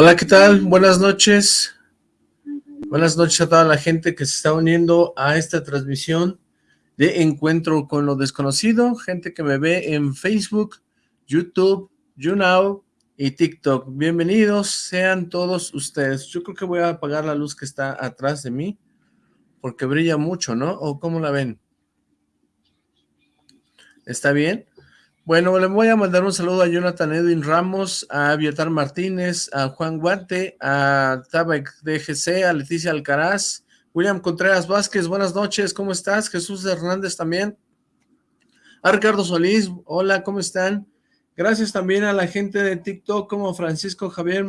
Hola, ¿qué tal? Buenas noches. Buenas noches a toda la gente que se está uniendo a esta transmisión de Encuentro con lo Desconocido, gente que me ve en Facebook, YouTube, YouNow y TikTok. Bienvenidos sean todos ustedes. Yo creo que voy a apagar la luz que está atrás de mí, porque brilla mucho, ¿no? ¿O cómo la ven? ¿Está bien? Bueno, le voy a mandar un saludo a Jonathan Edwin Ramos, a Vietar Martínez, a Juan Guante, a Tabek DGC, a Leticia Alcaraz, William Contreras Vázquez, buenas noches, ¿cómo estás? Jesús Hernández también. A Ricardo Solís, hola, ¿cómo están? Gracias también a la gente de TikTok como Francisco Javier,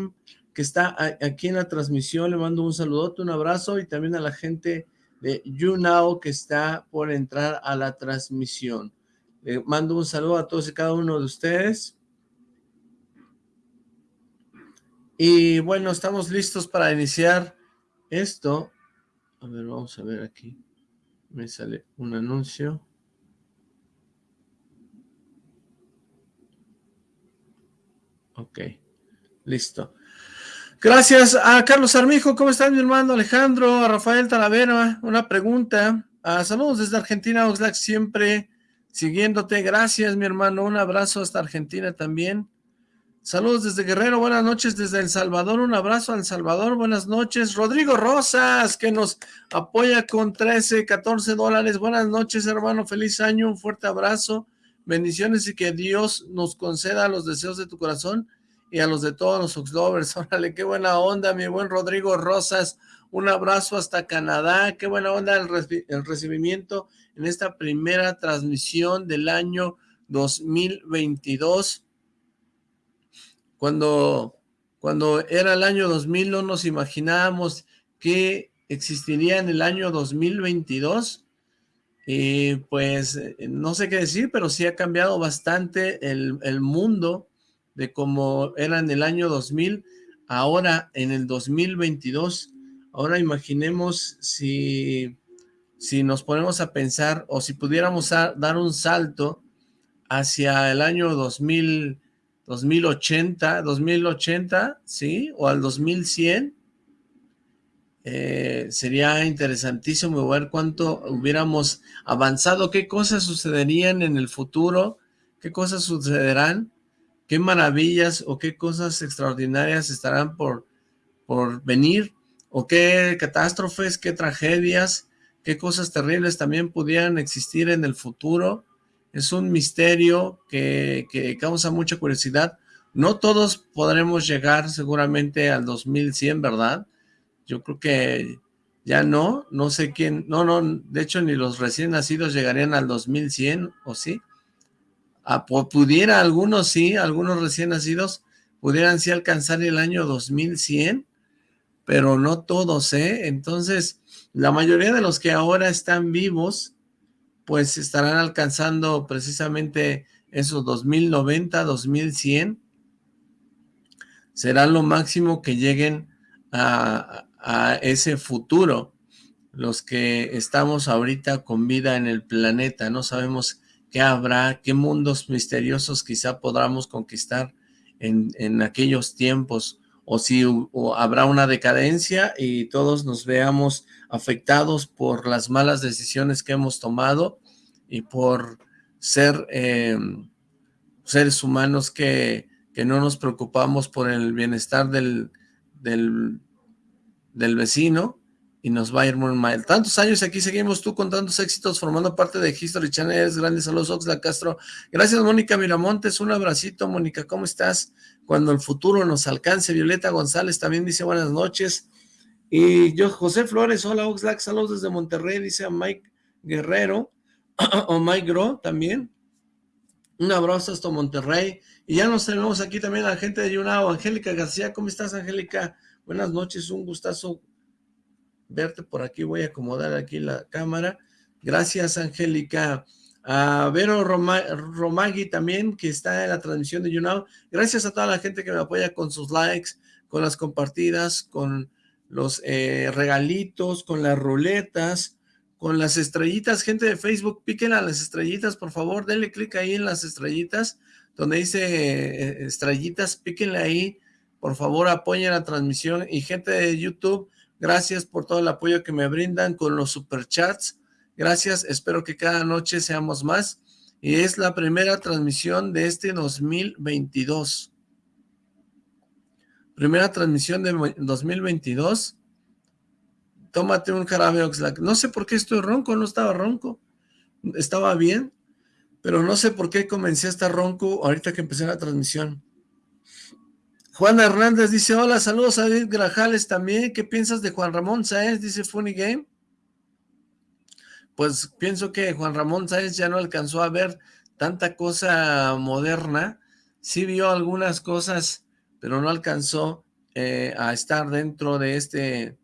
que está aquí en la transmisión, le mando un saludote, un abrazo, y también a la gente de YouNow que está por entrar a la transmisión. Le mando un saludo a todos y cada uno de ustedes. Y bueno, estamos listos para iniciar esto. A ver, vamos a ver aquí. Me sale un anuncio. Ok, listo. Gracias a Carlos Armijo. ¿Cómo están, mi hermano Alejandro? A Rafael Talavera. Una pregunta. A saludos desde Argentina, Oxlack, siempre siguiéndote. Gracias, mi hermano. Un abrazo hasta Argentina también. Saludos desde Guerrero. Buenas noches desde El Salvador. Un abrazo a El Salvador. Buenas noches. Rodrigo Rosas, que nos apoya con 13, 14 dólares. Buenas noches, hermano. Feliz año. Un fuerte abrazo. Bendiciones y que Dios nos conceda los deseos de tu corazón y a los de todos los Oxlovers. Órale, qué buena onda, mi buen Rodrigo Rosas. Un abrazo hasta Canadá. Qué buena onda el, recibimiento en esta primera transmisión del año 2022. Cuando, cuando era el año 2000 no nos imaginábamos que existiría en el año 2022. Y pues no sé qué decir, pero sí ha cambiado bastante el, el mundo de cómo era en el año 2000, ahora en el 2022. Ahora imaginemos si si nos ponemos a pensar o si pudiéramos dar un salto hacia el año 2000, 2080, 2080, ¿sí? O al 2100, eh, sería interesantísimo ver cuánto hubiéramos avanzado, qué cosas sucederían en el futuro, qué cosas sucederán, qué maravillas o qué cosas extraordinarias estarán por, por venir, o qué catástrofes, qué tragedias, qué cosas terribles también pudieran existir en el futuro. Es un misterio que, causa mucha curiosidad. No todos podremos llegar seguramente al 2100, ¿verdad? Yo creo que ya no, no sé quién, no, no, de hecho ni los recién nacidos llegarían al 2100, ¿o sí? Ah, pudiera, algunos sí, algunos recién nacidos pudieran sí alcanzar el año 2100, pero no todos, ¿eh? Entonces, la mayoría de los que ahora están vivos, pues estarán alcanzando precisamente esos 2090, 2100. Será lo máximo que lleguen a, a ese futuro. Los que estamos ahorita con vida en el planeta, no sabemos qué habrá, qué mundos misteriosos quizá podamos conquistar en, en aquellos tiempos o si habrá una decadencia y todos nos veamos afectados por las malas decisiones que hemos tomado y por ser em, seres humanos que, que, no nos preocupamos por el bienestar del, del, del vecino y nos va a ir muy mal. Tantos años aquí seguimos tú con tantos éxitos formando parte de History Channel. Grandes saludos, Oxla Castro. Gracias, Mónica Miramontes. Un abracito, Mónica. ¿Cómo estás? Cuando el futuro nos alcance. Violeta González también dice buenas noches. Y yo, José Flores, hola Oxlack, saludos desde Monterrey, dice a Mike Guerrero, o Mike Gro también. Un abrazo hasta Monterrey. Y ya nos tenemos aquí también a la gente de Yunao, Angélica García. ¿Cómo estás, Angélica? Buenas noches, un gustazo verte por aquí, voy a acomodar aquí la cámara. Gracias, Angélica. A Vero Romagui también, que está en la transmisión de YouNow. Gracias a toda la gente que me apoya con sus likes, con las compartidas, con los eh, regalitos, con las ruletas, con las estrellitas. Gente de Facebook, piquen a las estrellitas, por favor. Denle clic ahí en las estrellitas, donde dice eh, estrellitas, píquenle ahí por favor apoyen la transmisión y gente de YouTube, gracias por todo el apoyo que me brindan con los superchats, gracias, espero que cada noche seamos más y es la primera transmisión de este 2022. Primera transmisión de 2022. Tómate un jarabe Oxlack. No sé por qué estoy ronco, no estaba ronco. Estaba bien, pero no sé por qué comencé a estar ronco ahorita que empecé la transmisión. Juan Hernández dice, hola, saludos a David Grajales también. ¿Qué piensas de Juan Ramón Sáenz? Dice Funny Game pues pienso que Juan Ramón Sáenz ya no alcanzó a ver tanta cosa moderna, sí vio algunas cosas, pero no alcanzó eh, a estar dentro de este,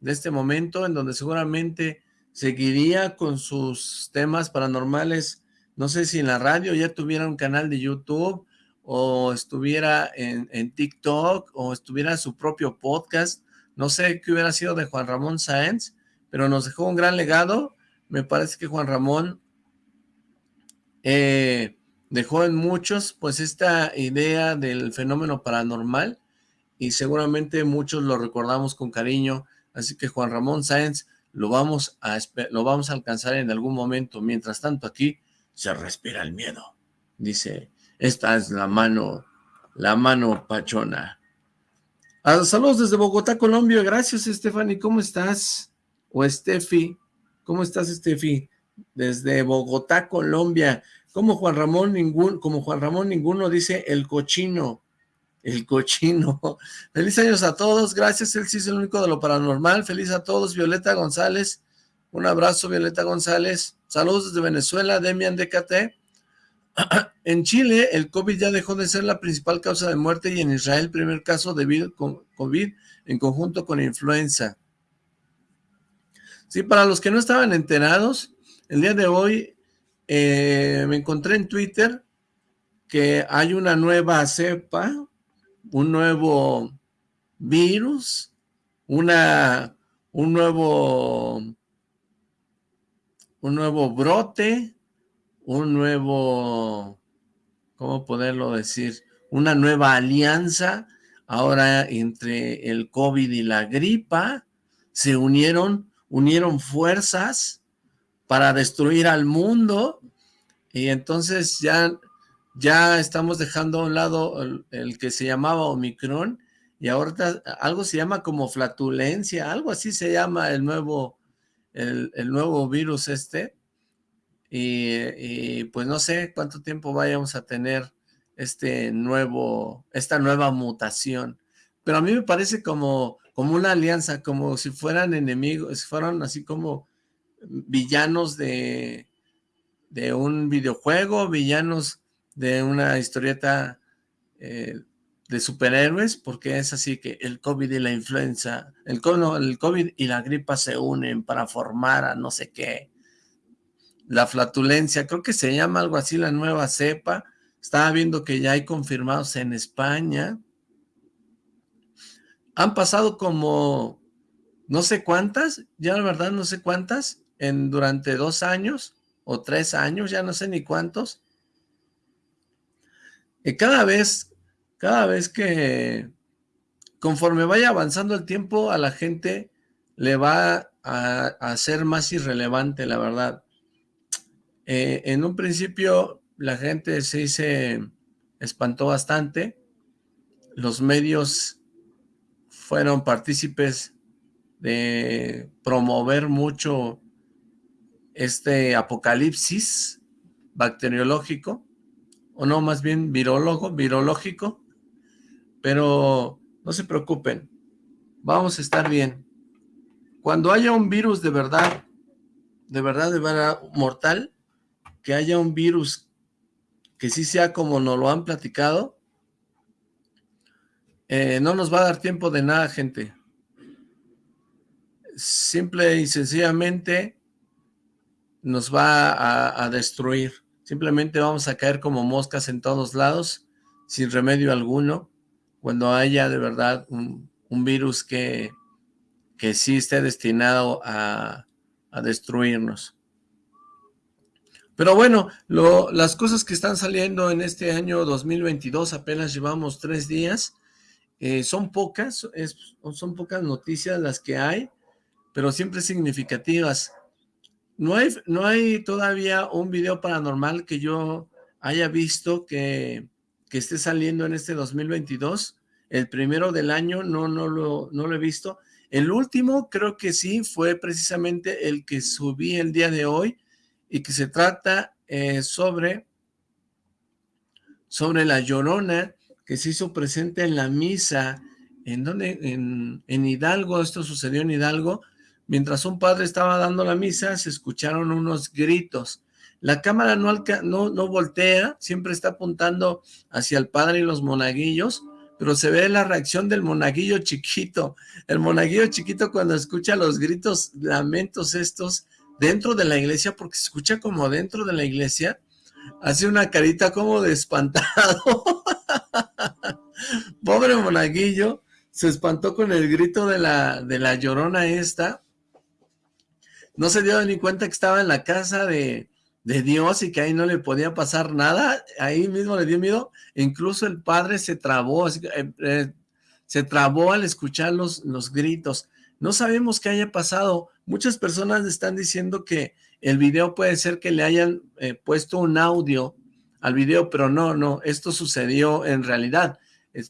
de este momento en donde seguramente seguiría con sus temas paranormales, no sé si en la radio ya tuviera un canal de YouTube o estuviera en, en TikTok o estuviera su propio podcast, no sé qué hubiera sido de Juan Ramón Sáenz, pero nos dejó un gran legado. Me parece que Juan Ramón eh, dejó en muchos pues esta idea del fenómeno paranormal y seguramente muchos lo recordamos con cariño, así que Juan Ramón Sáenz lo vamos a, lo vamos a alcanzar en algún momento, mientras tanto aquí se respira el miedo, dice, esta es la mano, la mano pachona. Ah, saludos desde Bogotá, Colombia, gracias Stephanie, ¿cómo estás? O Steffi, ¿Cómo estás, Estefi? Desde Bogotá, Colombia. Como Juan Ramón ningún, como Juan Ramón ninguno dice el cochino. El cochino. Feliz años a todos. Gracias, él sí es el único de lo paranormal. Feliz a todos. Violeta González. Un abrazo, Violeta González. Saludos desde Venezuela, Demian DKT. en Chile, el COVID ya dejó de ser la principal causa de muerte y en Israel, primer caso de COVID en conjunto con influenza. Sí, para los que no estaban enterados, el día de hoy eh, me encontré en Twitter que hay una nueva cepa, un nuevo virus, una, un nuevo, un nuevo brote, un nuevo, ¿cómo poderlo decir? Una nueva alianza. Ahora entre el COVID y la gripa, se unieron unieron fuerzas para destruir al mundo. Y entonces ya, ya estamos dejando a un lado el, que se llamaba Omicron y ahorita algo se llama como flatulencia, algo así se llama el nuevo, el, nuevo virus este y, pues no sé cuánto tiempo vayamos a tener este nuevo, esta nueva mutación, pero a mí me parece como como una alianza, como si fueran enemigos, si fueran así como villanos de, de un videojuego, villanos de una historieta eh, de superhéroes, porque es así que el COVID y la influenza, el, el COVID y la gripa se unen para formar a no sé qué, la flatulencia, creo que se llama algo así la nueva cepa, estaba viendo que ya hay confirmados en España, han pasado como no sé cuántas, ya la verdad no sé cuántas, en durante dos años o tres años, ya no sé ni cuántos. Y cada vez, cada vez que conforme vaya avanzando el tiempo, a la gente le va a, a ser más irrelevante, la verdad. Eh, en un principio la gente se, se espantó bastante, los medios fueron partícipes de promover mucho este apocalipsis bacteriológico, o no, más bien virólogo, virológico, pero no se preocupen, vamos a estar bien. Cuando haya un virus de verdad, de verdad, de verdad mortal, que haya un virus que sí sea como nos lo han platicado, eh, no nos va a dar tiempo de nada, gente. Simple y sencillamente nos va a, destruir. Simplemente vamos a caer como moscas en todos lados, sin remedio alguno, cuando haya de verdad un, virus que, que sí esté destinado a, destruirnos. Pero bueno, las cosas que están saliendo en este año 2022, apenas llevamos tres días, Eh, son pocas, son pocas noticias las que hay, pero siempre significativas. No hay, no hay todavía un video paranormal que yo haya visto que, que esté saliendo en este 2022. El primero del año no, no, lo, no lo he visto. El último creo que sí fue precisamente el que subí el día de hoy y que se trata eh, sobre, sobre la Llorona que se hizo presente en la misa, ¿en donde En, en Hidalgo, esto sucedió en Hidalgo, mientras un padre estaba dando la misa, se escucharon unos gritos. La cámara no, no, no voltea, siempre está apuntando hacia el padre y los monaguillos, pero se ve la reacción del monaguillo chiquito. El monaguillo chiquito cuando escucha los gritos, lamentos estos, dentro de la iglesia, porque se escucha como dentro de la iglesia, hace una carita como de espantado. Pobre monaguillo, se espantó con el grito de la, de la llorona esta. No se dio ni cuenta que estaba en la casa de, de Dios y que ahí no le podía pasar nada. Ahí mismo le dio miedo. Incluso el padre se trabó, eh, eh, se trabó al escuchar los, los gritos. No sabemos qué haya pasado. Muchas personas están diciendo que el video puede ser que le hayan eh, puesto un audio al video, pero no, no, esto sucedió en realidad.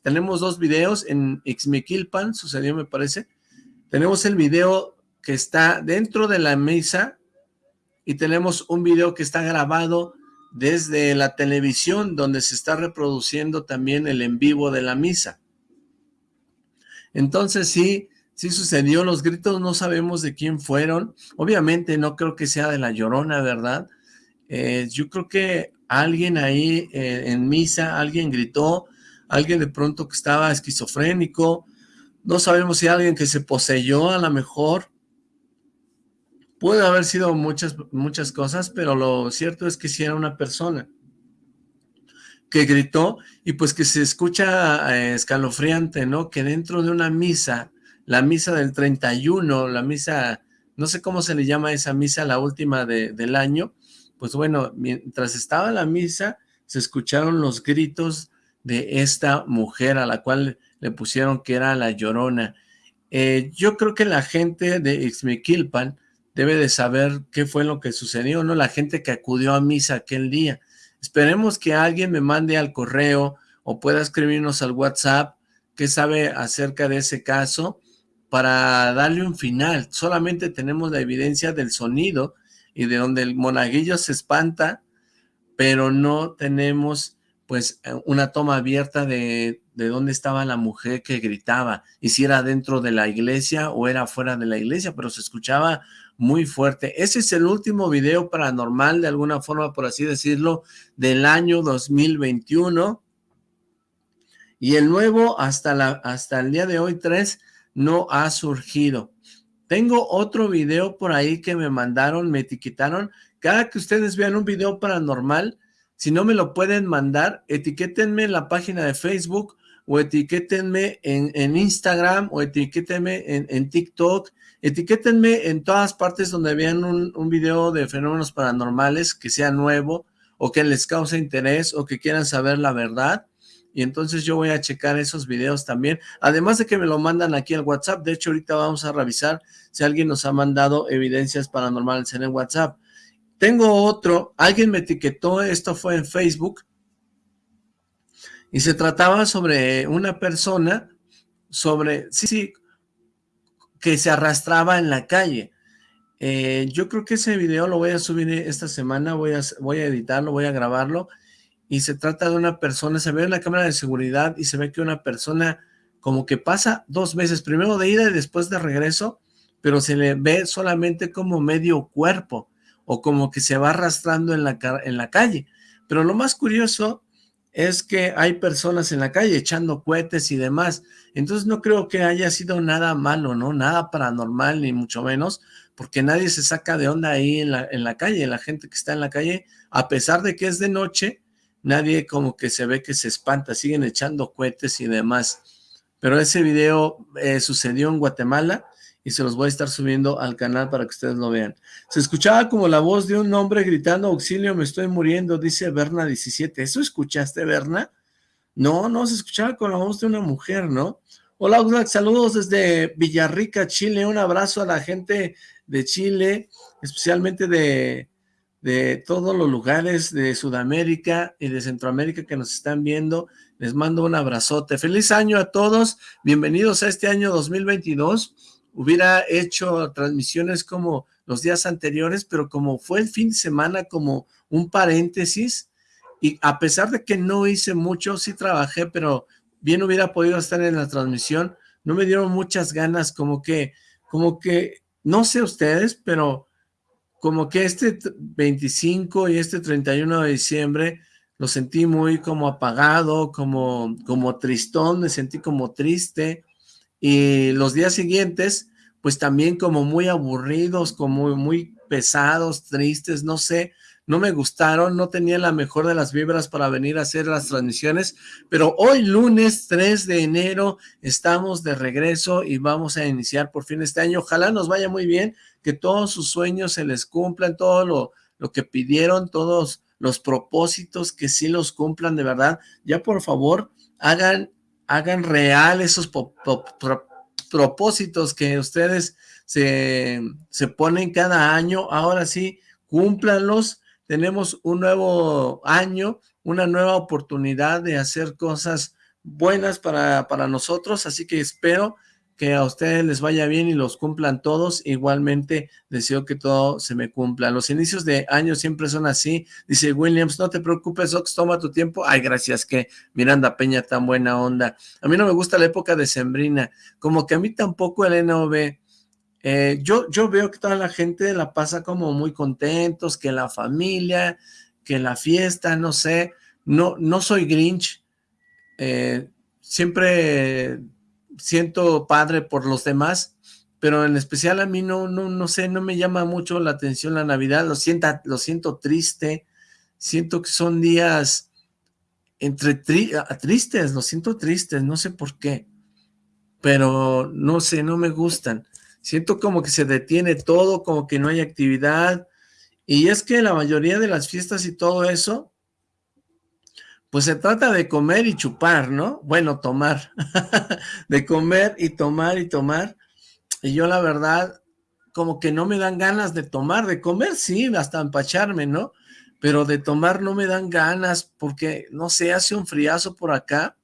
tenemos dos videos en Ixmiquilpan, sucedió me parece. Tenemos el video que está dentro de la mesa y tenemos un video que está grabado desde la televisión donde se está reproduciendo también el en vivo de la misa. Entonces sí, sí sucedió, los gritos no sabemos de quién fueron, obviamente no creo que sea de la Llorona, ¿verdad? Eh, yo creo que alguien ahí eh, en misa, alguien gritó, alguien de pronto que estaba esquizofrénico, no sabemos si alguien que se poseyó a lo mejor, puede haber sido muchas, muchas cosas, pero lo cierto es que si era una persona que gritó y pues que se escucha eh, escalofriante, ¿no? Que dentro de una misa, la misa del 31, la misa, no sé cómo se le llama esa misa, la última del año, pues bueno, mientras estaba la misa, se escucharon los gritos de esta mujer a la cual le pusieron que era la Llorona. Eh, yo creo que la gente de Ixmiquilpan debe de saber qué fue lo que sucedió, ¿no? La gente que acudió a misa aquel día. Esperemos que alguien me mande al correo o pueda escribirnos al WhatsApp qué sabe acerca de ese caso para darle un final. Solamente tenemos la evidencia del sonido y de donde el monaguillo se espanta, pero no tenemos pues una toma abierta de, de dónde estaba la mujer que gritaba, y si era dentro de la iglesia o era fuera de la iglesia, pero se escuchaba muy fuerte. Ese es el último video paranormal, de alguna forma, por así decirlo, del año 2021, y el nuevo hasta, la, hasta el día de hoy, 3, no ha surgido. Tengo otro video por ahí que me mandaron, me etiquetaron. Cada que ustedes vean un video paranormal, si no me lo pueden mandar, etiquétenme en la página de Facebook o etiquétenme en, Instagram o etiquétenme en, TikTok. Etiquétenme en todas partes donde vean un, un video de fenómenos paranormales que sea nuevo o que les cause interés o que quieran saber la verdad y entonces yo voy a checar esos videos también, además de que me lo mandan aquí al WhatsApp, de hecho ahorita vamos a revisar si alguien nos ha mandado evidencias paranormales en el WhatsApp. Tengo otro, alguien me etiquetó, esto fue en Facebook, y se trataba sobre una persona, sobre, sí, sí, que se arrastraba en la calle. Eh, yo creo que ese video lo voy a subir esta semana, voy a, voy a editarlo, voy a grabarlo, y se trata de una persona, se ve en la cámara de seguridad y se ve que una persona como que pasa dos veces, primero de ida y después de regreso, pero se le ve solamente como medio cuerpo o como que se va arrastrando en la, en la calle. Pero lo más curioso es que hay personas en la calle echando cohetes y demás. Entonces no creo que haya sido nada malo, ¿no? Nada paranormal, ni mucho menos, porque nadie se saca de onda ahí en la, en la calle. La gente que está en la calle, a pesar de que es de noche, nadie como que se ve que se espanta, siguen echando cohetes y demás. Pero ese video eh, sucedió en Guatemala y se los voy a estar subiendo al canal para que ustedes lo vean. Se escuchaba como la voz de un hombre gritando, auxilio, me estoy muriendo, dice Berna17. ¿Eso escuchaste, Berna? No, no, se escuchaba con la voz de una mujer, ¿no? Hola, Oxlack, saludos desde Villarrica, Chile. Un abrazo a la gente de Chile, especialmente de, de todos los lugares de Sudamérica y de Centroamérica que nos están viendo. Les mando un abrazote. Feliz año a todos. Bienvenidos a este año 2022. Hubiera hecho transmisiones como los días anteriores, pero como fue el fin de semana, como un paréntesis, y a pesar de que no hice mucho, sí trabajé, pero bien hubiera podido estar en la transmisión, no me dieron muchas ganas, como que, como que, no sé ustedes, pero como que este 25 y este 31 de diciembre lo sentí muy como apagado, como, como tristón, me sentí como triste, y los días siguientes, pues también como muy aburridos, como muy pesados, tristes, no sé, no me gustaron, no tenía la mejor de las vibras para venir a hacer las transmisiones, pero hoy lunes 3 de enero estamos de regreso y vamos a iniciar por fin este año. Ojalá nos vaya muy bien, que todos sus sueños se les cumplan, todo lo, lo que pidieron, todos los propósitos, que sí los cumplan de verdad. Ya por favor, hagan, hagan real esos propósitos que ustedes se, se ponen cada año. Ahora sí, cúmplanlos tenemos un nuevo año, una nueva oportunidad de hacer cosas buenas para, para nosotros, así que espero que a ustedes les vaya bien y los cumplan todos, igualmente deseo que todo se me cumpla. Los inicios de año siempre son así, dice Williams, no te preocupes Ox, toma tu tiempo, ay gracias que Miranda Peña tan buena onda, a mí no me gusta la época de Sembrina, como que a mí tampoco el NOV, eh, yo, yo veo que toda la gente la pasa como muy contentos, que la familia, que la fiesta, no sé, no, no soy Grinch, eh, siempre siento padre por los demás, pero en especial a mí no, no, no sé, no me llama mucho la atención la Navidad, lo, sienta, lo siento triste, siento que son días entre tristes, lo siento tristes, no sé por qué, pero no sé, no me gustan. Siento como que se detiene todo, como que no hay actividad. Y es que la mayoría de las fiestas y todo eso, pues se trata de comer y chupar, ¿no? Bueno, tomar. de comer y tomar y tomar. Y yo la verdad, como que no me dan ganas de tomar, de comer sí, hasta empacharme, ¿no? Pero de tomar no me dan ganas porque, no sé, hace un friazo por acá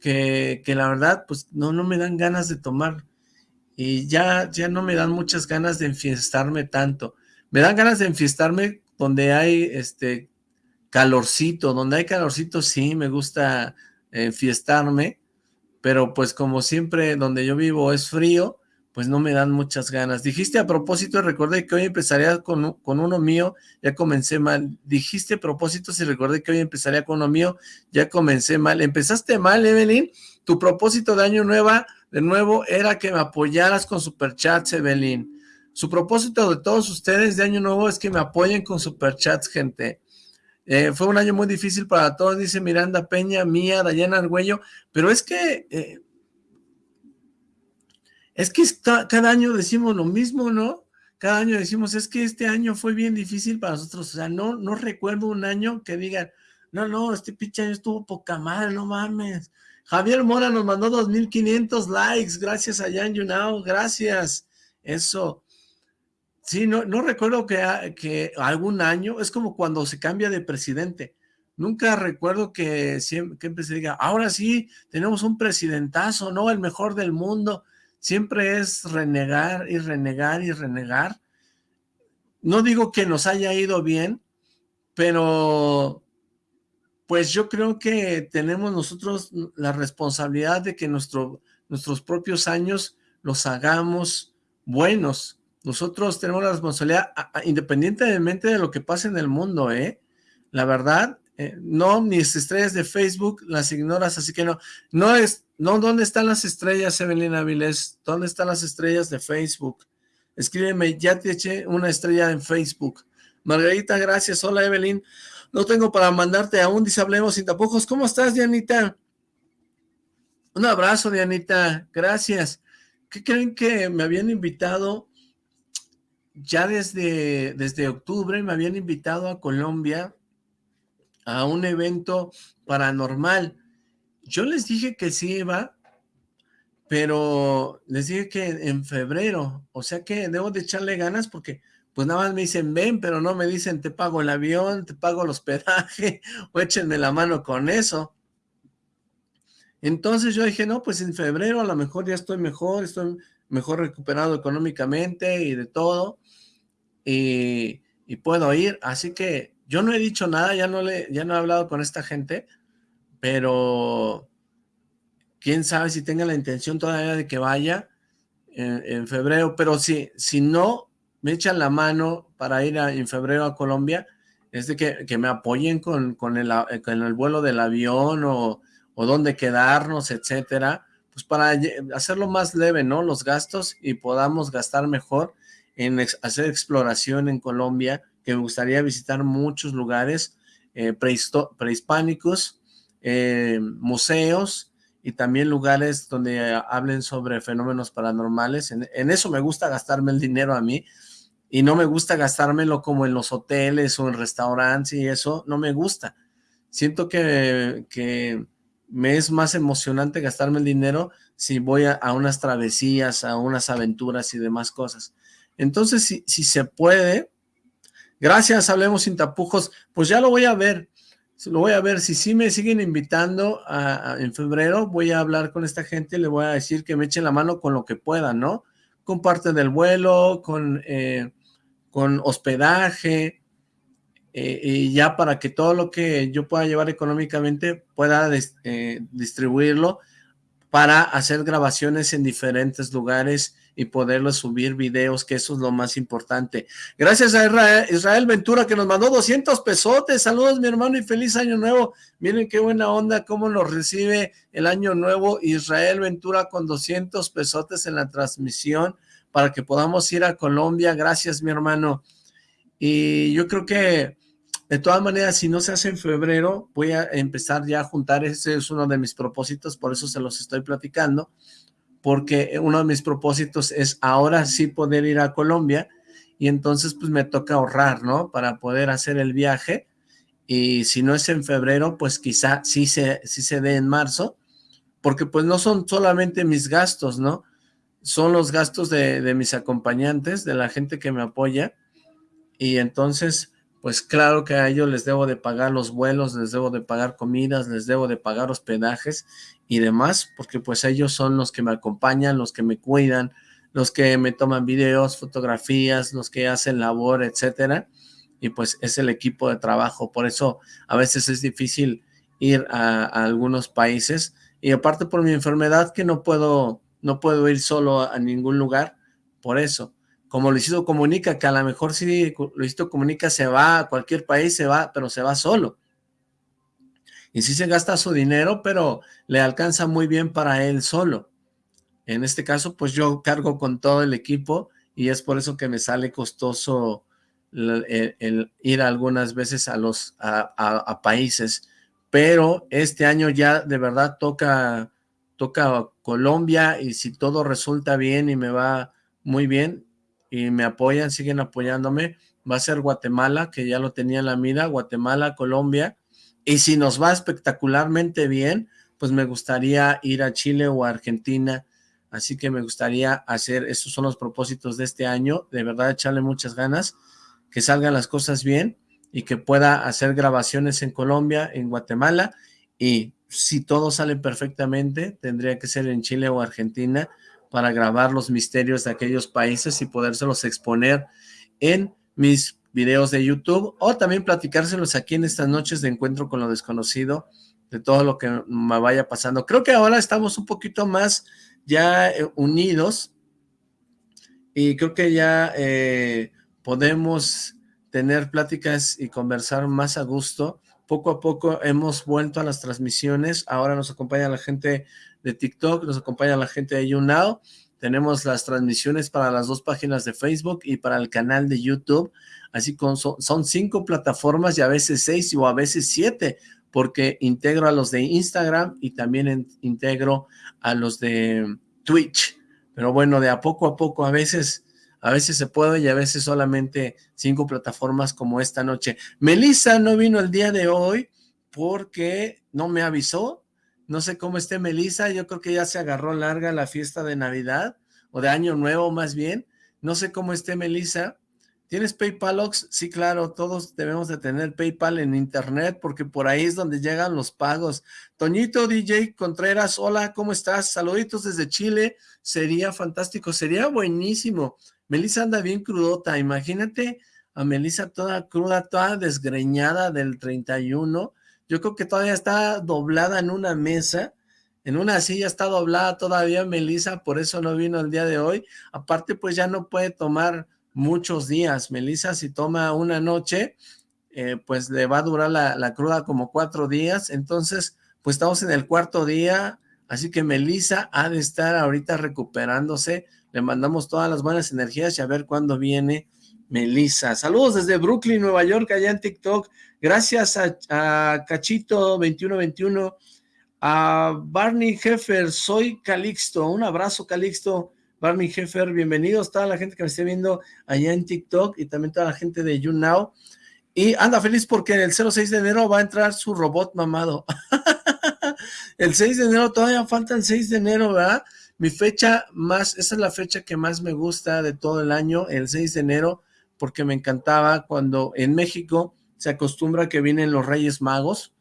que, que la verdad, pues no, no me dan ganas de tomar y ya, ya no me dan muchas ganas de enfiestarme tanto. Me dan ganas de enfiestarme donde hay este calorcito, donde hay calorcito sí me gusta enfiestarme, pero pues como siempre donde yo vivo es frío, pues no me dan muchas ganas. Dijiste a propósito, recordé que hoy empezaría con, con uno mío, ya comencé mal. Dijiste a propósito, si recordé que hoy empezaría con uno mío, ya comencé mal. Empezaste mal, Evelyn. Tu propósito de año nueva de nuevo, era que me apoyaras con superchats, Evelyn. Su propósito de todos ustedes de año nuevo es que me apoyen con superchats, gente. Eh, fue un año muy difícil para todos, dice Miranda Peña, Mía, Dayana Argüello, pero es que, eh, es que cada año decimos lo mismo, ¿no? Cada año decimos, es que este año fue bien difícil para nosotros, o sea, no, no recuerdo un año que digan, no, no, este pinche año estuvo poca madre, no mames, Javier Mora nos mandó 2.500 likes, gracias a Jan Yunao, gracias. Eso, sí, no, no recuerdo que, que algún año, es como cuando se cambia de presidente, nunca recuerdo que siempre, se diga, ahora sí, tenemos un presidentazo, ¿no? El mejor del mundo, siempre es renegar y renegar y renegar. No digo que nos haya ido bien, pero pues yo creo que tenemos nosotros la responsabilidad de que nuestro, nuestros propios años los hagamos buenos. Nosotros tenemos la responsabilidad, independientemente de lo que pase en el mundo, ¿eh? La verdad, eh, no, mis estrellas de Facebook las ignoras, así que no, no es, no, ¿dónde están las estrellas, Evelyn Avilés? ¿Dónde están las estrellas de Facebook? Escríbeme, ya te eché una estrella en Facebook. Margarita, gracias. Hola, Evelyn. No tengo para mandarte aún, dice Hablemos sin tapujos. ¿Cómo estás, Dianita? Un abrazo, Dianita. Gracias. ¿Qué creen que me habían invitado? Ya desde, desde octubre me habían invitado a Colombia a un evento paranormal. Yo les dije que sí iba, pero les dije que en febrero, o sea que debo de echarle ganas porque pues nada más me dicen ven, pero no me dicen te pago el avión, te pago el hospedaje, o échenme la mano con eso. Entonces yo dije, no, pues en febrero a lo mejor ya estoy mejor, estoy mejor recuperado económicamente y de todo, y, puedo ir, así que yo no he dicho nada, ya no, le, ya no he hablado con esta gente, pero quién sabe si tenga la intención todavía de que vaya en, febrero, pero si, si no me echan la mano para ir en febrero a Colombia, es de que, me apoyen con, con, el, con el vuelo del avión o o dónde quedarnos, etcétera, pues para hacerlo más leve, ¿no? Los gastos y podamos gastar mejor en hacer exploración en Colombia, que me gustaría visitar muchos lugares eh, prehispánicos, eh, museos y también lugares donde hablen sobre fenómenos paranormales. En, en, eso me gusta gastarme el dinero a mí y no me gusta gastármelo como en los hoteles o en restaurantes y eso, no me gusta. Siento que, que me es más emocionante gastarme el dinero si voy a, unas travesías, a unas aventuras y demás cosas. Entonces, si, se puede, gracias, hablemos sin tapujos, pues ya lo voy a ver, lo voy a ver, si sí me siguen invitando en febrero, voy a hablar con esta gente, le voy a decir que me echen la mano con lo que puedan, ¿no? Con parte del vuelo, con, eh, con hospedaje, eh, y ya para que todo lo que yo pueda llevar económicamente pueda eh, distribuirlo para hacer grabaciones en diferentes lugares y poderlo subir videos, que eso es lo más importante. Gracias a Israel, Ventura que nos mandó 200 pesotes. Saludos mi hermano y feliz año nuevo. Miren qué buena onda, cómo nos recibe el año nuevo Israel Ventura con 200 pesotes en la transmisión para que podamos ir a Colombia. Gracias mi hermano. Y yo creo que de todas maneras, si no se hace en febrero, voy a empezar ya a juntar, ese es uno de mis propósitos, por eso se los estoy platicando, porque uno de mis propósitos es ahora sí poder ir a Colombia, y entonces pues me toca ahorrar, ¿no? Para poder hacer el viaje, y si no es en febrero, pues quizá sí se, sí se dé en marzo, porque pues no son solamente mis gastos, ¿no? Son los gastos de, de mis acompañantes, de la gente que me apoya, y entonces pues claro que a ellos les debo de pagar los vuelos, les debo de pagar comidas, les debo de pagar hospedajes y demás, porque pues ellos son los que me acompañan, los que me cuidan, los que me toman videos, fotografías, los que hacen labor, etcétera, y pues es el equipo de trabajo, por eso a veces es difícil ir a, algunos países, y aparte por mi enfermedad que no puedo, no puedo ir solo a ningún lugar, por eso, como Luisito Comunica, que a lo mejor sí Luisito Comunica se va a cualquier país, se va, pero se va solo. Y sí se gasta su dinero, pero le alcanza muy bien para él solo. En este caso, pues yo cargo con todo el equipo y es por eso que me sale costoso el, ir algunas veces a los a, países. Pero este año ya de verdad toca, toca Colombia y si todo resulta bien y me va muy bien, y me apoyan, siguen apoyándome. Va a ser Guatemala, que ya lo tenía en la mira, Guatemala, Colombia. Y si nos va espectacularmente bien, pues me gustaría ir a Chile o a Argentina. Así que me gustaría hacer, esos son los propósitos de este año, de verdad echarle muchas ganas, que salgan las cosas bien y que pueda hacer grabaciones en Colombia, en Guatemala y si todo sale perfectamente, tendría que ser en Chile o Argentina, para grabar los misterios de aquellos países y podérselos exponer en mis videos de YouTube o también platicárselos aquí en estas noches de encuentro con lo desconocido de todo lo que me vaya pasando. Creo que ahora estamos un poquito más ya eh, unidos y creo que ya eh, podemos tener pláticas y conversar más a gusto. Poco a poco hemos vuelto a las transmisiones, ahora nos acompaña la gente de TikTok, nos acompaña la gente de YouNow, tenemos las transmisiones para las dos páginas de Facebook y para el canal de YouTube, así son, cinco plataformas y a veces seis o a veces siete, porque integro a los de Instagram y también integro a los de Twitch, pero bueno, de a poco a poco, a veces... A veces se puede y a veces solamente cinco plataformas como esta noche. Melissa no vino el día de hoy porque no me avisó, no sé cómo esté Melissa, yo creo que ya se agarró larga la fiesta de Navidad, o de Año Nuevo más bien, no sé cómo esté Melissa, ¿Tienes PayPal, Ox? Sí, claro, todos debemos de tener PayPal en internet porque por ahí es donde llegan los pagos. Toñito DJ Contreras, hola, ¿cómo estás? Saluditos desde Chile, sería fantástico, sería buenísimo. Melissa anda bien crudota, imagínate a Melissa toda cruda, toda desgreñada del 31. Yo creo que todavía está doblada en una mesa, en una silla está doblada todavía Melissa, por eso no vino el día de hoy. Aparte, pues ya no puede tomar muchos días. Melissa, si toma una noche, eh, pues le va a durar la, cruda como cuatro días. Entonces, pues estamos en el cuarto día, así que Melissa ha de estar ahorita recuperándose. Le mandamos todas las buenas energías y a ver cuándo viene Melissa. Saludos desde Brooklyn, Nueva York, allá en TikTok. Gracias a, a Cachito2121, a Barney Heffer, soy Calixto. Un abrazo, Calixto. Barney Heffer, bienvenidos, toda la gente que me esté viendo allá en TikTok y también toda la gente de YouNow. Y anda feliz porque el 06 de enero va a entrar su robot mamado. el 6 de enero, todavía falta el 6 de enero, ¿verdad? Mi fecha más, esa es la fecha que más me gusta de todo el año, el 6 de enero, porque me encantaba cuando en México se acostumbra que vienen los Reyes Magos.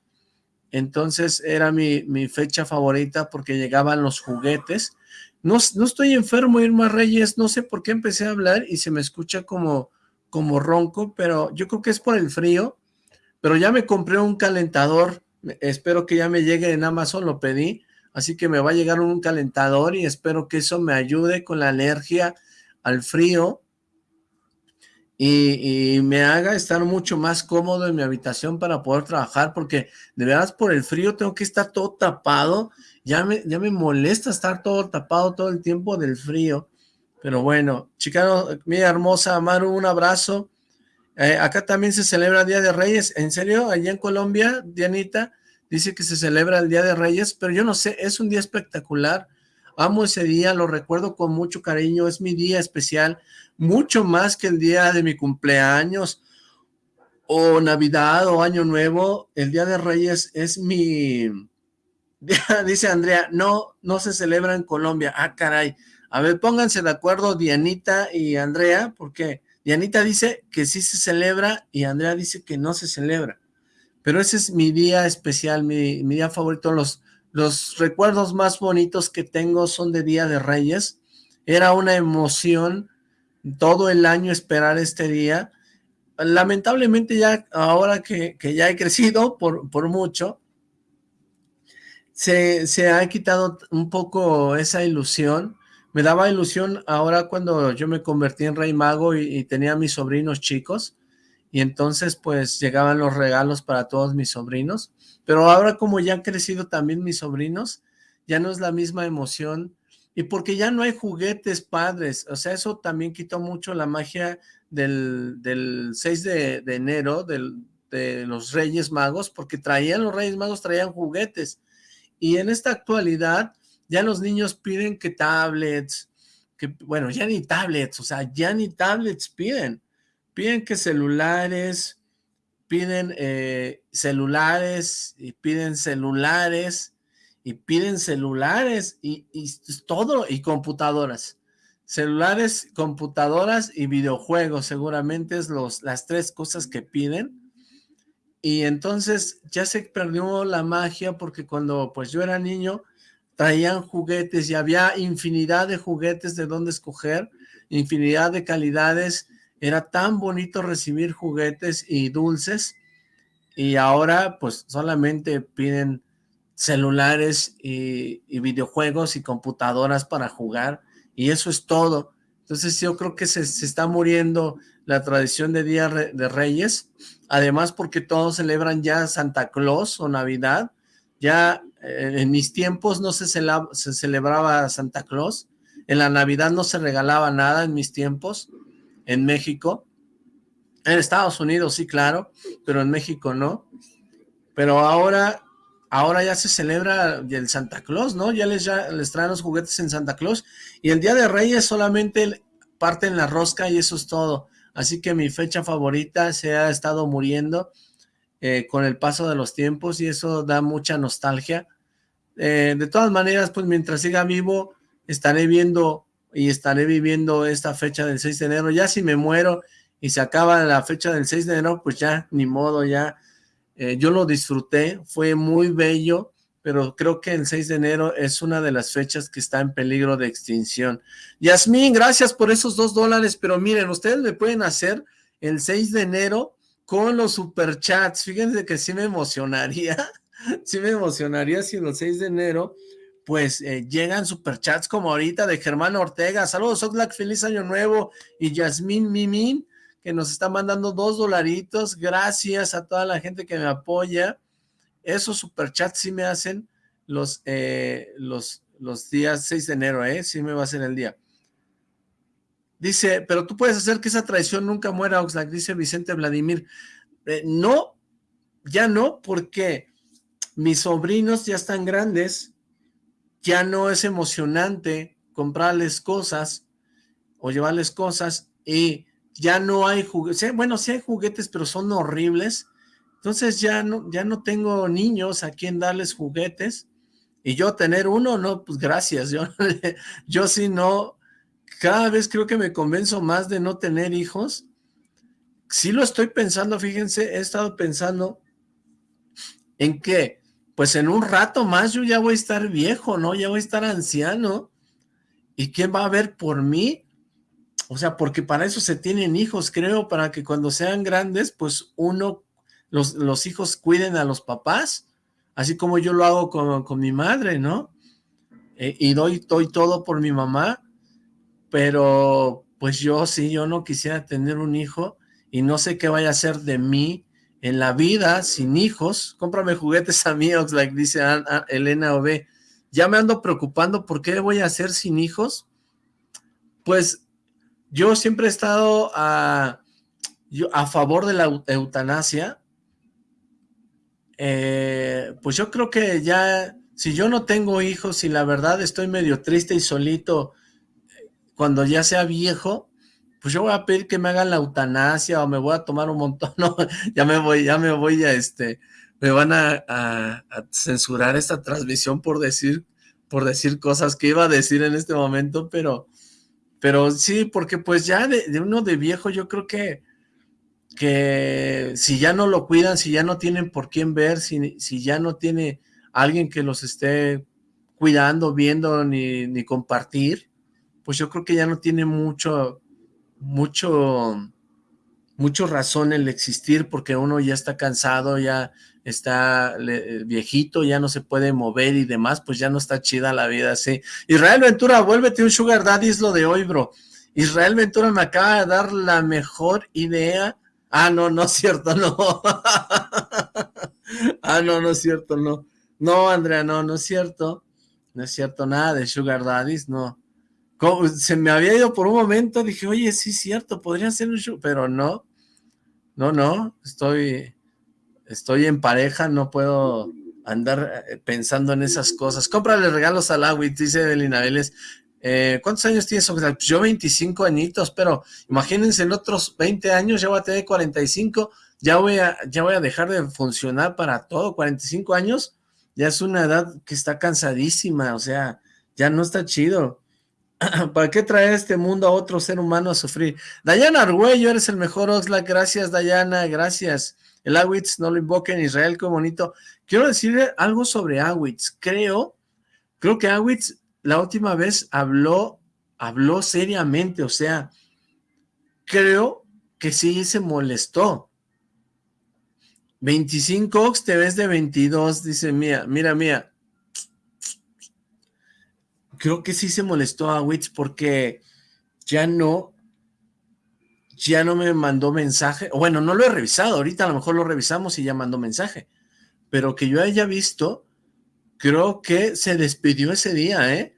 Entonces era mi, fecha favorita porque llegaban los juguetes. No, no estoy enfermo, Irma Reyes, no sé por qué empecé a hablar y se me escucha como, como ronco, pero yo creo que es por el frío, pero ya me compré un calentador, espero que ya me llegue en Amazon, lo pedí, así que me va a llegar un calentador y espero que eso me ayude con la alergia al frío y, me haga estar mucho más cómodo en mi habitación para poder trabajar, porque de verdad por el frío tengo que estar todo tapado ya me, ya me molesta estar todo tapado todo el tiempo del frío. Pero bueno, chicano, mi hermosa Maru, un abrazo. Eh, acá también se celebra el Día de Reyes. ¿En serio? Allá en Colombia, Dianita, dice que se celebra el Día de Reyes, pero yo no sé, es un día espectacular. Amo ese día, lo recuerdo con mucho cariño, es mi día especial, mucho más que el día de mi cumpleaños, o Navidad, o Año Nuevo. El Día de Reyes es mi, Dice Andrea, no, no se celebra en Colombia. Ah, caray. A ver, pónganse de acuerdo Dianita y Andrea, porque Dianita dice que sí se celebra y Andrea dice que no se celebra. Pero ese es mi día especial, mi, día favorito. Los, los recuerdos más bonitos que tengo son de Día de Reyes. Era una emoción todo el año esperar este día. Lamentablemente ya ahora que, que ya he crecido por, por mucho, se, ha quitado un poco esa ilusión. Me daba ilusión ahora cuando yo me convertí en rey mago y, tenía mis sobrinos chicos, y entonces pues llegaban los regalos para todos mis sobrinos, pero ahora como ya han crecido también mis sobrinos, ya no es la misma emoción, y porque ya no hay juguetes padres, o sea, eso también quitó mucho la magia del, del 6 de, enero, del, de los Reyes Magos, porque traían los Reyes Magos, traían juguetes, y en esta actualidad ya los niños piden que tablets, que bueno, ya ni tablets, o sea, ya ni tablets piden. Piden que celulares, piden eh, celulares, y piden celulares, y piden celulares, y, todo, y computadoras. Celulares, computadoras y videojuegos, seguramente es los, las tres cosas que piden. Y entonces ya se perdió la magia porque cuando pues yo era niño traían juguetes y había infinidad de juguetes de dónde escoger, infinidad de calidades, era tan bonito recibir juguetes y dulces. Y ahora pues solamente piden celulares y, videojuegos y computadoras para jugar y eso es todo. Entonces yo creo que se, se está muriendo la tradición de Día de Reyes, además porque todos celebran ya Santa Claus o Navidad, ya eh, en mis tiempos no se, se celebraba Santa Claus, en la Navidad no se regalaba nada en mis tiempos, en México, en Estados Unidos sí, claro, pero en México no, pero ahora, ahora ya se celebra el Santa Claus, ¿no? Ya les, traen los juguetes en Santa Claus, y el Día de Reyes solamente parten la rosca y eso es todo, Así que mi fecha favorita se ha estado muriendo eh, con el paso de los tiempos y eso da mucha nostalgia. Eh, de todas maneras, pues mientras siga vivo, estaré viendo y estaré viviendo esta fecha del 6 de enero. Ya si me muero y se acaba la fecha del 6 de enero, pues ya, ni modo, ya. Eh, yo lo disfruté, fue muy bello, pero creo que el 6 de enero es una de las fechas que está en peligro de extinción. Yasmín, gracias por esos dos dólares, pero miren, ustedes me pueden hacer el 6 de enero con los superchats. Fíjense que sí me emocionaría, sí me emocionaría si el 6 de enero pues eh, llegan superchats como ahorita de Germán Ortega. Saludos, Oxlack, feliz año nuevo. Y Yasmín Mimín, que nos está mandando dos dolaritos. Gracias a toda la gente que me apoya. Esos superchats sí me hacen los, eh, los, los días 6 de enero, ¿eh? Sí me va a hacer el día. Dice, pero tú puedes hacer que esa traición nunca muera, Oxlack, dice Vicente Vladimir. Eh, no, ya no, porque mis sobrinos ya están grandes, ya no es emocionante comprarles cosas o llevarles cosas y ya no hay juguetes, bueno, sí hay juguetes, pero son horribles, entonces ya no, ya no tengo niños a quien darles juguetes, y yo tener uno, no, pues gracias, yo, yo sí no, cada vez creo que me convenzo más de no tener hijos, sí lo estoy pensando, fíjense, he estado pensando en que, pues en un rato más yo ya voy a estar viejo, ¿no? Ya voy a estar anciano, ¿y quién va a ver por mí? O sea, porque para eso se tienen hijos, creo, para que cuando sean grandes, pues uno, los, los hijos cuiden a los papás, así como yo lo hago con, con mi madre, ¿no? Eh, y doy, doy todo por mi mamá, pero pues yo sí, yo no quisiera tener un hijo y no sé qué vaya a hacer de mí en la vida sin hijos. Cómprame juguetes a mí, like dice Elena OB. Ya me ando preocupando por qué voy a hacer sin hijos. Pues yo siempre he estado a, favor de la eutanasia. Eh, pues yo creo que ya, si yo no tengo hijos y la verdad estoy medio triste y solito cuando ya sea viejo, pues yo voy a pedir que me hagan la eutanasia o me voy a tomar un montón, no, ya me voy, ya me voy a este, me van a, a, censurar esta transmisión por decir, por decir cosas que iba a decir en este momento, pero pero sí, porque pues ya de, uno de viejo yo creo que, que si ya no lo cuidan, si ya no tienen por quién ver, si, si ya no tiene alguien que los esté cuidando, viendo, ni, ni compartir, pues yo creo que ya no tiene mucho, mucho, mucho razón el existir porque uno ya está cansado, ya está viejito, ya no se puede mover y demás, pues ya no está chida la vida así. Israel Ventura, vuélvete un sugar daddy, es lo de hoy, bro. Israel Ventura me acaba de dar la mejor idea. Ah, no, no es cierto, no. ah, no, no es cierto, no. No, Andrea, no, no es cierto. No es cierto nada de sugar daddies, no. Se me había ido por un momento, dije, oye, sí es cierto, podría ser un sugar, pero no. No, no, estoy estoy en pareja, no puedo andar eh, pensando en esas cosas. Cómprale regalos al Awit, dice Evelina Vélez. Eh, ¿Cuántos años tienes? Pues yo 25 añitos, pero imagínense en otros 20 años, ya voy a tener 45, ya voy a, ya voy a dejar de funcionar para todo, 45 años, ya es una edad que está cansadísima, o sea, ya no está chido. ¿Para qué traer este mundo a otro ser humano a sufrir? Dayana Argüello, eres el mejor Oxlack, gracias Dayana, gracias. El Awitz no lo invoquen en Israel, qué bonito. Quiero decirle algo sobre Awitz. Creo, creo que Awitz la última vez habló, habló seriamente, o sea, creo que sí se molestó. 25 Ox, te ves de 22, dice Mía, mira, Mía. Creo que sí se molestó a Witz porque ya no ya no me mandó mensaje, bueno, no lo he revisado, ahorita a lo mejor lo revisamos y ya mandó mensaje, pero que yo haya visto, creo que se despidió ese día, ¿eh?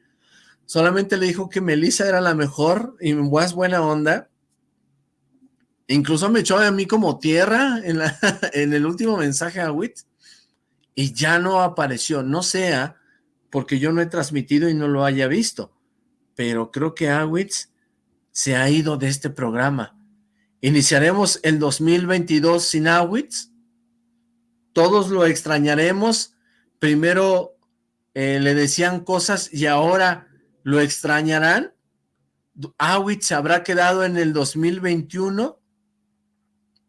Solamente le dijo que Melissa era la mejor y más buena onda, incluso me echó a mí como tierra en, la, en el último mensaje a Wit, y ya no apareció, no sea porque yo no he transmitido y no lo haya visto, pero creo que Awitz se ha ido de este programa. Iniciaremos el 2022 sin Awitz. Todos lo extrañaremos. Primero eh, le decían cosas y ahora lo extrañarán. Awitz habrá quedado en el 2021.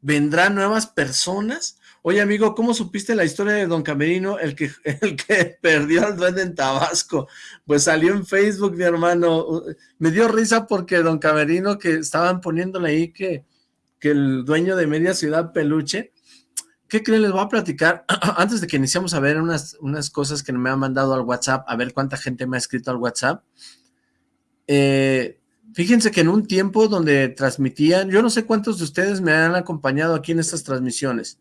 ¿Vendrán nuevas personas? Oye, amigo, ¿cómo supiste la historia de Don Camerino, el que, el que perdió al duende en Tabasco? Pues salió en Facebook, mi hermano. Me dio risa porque Don Camerino, que estaban poniéndole ahí que, que el dueño de Media Ciudad Peluche, ¿qué creen? Les voy a platicar, antes de que iniciamos a ver unas, unas cosas que me han mandado al WhatsApp, a ver cuánta gente me ha escrito al WhatsApp. Eh, fíjense que en un tiempo donde transmitían, yo no sé cuántos de ustedes me han acompañado aquí en estas transmisiones,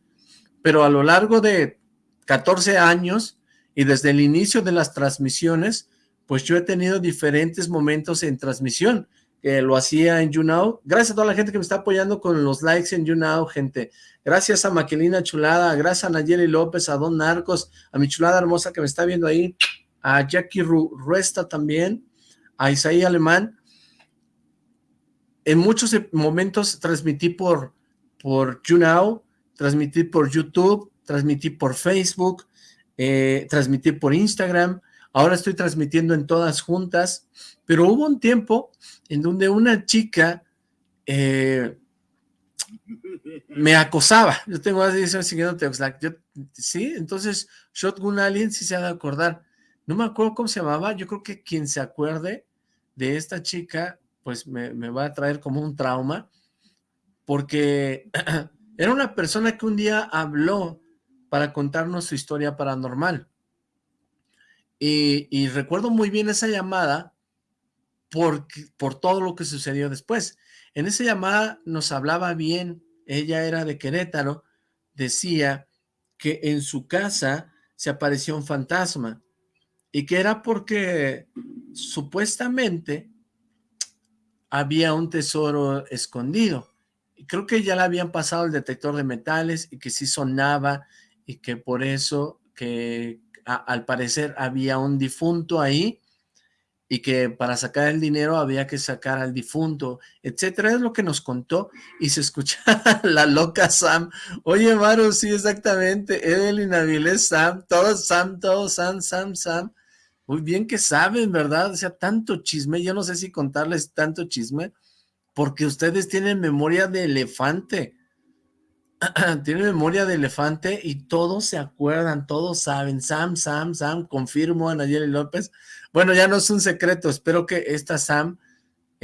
pero a lo largo de 14 años y desde el inicio de las transmisiones, pues yo he tenido diferentes momentos en transmisión, que lo hacía en YouNow. Gracias a toda la gente que me está apoyando con los likes en YouNow, gente. Gracias a Maquelina Chulada, gracias a Nayeli López, a Don Narcos, a mi chulada hermosa que me está viendo ahí, a Jackie Ruesta también, a Isaí Alemán. En muchos momentos transmití por, por YouNow, transmití por YouTube, transmití por Facebook, eh, transmití por Instagram, ahora estoy transmitiendo en todas juntas, pero hubo un tiempo en donde una chica eh, me acosaba, yo tengo así siguiendo yo, sí, entonces Shotgun Alien sí se ha de acordar, no me acuerdo cómo se llamaba, yo creo que quien se acuerde de esta chica, pues me, me va a traer como un trauma, porque Era una persona que un día habló para contarnos su historia paranormal. Y, recuerdo muy bien esa llamada por, por todo lo que sucedió después. En esa llamada nos hablaba bien, ella era de Querétaro, decía que en su casa se apareció un fantasma y que era porque supuestamente había un tesoro escondido creo que ya le habían pasado el detector de metales y que sí sonaba y que por eso que al parecer había un difunto ahí y que para sacar el dinero había que sacar al difunto, etcétera, es lo que nos contó y se escuchaba la loca Sam, oye Maru, sí exactamente, Evelyn Avilés, Sam, todos Sam, todos Sam, Sam, Sam, muy bien que saben, ¿verdad? O sea, tanto chisme, yo no sé si contarles tanto chisme, porque ustedes tienen memoria de elefante. tienen memoria de elefante y todos se acuerdan, todos saben. Sam, Sam, Sam, confirmo a Nayeli López. Bueno, ya no es un secreto, espero que esta Sam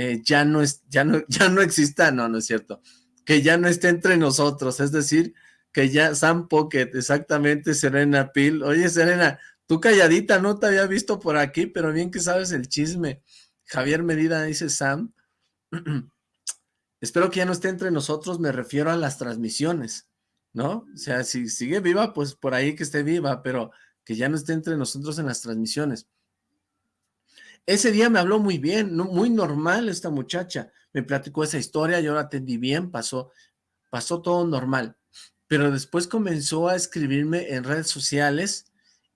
eh, ya, no es, ya, no, ya no exista, no, no es cierto, que ya no esté entre nosotros, es decir, que ya Sam Pocket, exactamente, Serena Pil. Oye, Serena, tú calladita, no te había visto por aquí, pero bien que sabes el chisme. Javier Medida dice Sam. Espero que ya no esté entre nosotros, me refiero a las transmisiones, ¿no? O sea, si sigue viva, pues por ahí que esté viva, pero que ya no esté entre nosotros en las transmisiones. Ese día me habló muy bien, muy normal esta muchacha, me platicó esa historia, yo la atendí bien, pasó, pasó todo normal, pero después comenzó a escribirme en redes sociales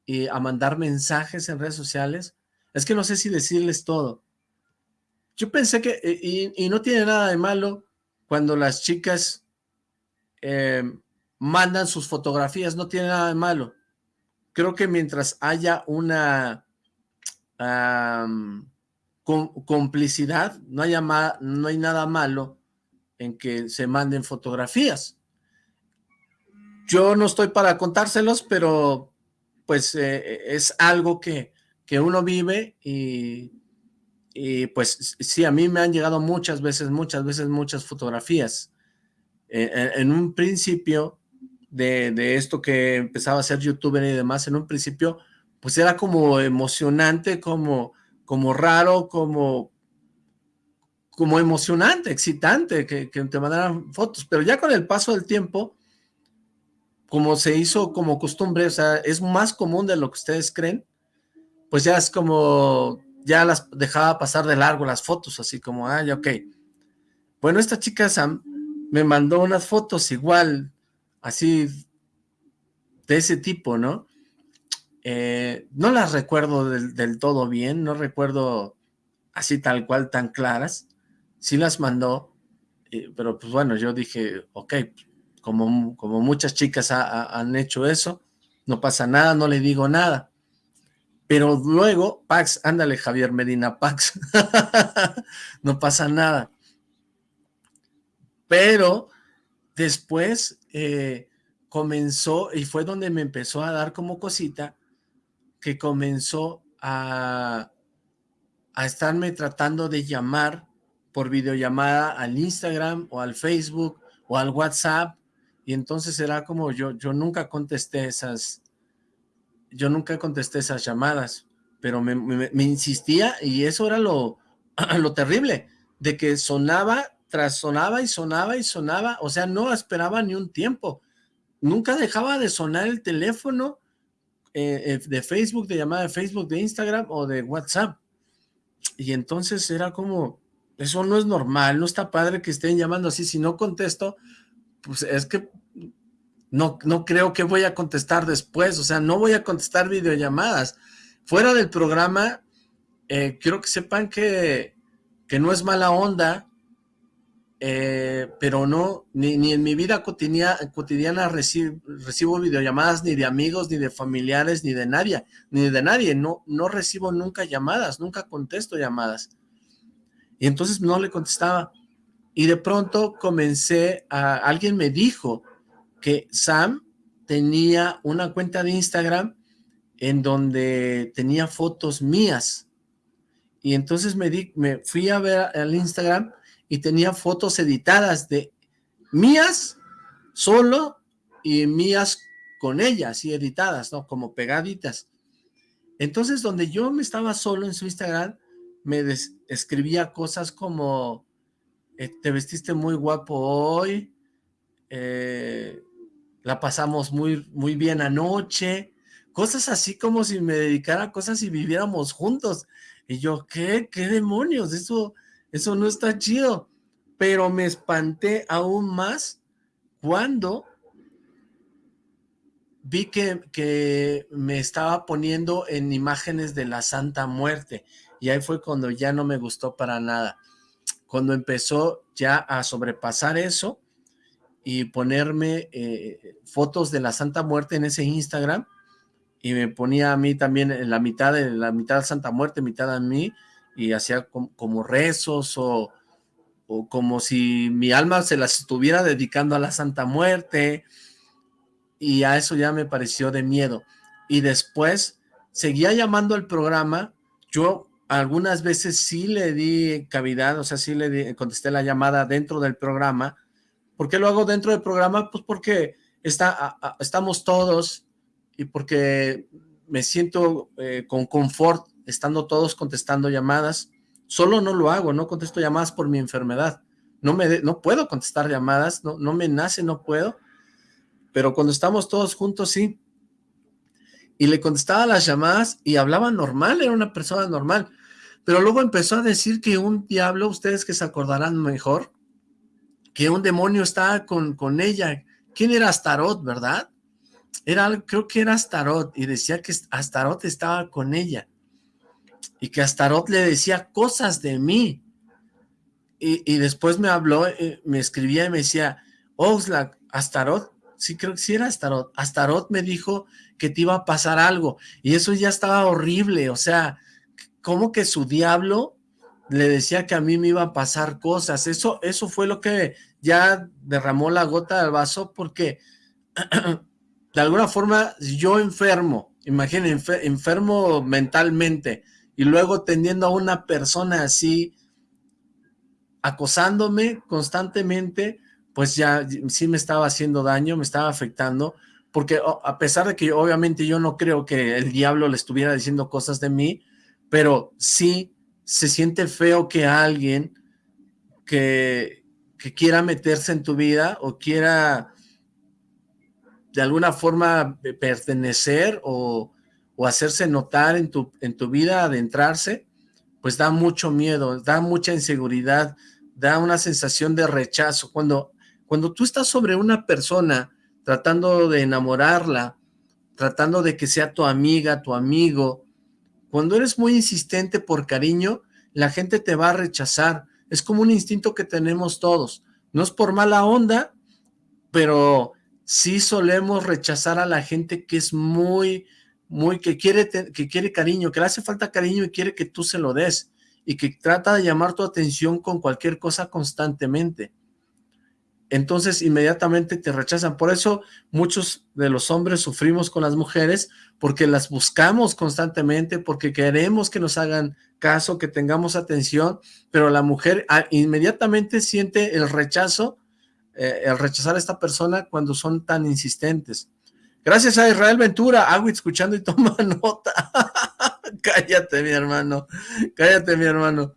y a mandar mensajes en redes sociales, es que no sé si decirles todo, yo pensé que, eh, y, no tiene nada de malo cuando las chicas eh, mandan sus fotografías, no tiene nada de malo. Creo que mientras haya una complicidad, no, haya no hay nada malo en que se manden fotografías. Yo no estoy para contárselos, pero pues eh, es algo que, que uno vive y y pues sí, a mí me han llegado muchas veces, muchas veces, muchas fotografías. Eh, eh, en un principio de, esto que empezaba a ser youtuber y demás, en un principio, pues era como emocionante, como, como raro, como, como emocionante, excitante, que, que te mandaran fotos. Pero ya con el paso del tiempo, como se hizo como costumbre, o sea, es más común de lo que ustedes creen, pues ya es como ya las dejaba pasar de largo las fotos, así como, ah, ya, ok. Bueno, esta chica Sam me mandó unas fotos igual, así, de ese tipo, ¿no? Eh, no las recuerdo del, todo bien, no recuerdo así tal cual, tan claras. Sí las mandó, eh, pero pues bueno, yo dije, ok, como, como muchas chicas han hecho eso, no pasa nada, no le digo nada Pero luego, Pax, ándale Javier Medina, Pax, no pasa nada. Pero después eh, comenzó, y fue donde me empezó a dar como cosita, que comenzó a, a estarme tratando de llamar por videollamada al Instagram o al Facebook o al WhatsApp, y entonces era como yo, yo nunca contesté esas, yo nunca contesté esas llamadas, pero me, insistía y eso era lo, lo terrible, de que sonaba tras sonaba y sonaba y sonaba, o sea, no esperaba ni un tiempo, nunca dejaba de sonar el teléfono eh, eh, de Facebook, de llamada de Facebook, de Instagram o de WhatsApp, y entonces era como, eso no es normal, no está padre que estén llamando así, si no contesto, pues es que no, no creo que voy a contestar después, o sea, no voy a contestar videollamadas. Fuera del programa, eh, quiero que sepan que, que no es mala onda, eh, pero no, ni, en mi vida cotidiana, cotidiana recibo, recibo, videollamadas ni de amigos, ni de familiares, ni de nadie, ni de nadie, no, no recibo nunca llamadas, nunca contesto llamadas. Y entonces no le contestaba. Y de pronto comencé a, alguien me dijo, que Sam tenía una cuenta de Instagram en donde tenía fotos mías. Y entonces me, fui a ver al Instagram y tenía fotos editadas de mías solo y mías con ellas y editadas, ¿no? Como pegaditas. Entonces, donde yo me estaba solo en su Instagram, me escribía cosas como, eh, te vestiste muy guapo hoy, eh, la pasamos muy, muy bien anoche, cosas así como si me dedicara a cosas y viviéramos juntos. Y yo, ¿qué? ¿Qué demonios? Eso, eso no está chido. Pero me espanté aún más cuando vi que, que me estaba poniendo en imágenes de la Santa Muerte. Y ahí fue cuando ya no me gustó para nada. Cuando empezó ya a sobrepasar eso, y ponerme eh, fotos de la Santa Muerte en ese Instagram y me ponía a mí también en la mitad de la mitad Santa Muerte, mitad a mí y hacía como, rezos o, o, como si mi alma se las estuviera dedicando a la Santa Muerte y a eso ya me pareció de miedo. Y después seguía llamando al programa, yo algunas veces sí le di cavidad, o sea, sí le contesté la llamada dentro del programa, ¿Por qué lo hago dentro del programa? Pues porque está, estamos todos y porque me siento eh, con confort estando todos contestando llamadas. Solo no lo hago, no contesto llamadas por mi enfermedad. No, me no puedo contestar llamadas, no, no me nace, no puedo. Pero cuando estamos todos juntos, sí. Y le contestaba las llamadas y hablaba normal, era una persona normal. Pero luego empezó a decir que un diablo, ustedes que se acordarán mejor, que un demonio estaba con, con ella. ¿Quién era Astaroth, verdad? Era, creo que era Astaroth, y decía que Astaroth estaba con ella, y que Astaroth le decía cosas de mí. Y, después me habló, eh, me escribía y me decía, Oxlack, Astaroth, sí creo que sí era Astaroth, Astaroth me dijo que te iba a pasar algo, y eso ya estaba horrible, o sea, como que su diablo le decía que a mí me iba a pasar cosas. Eso, eso fue lo que ya derramó la gota del vaso porque de alguna forma yo enfermo, imaginen, enfermo mentalmente y luego teniendo a una persona así acosándome constantemente, pues ya sí me estaba haciendo daño, me estaba afectando, porque a pesar de que obviamente yo no creo que el diablo le estuviera diciendo cosas de mí, pero sí se siente feo que alguien que, que quiera meterse en tu vida o quiera de alguna forma pertenecer o, o, hacerse notar en tu, en tu vida, adentrarse, pues da mucho miedo, da mucha inseguridad, da una sensación de rechazo. Cuando, cuando tú estás sobre una persona tratando de enamorarla, tratando de que sea tu amiga, tu amigo, cuando eres muy insistente por cariño, la gente te va a rechazar. Es como un instinto que tenemos todos. No es por mala onda, pero sí solemos rechazar a la gente que es muy, muy, que quiere, que quiere cariño, que le hace falta cariño y quiere que tú se lo des, y que trata de llamar tu atención con cualquier cosa constantemente. Entonces inmediatamente te rechazan. Por eso muchos de los hombres sufrimos con las mujeres, porque las buscamos constantemente, porque queremos que nos hagan caso, que tengamos atención, pero la mujer ah, inmediatamente siente el rechazo, eh, el rechazar a esta persona cuando son tan insistentes. Gracias a Israel Ventura, hago escuchando y toma nota. cállate, mi hermano, cállate, mi hermano.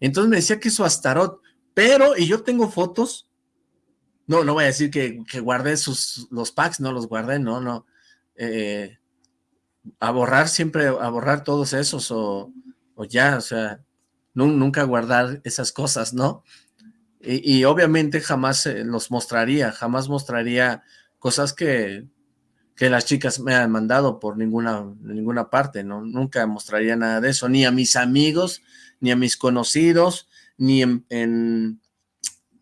Entonces me decía que su Astarot, pero, y yo tengo fotos, no, no voy a decir que, que guardé sus, los packs, no los guardé, no, no. Eh, a borrar siempre, a borrar todos esos, o, ya, o sea, nunca guardar esas cosas, ¿no? Y, obviamente jamás eh, los mostraría, jamás mostraría cosas que, que las chicas me han mandado por ninguna, ninguna parte, ¿no? Nunca mostraría nada de eso, ni a mis amigos, ni a mis conocidos, ni en,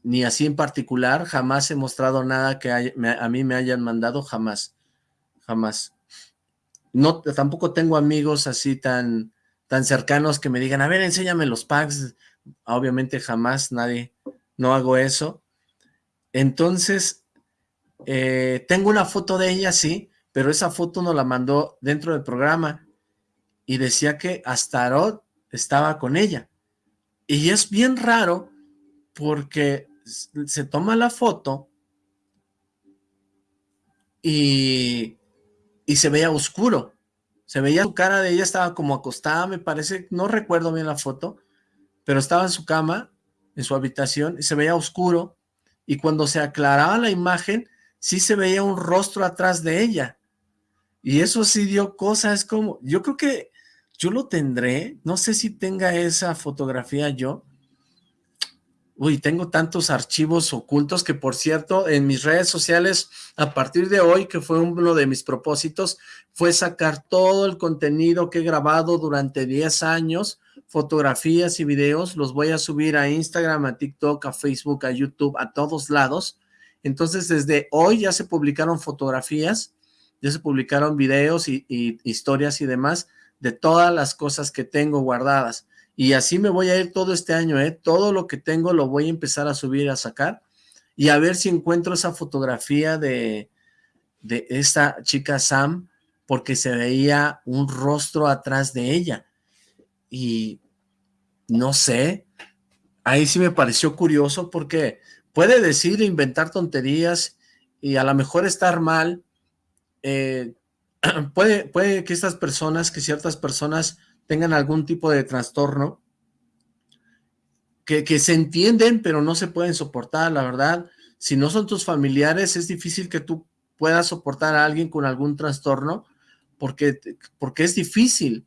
ni así en particular, jamás he mostrado nada que a mí me hayan mandado, jamás, jamás. No, tampoco tengo amigos así tan, tan cercanos que me digan, a ver, enséñame los packs. Obviamente jamás nadie, no hago eso. Entonces, eh, tengo una foto de ella, sí, pero esa foto nos la mandó dentro del programa y decía que Astaroth estaba con ella. Y es bien raro porque se toma la foto y, y se veía oscuro. Se veía su cara de ella, estaba como acostada, me parece, no recuerdo bien la foto, pero estaba en su cama, en su habitación, y se veía oscuro. Y cuando se aclaraba la imagen, sí se veía un rostro atrás de ella. Y eso sí dio cosas como, yo creo que yo lo tendré, no sé si tenga esa fotografía yo. Uy, tengo tantos archivos ocultos que, por cierto, en mis redes sociales, a partir de hoy, que fue uno de mis propósitos, fue sacar todo el contenido que he grabado durante 10 años, fotografías y videos, los voy a subir a Instagram, a TikTok, a Facebook, a YouTube, a todos lados, entonces, desde hoy ya se publicaron fotografías, ya se publicaron videos y, historias y demás de todas las cosas que tengo guardadas. Y así me voy a ir todo este año, ¿eh? Todo lo que tengo lo voy a empezar a subir, a sacar y a ver si encuentro esa fotografía de, de esta chica Sam, porque se veía un rostro atrás de ella. Y no sé, ahí sí me pareció curioso porque puede decir inventar tonterías y a lo mejor estar mal. Eh, puede, puede que estas personas, que ciertas personas tengan algún tipo de trastorno, que, que se entienden pero no se pueden soportar, la verdad. Si no son tus familiares, es difícil que tú puedas soportar a alguien con algún trastorno, porque, porque es difícil,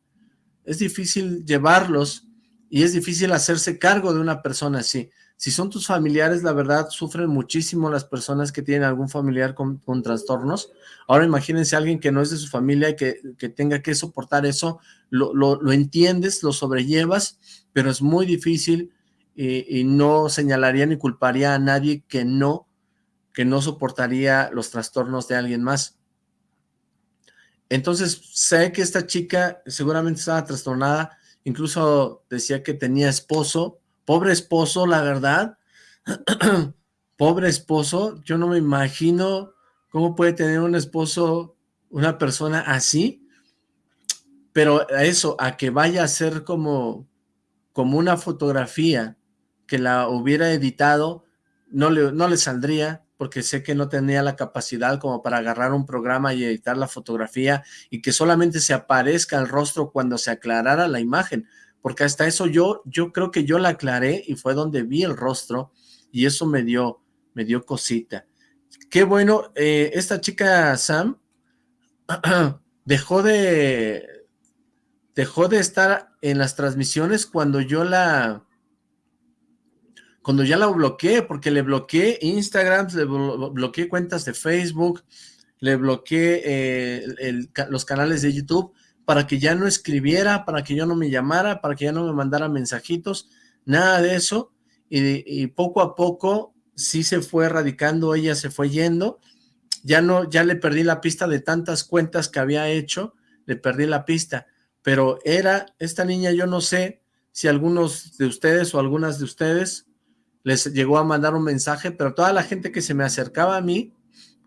es difícil llevarlos y es difícil hacerse cargo de una persona así. Si son tus familiares, la verdad, sufren muchísimo las personas que tienen algún familiar con, trastornos. Ahora imagínense a alguien que no es de su familia y que, tenga que soportar eso, lo, entiendes, lo sobrellevas, pero es muy difícil y, y, no señalaría ni culparía a nadie que no, que no soportaría los trastornos de alguien más. Entonces, sé que esta chica seguramente estaba trastornada, incluso decía que tenía esposo, Pobre esposo, la verdad. Pobre esposo. Yo no me imagino cómo puede tener un esposo una persona así. Pero a eso, a que vaya a ser como, como una fotografía que la hubiera editado, no le, no le saldría, porque sé que no tenía la capacidad como para agarrar un programa y editar la fotografía y que solamente se aparezca el rostro cuando se aclarara la imagen porque hasta eso yo, yo creo que yo la aclaré y fue donde vi el rostro y eso me dio, me dio cosita. Qué bueno, eh, esta chica Sam dejó de, dejó de estar en las transmisiones cuando yo la, cuando ya la bloqueé, porque le bloqueé Instagram, le bloqueé cuentas de Facebook, le bloqueé eh, los canales de YouTube, para que ya no escribiera, para que yo no me llamara, para que ya no me mandara mensajitos, nada de eso, y, poco a poco sí se fue erradicando, ella se fue yendo, ya no, ya le perdí la pista de tantas cuentas que había hecho, le perdí la pista, pero era, esta niña yo no sé si algunos de ustedes o algunas de ustedes les llegó a mandar un mensaje, pero toda la gente que se me acercaba a mí,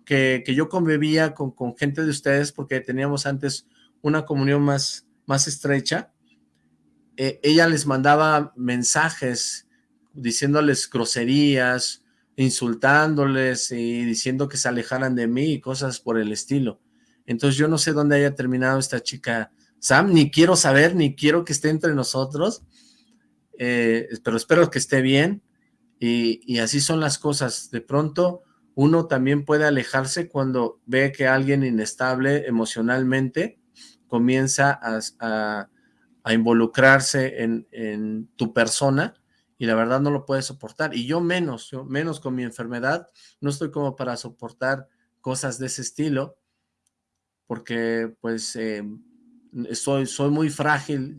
que, que yo convivía con, con, gente de ustedes, porque teníamos antes una comunión más, más estrecha, eh, ella les mandaba mensajes diciéndoles groserías, insultándoles y diciendo que se alejaran de mí y cosas por el estilo. Entonces yo no sé dónde haya terminado esta chica Sam, ni quiero saber, ni quiero que esté entre nosotros, eh, pero espero que esté bien y, y, así son las cosas. De pronto uno también puede alejarse cuando ve que alguien inestable emocionalmente comienza a, a involucrarse en, en tu persona y la verdad no lo puedes soportar. Y yo menos, menos con mi enfermedad, no estoy como para soportar cosas de ese estilo, porque pues eh, soy, soy muy frágil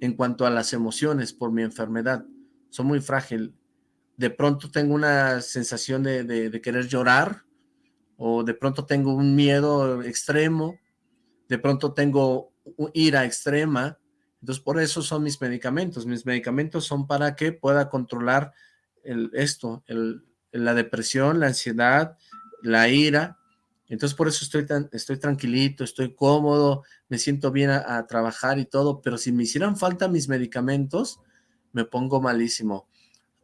en cuanto a las emociones por mi enfermedad, soy muy frágil. De pronto tengo una sensación de, de querer llorar, o de pronto tengo un miedo extremo, de pronto tengo ira extrema, entonces, por eso son mis medicamentos. Mis medicamentos son para que pueda controlar el, esto, el, la depresión, la ansiedad, la ira. Entonces, por eso estoy, tan, estoy tranquilito, estoy cómodo, me siento bien a, trabajar y todo, pero si me hicieran falta mis medicamentos, me pongo malísimo.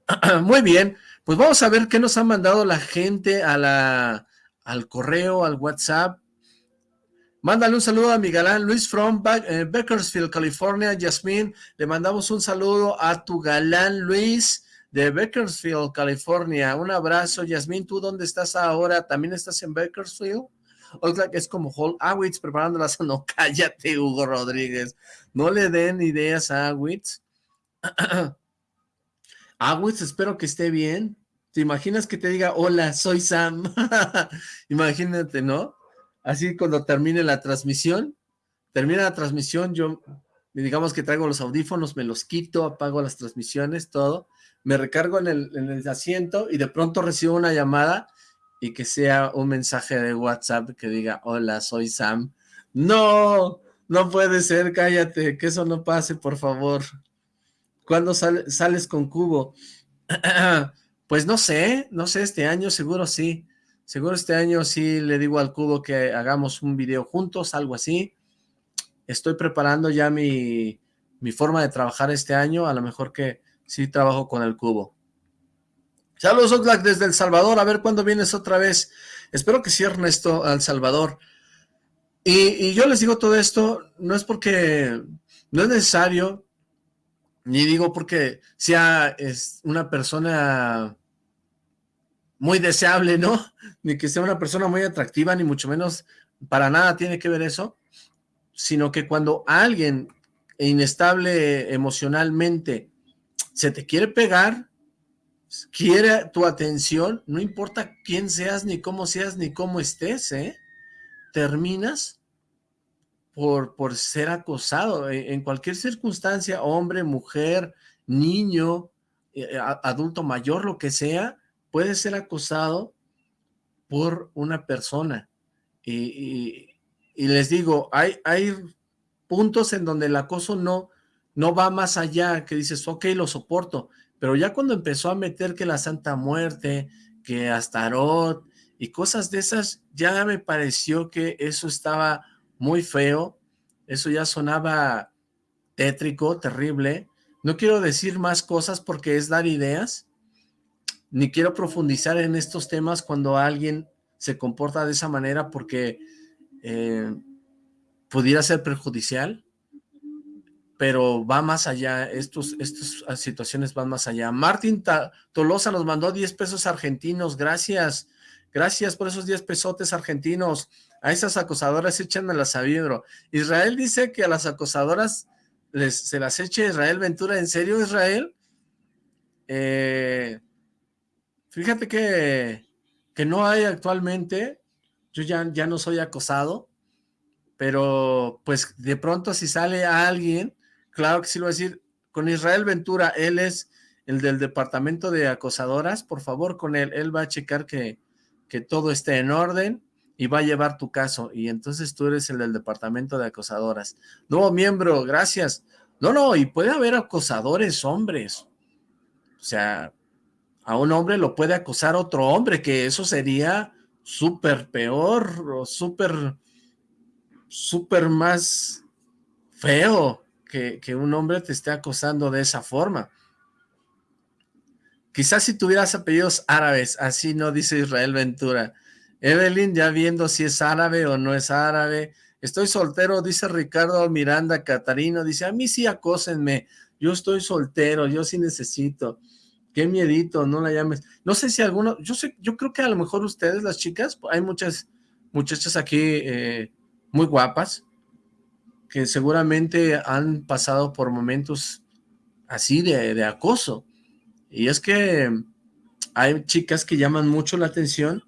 Muy bien, pues vamos a ver qué nos ha mandado la gente a la, al correo, al WhatsApp. Mándale un saludo a mi galán Luis from eh, Bakersfield, California. Yasmín, le mandamos un saludo a tu galán Luis de Bakersfield, California. Un abrazo, Yasmín. ¿Tú dónde estás ahora? ¿También estás en Bakersfield? Oxlack es como Hall Awitz preparando la No, cállate, Hugo Rodríguez. No le den ideas a Awitz. Awitz, espero que esté bien. ¿Te imaginas que te diga, hola, soy Sam? Imagínate, ¿no? Así cuando termine la transmisión, termina la transmisión, yo digamos que traigo los audífonos, me los quito, apago las transmisiones, todo, me recargo en el, en el asiento y de pronto recibo una llamada y que sea un mensaje de WhatsApp que diga, hola, soy Sam. ¡No! No puede ser, cállate, que eso no pase, por favor. ¿Cuándo sale, sales con Cubo? pues no sé, no sé, este año seguro sí. Seguro este año sí le digo al Cubo que hagamos un video juntos, algo así. Estoy preparando ya mi, mi forma de trabajar este año, a lo mejor que sí trabajo con el Cubo. Saludos Oxlack desde El Salvador, a ver cuándo vienes otra vez. Espero que sí, Ernesto, al Salvador. Y, y, yo les digo todo esto, no es porque no es necesario, ni digo porque sea es una persona muy deseable, ¿no? Ni que sea una persona muy atractiva, ni mucho menos para nada tiene que ver eso, sino que cuando alguien inestable emocionalmente se te quiere pegar, quiere tu atención, no importa quién seas, ni cómo seas, ni cómo estés, ¿eh? Terminas por, por ser acosado e, en cualquier circunstancia, hombre, mujer, niño, eh, adulto mayor, lo que sea, puede ser acosado por una persona. Y, y, les digo, hay, hay puntos en donde el acoso no, no va más allá, que dices, ok, lo soporto, pero ya cuando empezó a meter que la Santa Muerte, que Astarot y cosas de esas, ya me pareció que eso estaba muy feo, eso ya sonaba tétrico, terrible. No quiero decir más cosas porque es dar ideas, ni quiero profundizar en estos temas cuando alguien se comporta de esa manera porque eh, pudiera ser perjudicial, pero va más allá, estos, estas situaciones van más allá. Martín Tolosa nos mandó 10 pesos argentinos, gracias, gracias por esos 10 pesotes argentinos, a esas acosadoras échanmelas a vidro. Israel dice que a las acosadoras les, se las eche Israel Ventura, ¿en serio Israel? Eh, Fíjate que, que no hay actualmente, yo ya, ya no soy acosado, pero pues de pronto si sale alguien, claro que sí lo voy a decir, con Israel Ventura, él es el del departamento de acosadoras, por favor con él, él va a checar que, que todo esté en orden y va a llevar tu caso. Y entonces tú eres el del departamento de acosadoras. Nuevo miembro, gracias. No, no, y puede haber acosadores hombres. O sea, a un hombre lo puede acosar otro hombre, que eso sería súper peor o súper, súper más feo que, que un hombre te esté acosando de esa forma. Quizás si tuvieras apellidos árabes, así no dice Israel Ventura. Evelyn, ya viendo si es árabe o no es árabe. Estoy soltero, dice Ricardo Miranda Catarino. Dice, a mí sí acósenme. Yo estoy soltero, yo sí necesito. Qué miedito, no la llames. No sé si alguno, yo sé, yo creo que a lo mejor ustedes, las chicas, hay muchas muchachas aquí eh, muy guapas, que seguramente han pasado por momentos así de, de acoso. Y es que hay chicas que llaman mucho la atención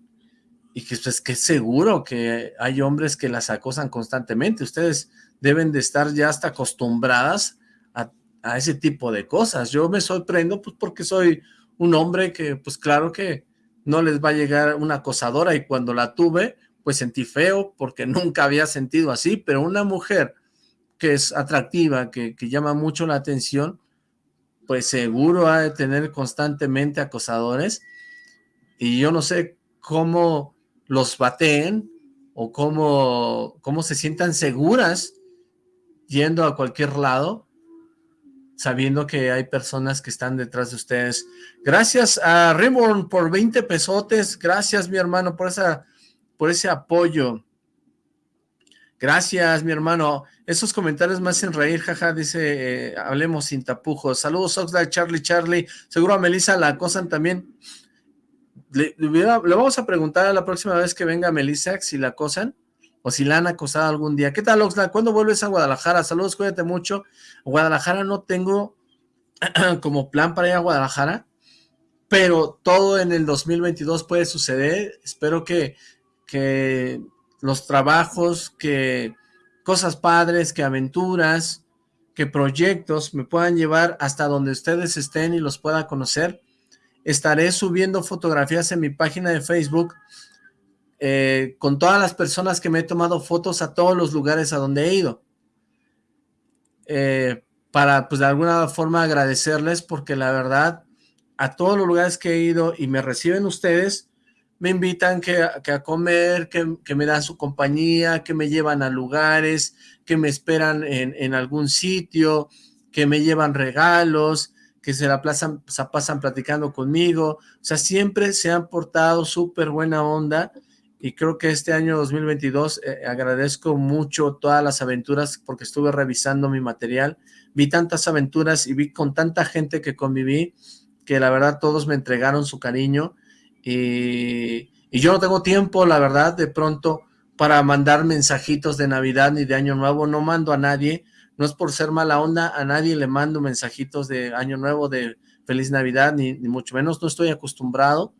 y que pues que seguro que hay hombres que las acosan constantemente. Ustedes deben de estar ya hasta acostumbradas a, ese tipo de cosas. Yo me sorprendo pues porque soy un hombre que pues claro que no les va a llegar una acosadora y cuando la tuve pues sentí feo porque nunca había sentido así, pero una mujer que es atractiva, que, que llama mucho la atención, pues seguro ha de tener constantemente acosadores y yo no sé cómo los bateen o cómo, cómo se sientan seguras yendo a cualquier lado sabiendo que hay personas que están detrás de ustedes. Gracias a Reborn por 20 pesotes, gracias mi hermano por, esa, por ese apoyo. Gracias, mi hermano. Esos comentarios me hacen reír, jaja, dice, eh, hablemos sin tapujos. Saludos, Oxlack, Charlie, Charlie. Seguro a Melissa la acosan también. Le, le, vamos a preguntar a la próxima vez que venga Melissa si la acosan o si la han acosado algún día. ¿Qué tal, Oxlack? ¿Cuándo vuelves a Guadalajara? Saludos, cuídate mucho. Guadalajara no tengo como plan para ir a Guadalajara, pero todo en el 2022 puede suceder. Espero que, que los trabajos, que cosas padres, que aventuras, que proyectos me puedan llevar hasta donde ustedes estén y los pueda conocer. Estaré subiendo fotografías en mi página de Facebook eh, con todas las personas que me he tomado fotos a todos los lugares a donde he ido. Eh, para, pues, de alguna forma agradecerles porque la verdad, a todos los lugares que he ido y me reciben ustedes, me invitan que, que a comer, que, que, me dan su compañía, que me llevan a lugares, que me esperan en, en algún sitio, que me llevan regalos, que se la pasan, se pasan platicando conmigo, o sea, siempre se han portado súper buena onda, y creo que este año 2022 eh, agradezco mucho todas las aventuras, porque estuve revisando mi material, vi tantas aventuras y vi con tanta gente que conviví, que la verdad todos me entregaron su cariño, y, y, yo no tengo tiempo, la verdad, de pronto para mandar mensajitos de Navidad ni de Año Nuevo, no mando a nadie, no es por ser mala onda, a nadie le mando mensajitos de Año Nuevo, de Feliz Navidad, ni, ni mucho menos, no estoy acostumbrado,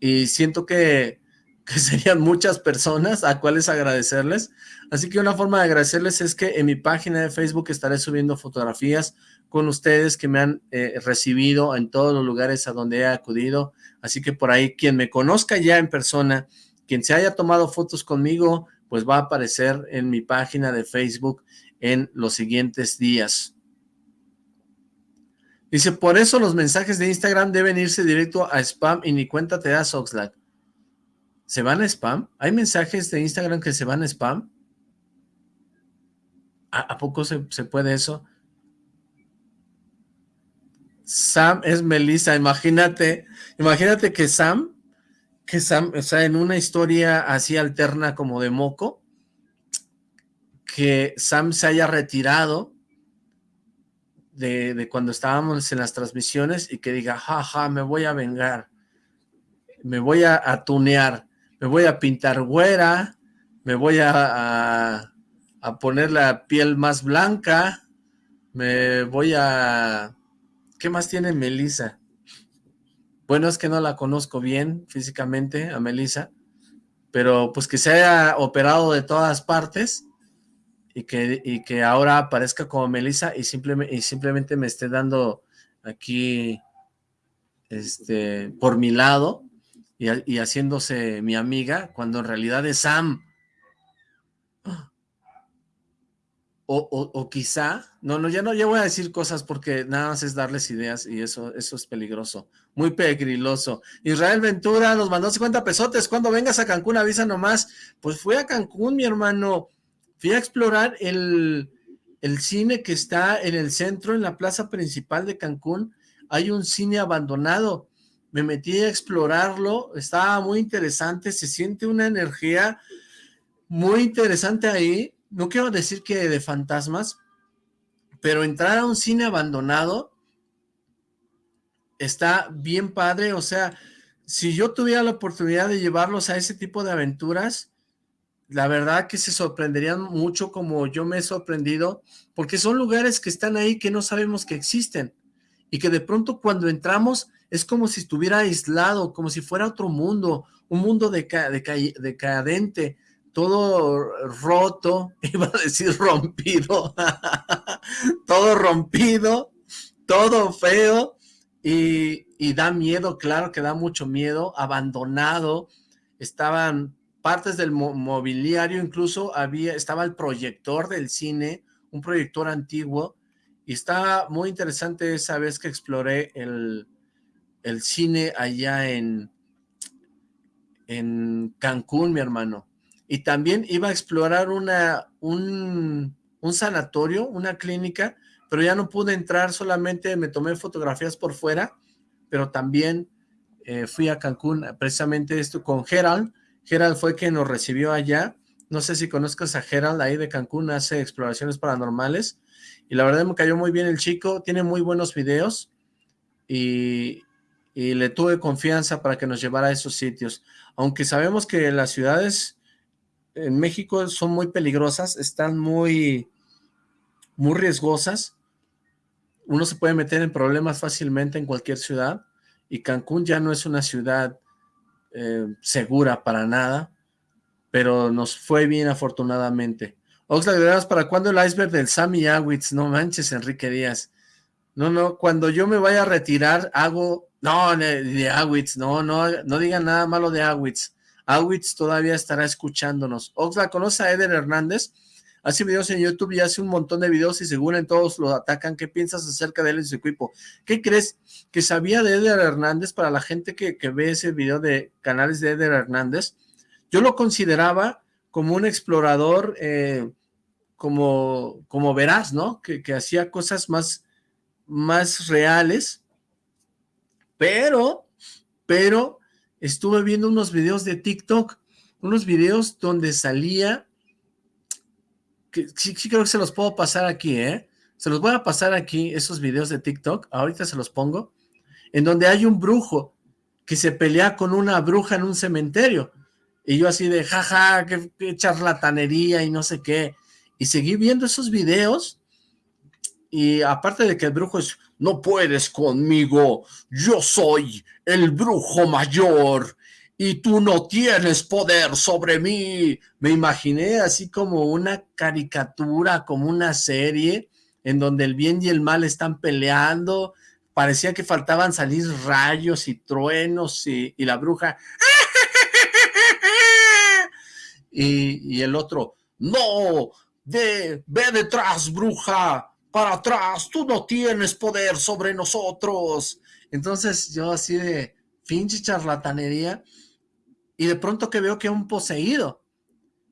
y siento que, que serían muchas personas a cuales agradecerles, así que una forma de agradecerles es que en mi página de Facebook estaré subiendo fotografías con ustedes que me han eh, recibido en todos los lugares a donde he acudido, Así que por ahí, quien me conozca ya en persona, quien se haya tomado fotos conmigo, pues va a aparecer en mi página de Facebook en los siguientes días. Dice, por eso los mensajes de Instagram deben irse directo a spam y ni cuenta te das Oxlack. ¿Se van a spam? ¿Hay mensajes de Instagram que se van a spam? ¿A, poco se, se puede eso? Sam es Melissa, imagínate, imagínate que Sam, que Sam, o sea, en una historia así alterna como de moco, que Sam se haya retirado de, de cuando estábamos en las transmisiones y que diga, jaja, me voy a vengar, me voy a, a tunear, me voy a pintar güera, me voy a, a, poner la piel más blanca, me voy a ¿Qué más tiene Melissa? Bueno, es que no la conozco bien físicamente a Melissa, pero pues que se haya operado de todas partes y que, y que ahora aparezca como Melissa y simplemente, y simplemente me esté dando aquí este por mi lado, y, haciéndose mi amiga, cuando en realidad es Sam. O, quizá, no, no, ya no, ya voy a decir cosas porque nada más es darles ideas y eso, eso es peligroso, muy peligroso. Israel Ventura nos mandó 50 pesotes, cuando vengas a Cancún avisa nomás. Pues fui a Cancún, mi hermano, fui a explorar el, el cine que está en el centro, en la plaza principal de Cancún, hay un cine abandonado, me metí a explorarlo, estaba muy interesante, se siente una energía muy interesante ahí, no quiero decir que de fantasmas, pero entrar a un cine abandonado está bien padre, o sea, si yo tuviera la oportunidad de llevarlos a ese tipo de aventuras, la verdad que se sorprenderían mucho como yo me he sorprendido, porque son lugares que están ahí que no sabemos que existen, y que de pronto cuando entramos es como si estuviera aislado, como si fuera otro mundo, un mundo decadente, todo roto, iba a decir rompido, todo rompido, todo feo, y, y da miedo, claro que da mucho miedo, abandonado, estaban partes del mobiliario, incluso había, estaba el proyector del cine, un proyector antiguo, y estaba muy interesante esa vez que exploré el, el cine allá en, en Cancún, mi hermano. Y también iba a explorar una, un, un sanatorio, una clínica, pero ya no pude entrar, solamente me tomé fotografías por fuera, pero también eh, fui a Cancún, precisamente esto con Gerald, Gerald fue quien nos recibió allá, no sé si conozcas a Gerald ahí de Cancún, hace exploraciones paranormales, y la verdad me cayó muy bien el chico, tiene muy buenos videos, y, y le tuve confianza para que nos llevara a esos sitios. Aunque sabemos que las ciudades en México son muy peligrosas, están muy, muy riesgosas, uno se puede meter en problemas fácilmente en cualquier ciudad, y Cancún ya no es una ciudad eh, segura para nada, pero nos fue bien afortunadamente. Oxlack, ¿para cuándo el iceberg del Sammy Awitz? No manches, Enrique Díaz. No, no, cuando yo me vaya a retirar, hago... No, de, Awitz, no, no, no digan nada malo de Awitz. Awitz todavía estará escuchándonos. Oxlack, ¿conoce a Eder Hernández? Hace videos en YouTube y hace un montón de videos y según en todos lo atacan. ¿Qué piensas acerca de él y su equipo? ¿Qué crees que sabía de Eder Hernández para la gente que, ve ese video de canales de Eder Hernández? Yo lo consideraba como un explorador, eh, como, como verás, ¿no? Que, que hacía cosas más, más reales, pero, pero estuve viendo unos videos de TikTok, unos videos donde salía sí, creo que se los puedo pasar aquí, ¿eh? Se los voy a pasar aquí, esos videos de TikTok, ahorita se los pongo, en donde hay un brujo que se pelea con una bruja en un cementerio. Y yo así de, jaja, qué, charlatanería y no sé qué. Y seguí viendo esos videos y aparte de que el brujo es, no puedes conmigo, yo soy el brujo mayor y tú no tienes poder sobre mí. Me imaginé así como una caricatura, como una serie, en donde el bien y el mal están peleando, parecía que faltaban salir rayos y truenos y, la bruja, y, el otro, no, de, ve detrás, bruja, para atrás, tú no tienes poder sobre nosotros. Entonces yo así de pinche charlatanería, y de pronto que veo que un poseído,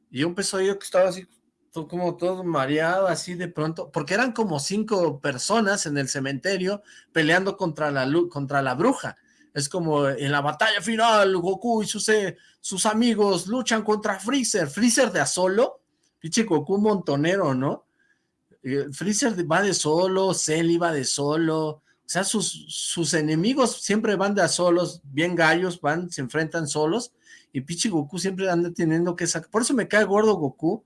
y empezó yo que estaba así, como todo mareado, así de pronto, porque eran como cinco personas en el cementerio peleando contra la, contra la bruja, es como en la batalla final, Goku y sus, eh, sus amigos luchan contra Freezer, Freezer de a solo, pinche Goku montonero, ¿no? Eh, Freezer va de solo, Cell va de solo, o sea, sus, sus enemigos siempre van de a solos, bien gallos, van, se enfrentan solos, y Pichi Goku siempre anda teniendo que sacar, por eso me cae gordo Goku,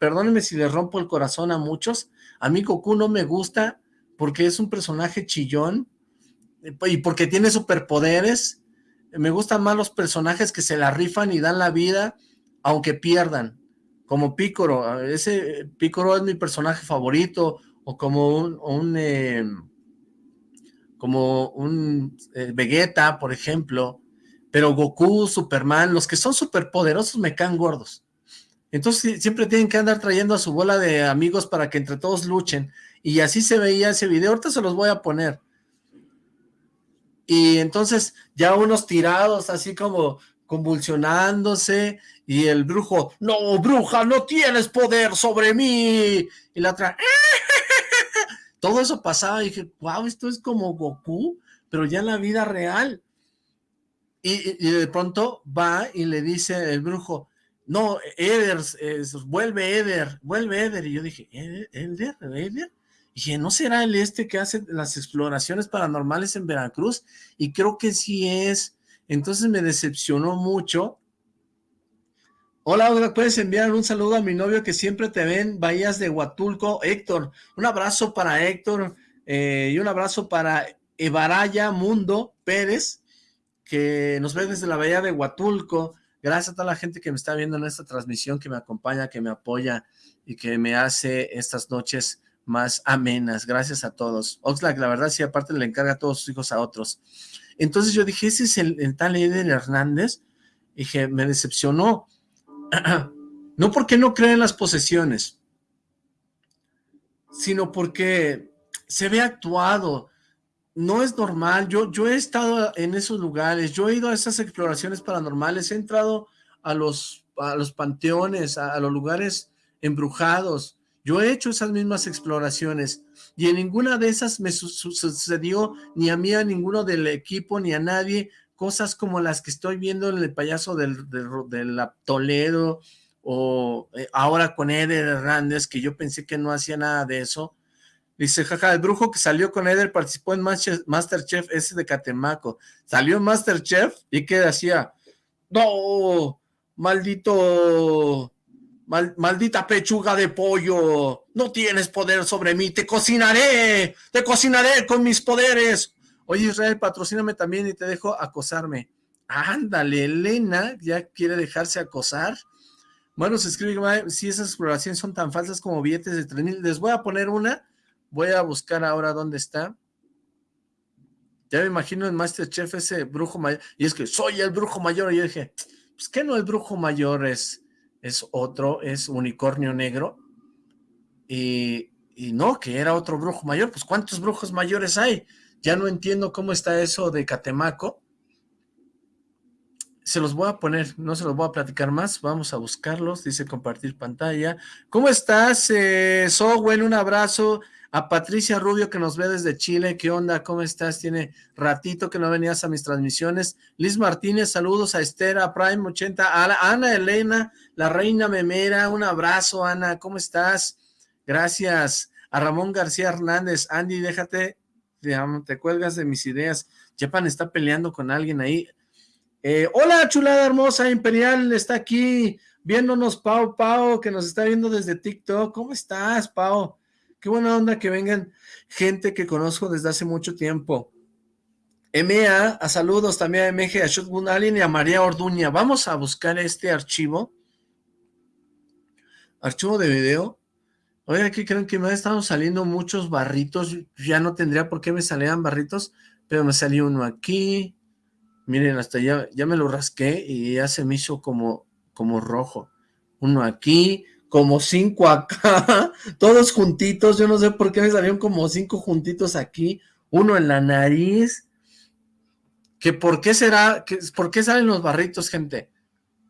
perdónenme si le rompo el corazón a muchos, a mí Goku no me gusta porque es un personaje chillón y porque tiene superpoderes, me gustan más los personajes que se la rifan y dan la vida aunque pierdan, como Picoro, ese Picoro es mi personaje favorito, o como un, em, como un eh, Vegeta, por ejemplo, pero Goku, Superman, los que son superpoderosos me caen gordos. Entonces siempre tienen que andar trayendo a su bola de amigos para que entre todos luchen. Y así se veía ese video, ahorita se los voy a poner. Y entonces ya unos tirados así como convulsionándose y el brujo, no, bruja, no tienes poder sobre mí. Y la otra, todo eso pasaba y dije, wow, esto es como Goku, pero ya en la vida real. Y, de pronto va y le dice el brujo, no, Eder, vuelve Eder, vuelve Eder. Y yo dije, ¿Eder? ¿Eder? Y dije, ¿no será el este que hace las exploraciones paranormales en Veracruz? Y creo que sí es. Entonces me decepcionó mucho. Hola, ¿puedes enviar un saludo a mi novio que siempre te ven, Bahías de Huatulco, Héctor. Un abrazo para Héctor eh, y un abrazo para Evaraya Mundo Pérez, que nos ve desde la Bahía de Huatulco. Gracias a toda la gente que me está viendo en esta transmisión, que me acompaña, que me apoya y que me hace estas noches más amenas. Gracias a todos. Oxlack, la verdad, sí, aparte le encarga a todos sus hijos a otros. Entonces yo dije, ese es el, tal Eder Hernández. dije, me decepcionó. no porque no cree en las posesiones, sino porque se ve actuado, no es normal, yo, yo he estado en esos lugares, yo he ido a esas exploraciones paranormales, he entrado a los, a los panteones, a, los lugares embrujados, yo he hecho esas mismas exploraciones y en ninguna de esas me sucedió ni a mí, a ninguno del equipo, ni a nadie, cosas como las que estoy viendo en el payaso del, del, Toledo o eh, ahora con Eder Hernández, que yo pensé que no hacía nada de eso, Dice, jaja, el brujo que salió con Eder participó en Masterchef ese de Catemaco. Salió en Masterchef y que decía, no, maldito, maldita pechuga de pollo, no tienes poder sobre mí, te cocinaré, te cocinaré con mis poderes. Oye Israel, patrocíname también y te dejo acosarme. Ándale, Elena ya quiere dejarse acosar. Bueno, se escribe, si esas exploraciones son tan falsas como billetes de 3 mil, les voy a poner una Voy a buscar ahora dónde está. Ya me imagino en Masterchef ese brujo mayor. Y es que soy el brujo mayor. Y yo dije, pues que no el brujo mayor es, es otro, es unicornio negro. Y, y no, que era otro brujo mayor. Pues ¿cuántos brujos mayores hay? Ya no entiendo cómo está eso de Catemaco. Se los voy a poner, no se los voy a platicar más. Vamos a buscarlos. Dice compartir pantalla. ¿Cómo estás, eh, Sowell? Un abrazo. A Patricia Rubio que nos ve desde Chile, ¿qué onda? ¿Cómo estás? Tiene ratito que no venías a mis transmisiones. Liz Martínez, saludos a Esther, a Prime 80, a Ana Elena, la reina memera, un abrazo Ana, ¿cómo estás? Gracias. A Ramón García Hernández, Andy, déjate, te, cuelgas de mis ideas. Japan está peleando con alguien ahí. Eh, hola, chulada hermosa, Imperial, está aquí viéndonos Pau Pau, que nos está viendo desde TikTok. ¿Cómo estás, Pau? Qué buena onda que vengan gente que conozco desde hace mucho tiempo. MA, a saludos también a MG, a Shotgun Alien y a María Orduña. Vamos a buscar este archivo. Archivo de video. Oye, aquí creen que me han estado saliendo muchos barritos. Ya no tendría por qué me salieran barritos, pero me salió uno aquí. Miren, hasta ya, ya me lo rasqué y ya se me hizo como, como rojo. Uno aquí, como cinco acá, todos juntitos, yo no sé por qué me salieron como cinco juntitos aquí, uno en la nariz, que por qué será, que, por qué salen los barritos, gente,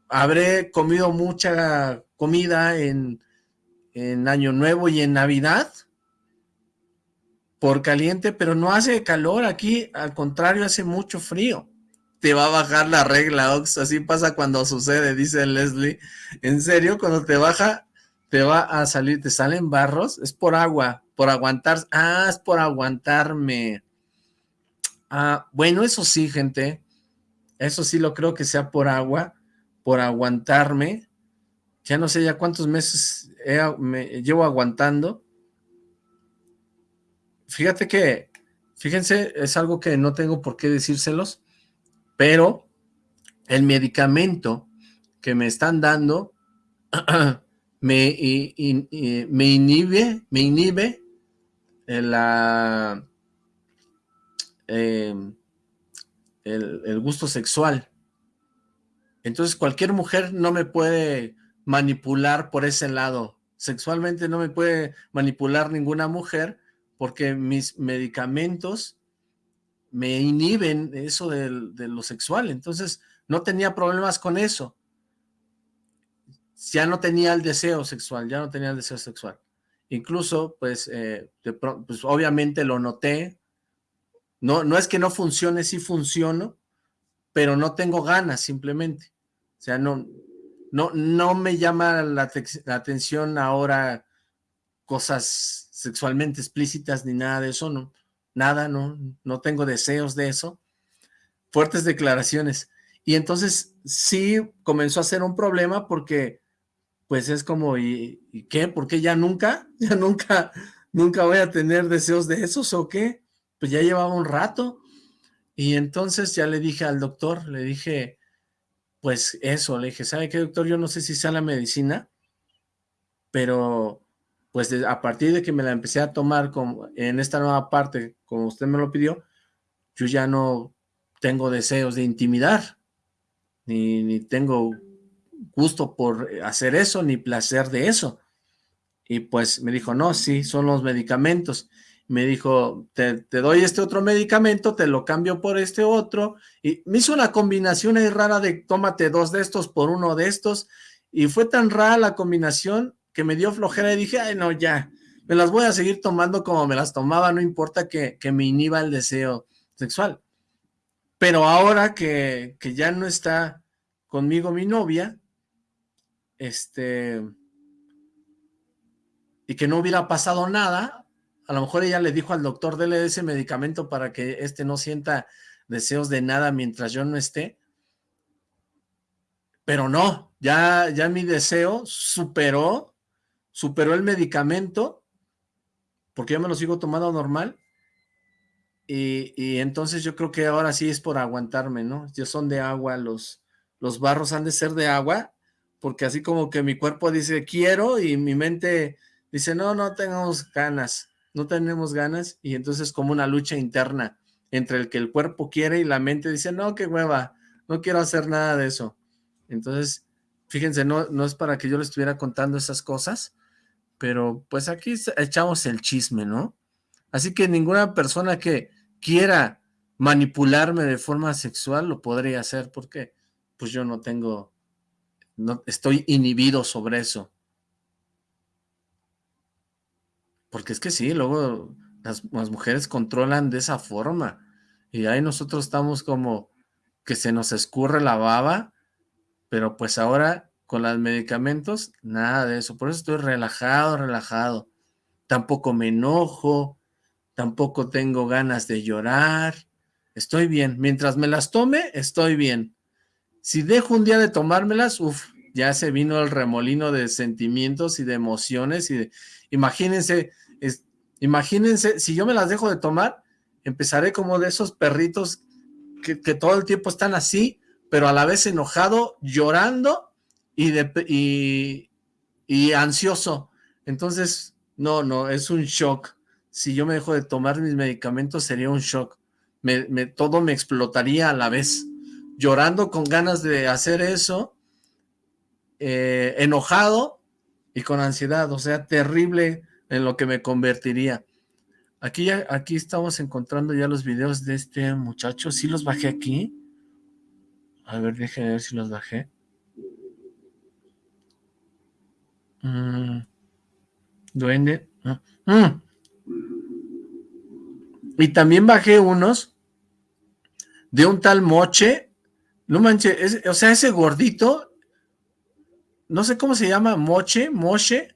habré comido mucha comida en, en Año Nuevo y en Navidad, por caliente, pero no hace calor aquí, al contrario, hace mucho frío. Te va a bajar la regla, Ox, así pasa cuando sucede, dice Leslie. En serio, cuando te baja te va a salir, te salen barros, es por agua, por aguantar, ah, es por aguantarme. Ah, bueno, eso sí, gente, eso sí lo creo que sea por agua, por aguantarme. Ya no sé ya cuántos meses me llevo aguantando. Fíjate que, fíjense, es algo que no tengo por qué decírselos, pero el medicamento que me están dando me, me inhibe, inhibe la, em, el, gusto sexual. Entonces cualquier mujer no me puede manipular por ese lado. Sexualmente no me puede manipular ninguna mujer porque mis medicamentos me inhiben eso de, lo sexual. Entonces no tenía problemas con eso. Ya no tenía el deseo sexual, ya no tenía el deseo sexual. Incluso, pues, eh, pues obviamente lo noté. No, no es que no funcione, sí funciono, pero no tengo ganas simplemente. O sea, no, no, no me llama la, atención ahora cosas sexualmente explícitas ni nada de eso, no, nada, no, no tengo deseos de eso. Fuertes declaraciones. Y entonces sí comenzó a ser un problema porque pues es como, ¿y, ¿y qué? ¿Por qué ya nunca? ¿Ya nunca, nunca voy a tener deseos de esos o qué? Pues ya llevaba un rato. Y entonces ya le dije al doctor, le dije, pues eso, le dije, ¿sabe qué, doctor? Yo no sé si sea la medicina, pero pues a partir de que me la empecé a tomar como en esta nueva parte, como usted me lo pidió, yo ya no tengo deseos de intimidar, ni, ni tengo gusto por hacer eso, ni placer de eso. Y pues me dijo, no, sí, son los medicamentos me dijo, te, doy este otro medicamento, te lo cambio por este otro, y me hizo una combinación ahí rara de tómate dos de estos por uno de estos, y fue tan rara la combinación que me dio flojera y dije, ay no, ya, me las voy a seguir tomando como me las tomaba, no importa que, me inhiba el deseo sexual. Pero ahora que, que ya no está conmigo mi novia, este, y que no hubiera pasado nada, a lo mejor ella le dijo al doctor, dele ese medicamento para que este no sienta deseos de nada mientras yo no esté. Pero no, ya, ya mi deseo superó, superó el medicamento, porque yo me lo sigo tomando normal, y, y, entonces yo creo que ahora sí es por aguantarme, ¿no? Ya son de agua, los, los barros han de ser de agua, porque así como que mi cuerpo dice quiero y mi mente dice no, no tengamos ganas no tenemos ganas y entonces como una lucha interna entre el que el cuerpo quiere y la mente dice, no, qué hueva, no quiero hacer nada de eso. Entonces, fíjense, no, no es para que yo le estuviera contando esas cosas, pero pues aquí echamos el chisme, ¿no? Así que ninguna persona que quiera manipularme de forma sexual lo podría hacer porque pues yo no tengo, no estoy inhibido sobre eso. Porque es que sí, luego las, mujeres controlan de esa forma. Y ahí nosotros estamos como que se nos escurre la baba, pero pues ahora con los medicamentos, nada de eso. Por eso estoy relajado, relajado. Tampoco me enojo, tampoco tengo ganas de llorar. Estoy bien. Mientras me las tome, estoy bien. Si dejo un día de tomármelas, uff, ya se vino el remolino de sentimientos y de emociones y de, imagínense Imagínense, si yo me las dejo de tomar, empezaré como de esos perritos que, todo el tiempo están así, pero a la vez enojado, llorando y, de, y, ansioso. Entonces, no, no, es un shock. Si yo me dejo de tomar mis medicamentos, sería un shock. Todo me explotaría a la vez. Llorando con ganas de hacer eso, eh, enojado y con ansiedad. O sea, terrible en lo que me convertiría. Aquí, aquí estamos encontrando ya los videos de este muchacho. ¿Sí los bajé aquí? A ver, déjenme ver si los bajé. Mm, duende. Mm. Y también bajé unos de un tal Moche. No manches, o sea, ese gordito, no sé cómo se llama, Moche, Moche,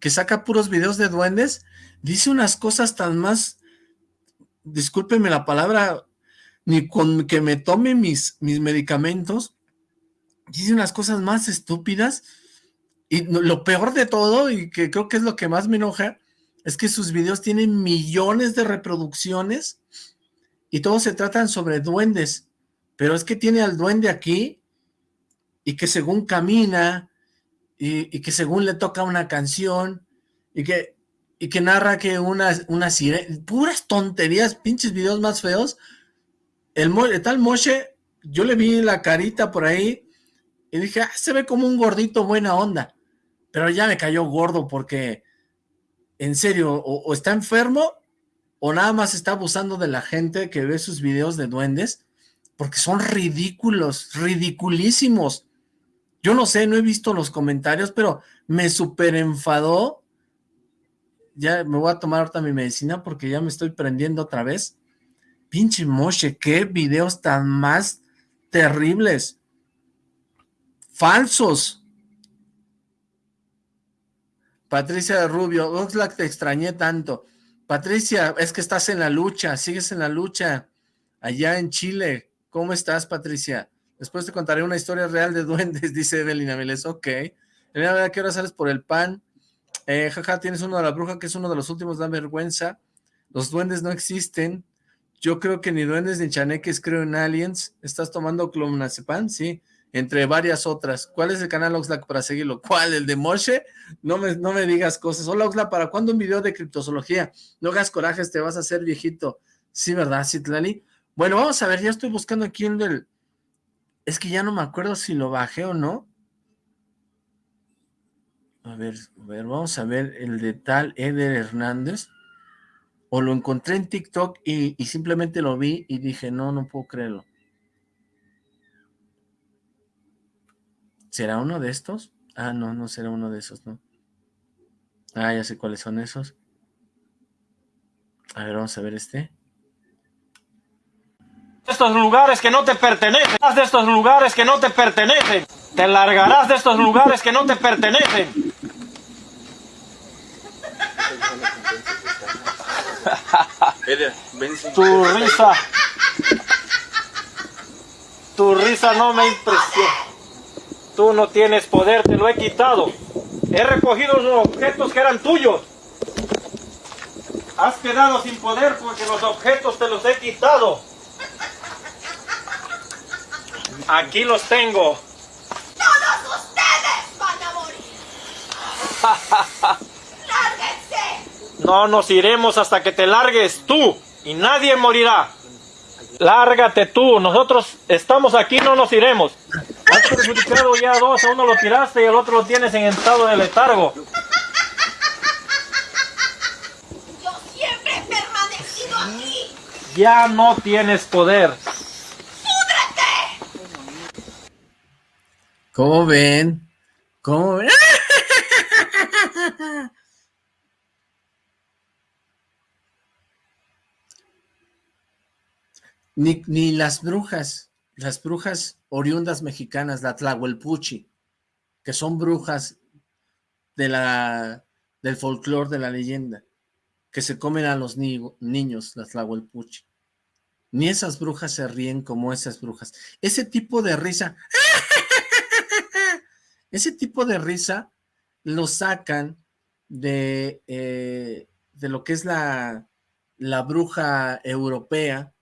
que saca puros videos de duendes, dice unas cosas tan más, discúlpeme la palabra, ni con que me tome mis, mis medicamentos, dice unas cosas más estúpidas, y lo peor de todo, y que creo que es lo que más me enoja, es que sus videos tienen millones de reproducciones, y todos se tratan sobre duendes, pero es que tiene al duende aquí, y que según camina, y, que según le toca una canción y que, y que narra que una, una sirena, puras tonterías, pinches videos más feos. El, tal Moshe, yo le vi la carita por ahí Y dije, ah, se ve como un gordito buena onda. Pero ya me cayó gordo porque, en serio, o, está enfermo o nada más está abusando de la gente que ve sus videos de duendes, porque son ridículos, ridiculísimos. Yo no sé, no he visto los comentarios, pero me súper enfadó. Ya me voy a tomar ahorita mi medicina porque ya me estoy prendiendo otra vez. Pinche moche, qué videos tan más terribles. Falsos. Patricia Rubio, Oxlack, te extrañé tanto. Patricia, es que estás en la lucha, sigues en la lucha allá en Chile. ¿Cómo estás, Patricia? Después te contaré una historia real de duendes, dice Evelina Miles. Ok. Elena, ¿qué hora sales por el pan? Eh, jaja, tienes uno de la bruja que es uno de los últimos, da vergüenza. Los duendes no existen. Yo creo que ni duendes ni chaneques creo en aliens. ¿Estás tomando clonazepam? Sí entre varias otras. ¿Cuál es el canal Oxlack para seguirlo? ¿Cuál? ¿El de Moshe? No me, no me digas cosas. Hola Oxlack, ¿para cuándo un video de criptozoología? No hagas corajes, te vas a hacer viejito. Sí, ¿verdad, Citlali? Bueno, vamos a ver, ya estoy buscando aquí el del... Es que ya no me acuerdo si lo bajé o no. A ver, a ver, vamos a ver el de tal Eder Hernández. O lo encontré en TikTok y, y simplemente lo vi y dije, no, no puedo creerlo. ¿Será uno de estos? Ah, no, no será uno de esos, ¿no? Ah, ya sé cuáles son esos. A ver, vamos a ver este. Estos lugares que no te pertenecen. De estos lugares que no te pertenecen. Te largarás de estos lugares que no te pertenecen. tu risa. Tu risa no me impresiona. Tú no tienes poder, te lo he quitado. He recogido los objetos que eran tuyos. Has quedado sin poder porque los objetos te los he quitado. Aquí los tengo. Todos ustedes van a morir. ¡Lárguense! No nos iremos hasta que te largues tú y nadie morirá. Lárgate tú, nosotros estamos aquí, no nos iremos. Has perjudicado ya dos, a uno lo tiraste y al otro lo tienes en estado de letargo. Yo siempre he permanecido aquí. Ya no tienes poder. ¡Púdrete! ¿Cómo ven? ¿Cómo ven? Ni, ni las brujas, las brujas oriundas mexicanas, la Tlahuelpuchi, que son brujas de la, del folclore de la leyenda, que se comen a los niños, las Tlahuelpuchi. Ni esas brujas se ríen como esas brujas. Ese tipo de risa, ese tipo de risa lo sacan de, eh, de lo que es la, la bruja europea,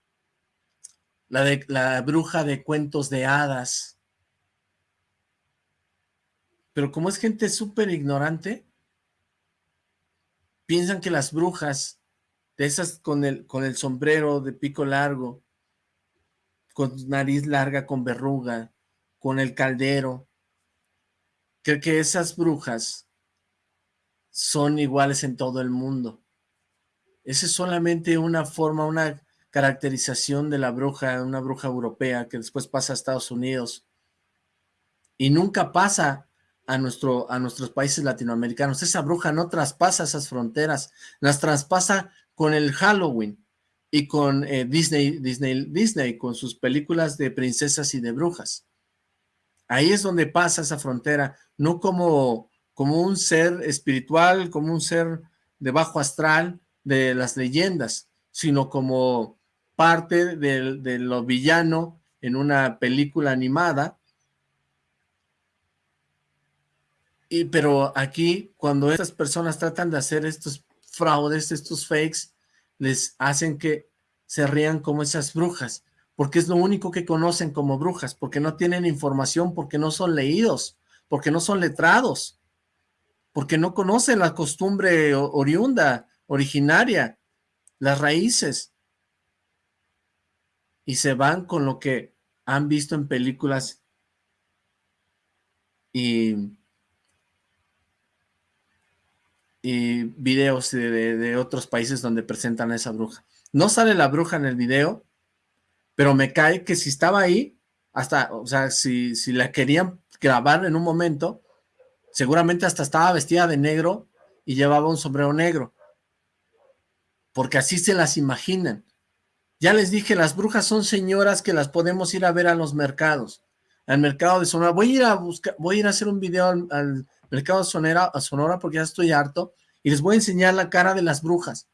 la, de, la bruja de cuentos de hadas. Pero como es gente súper ignorante, piensan que las brujas, de esas con el, con el sombrero de pico largo, con nariz larga, con verruga, con el caldero, creo que esas brujas son iguales en todo el mundo. Esa es solamente una forma, una caracterización de la bruja, una bruja europea que después pasa a Estados Unidos y nunca pasa a, nuestro, a nuestros países latinoamericanos. Esa bruja no traspasa esas fronteras, las traspasa con el Halloween y con eh, Disney, Disney, Disney, con sus películas de princesas y de brujas. Ahí es donde pasa esa frontera, no como, como un ser espiritual, como un ser de bajo astral de las leyendas, sino como parte de, lo villano en una película animada. Y, pero aquí, cuando estas personas tratan de hacer estos fraudes, estos fakes, les hacen que se rían como esas brujas, porque es lo único que conocen como brujas, porque no tienen información, porque no son leídos, porque no son letrados, porque no conocen la costumbre oriunda, originaria, las raíces. Y se van con lo que han visto en películas y, y videos de, otros países donde presentan a esa bruja. No sale la bruja en el video, pero me cae que si estaba ahí, hasta, o sea, si, si la querían grabar en un momento, seguramente hasta estaba vestida de negro y llevaba un sombrero negro. Porque así se las imaginan. Ya les dije, las brujas son señoras que las podemos ir a ver a los mercados. Al mercado de Sonora. Voy a ir a buscar, voy a ir a hacer un video al, mercado de Sonora, Sonora porque ya estoy harto. Y les voy a enseñar la cara de las brujas.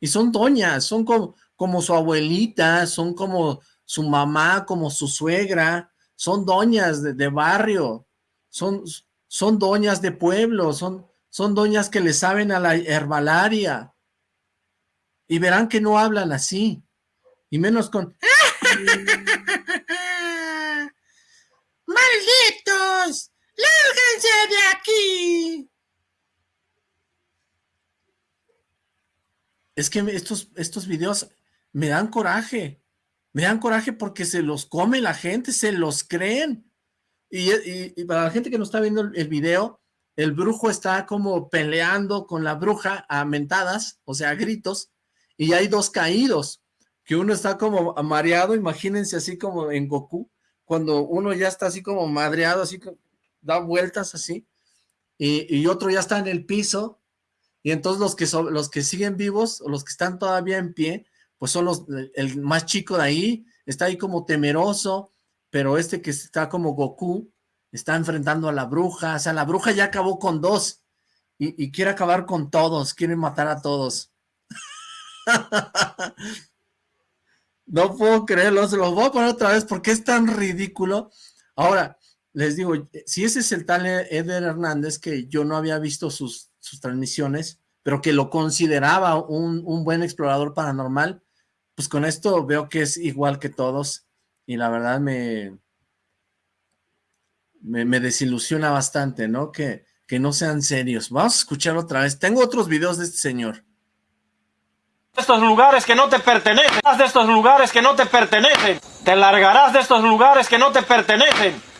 Y son doñas, son como, como su abuelita, son como su mamá, como su suegra. Son doñas de, barrio. Son, son doñas de pueblo. Son, son doñas que le saben a la herbalaria. Y verán que no hablan así. Y menos con... ¡Malditos! ¡Lárganse de aquí! Es que estos, estos videos me dan coraje. Me dan coraje porque se los come la gente, se los creen. Y, para la gente que no está viendo el, video, el brujo está como peleando con la bruja a mentadas, o sea, a gritos, y hay dos caídos que uno está como mareado, imagínense así como en Goku, cuando uno ya está así como madreado, así que da vueltas así, y, otro ya está en el piso, y entonces los que, son, los que siguen vivos, o los que están todavía en pie, pues son los, el más chico de ahí, está ahí como temeroso, pero este que está como Goku, está enfrentando a la bruja, o sea, la bruja ya acabó con dos, y, y quiere acabar con todos, quiere matar a todos. No puedo creerlo, se los voy a poner otra vez porque es tan ridículo. Ahora, les digo, si ese es el tal Eder Hernández, que yo no había visto sus, sus transmisiones, pero que lo consideraba un, un, buen explorador paranormal, pues con esto veo que es igual que todos, y la verdad me, me, desilusiona bastante, ¿no? Que, que no sean serios. Vamos a escuchar otra vez. Tengo otros videos de este señor estos lugares que no te pertenecen. de estos lugares que no te pertenecen. Te largarás de estos lugares que no te pertenecen.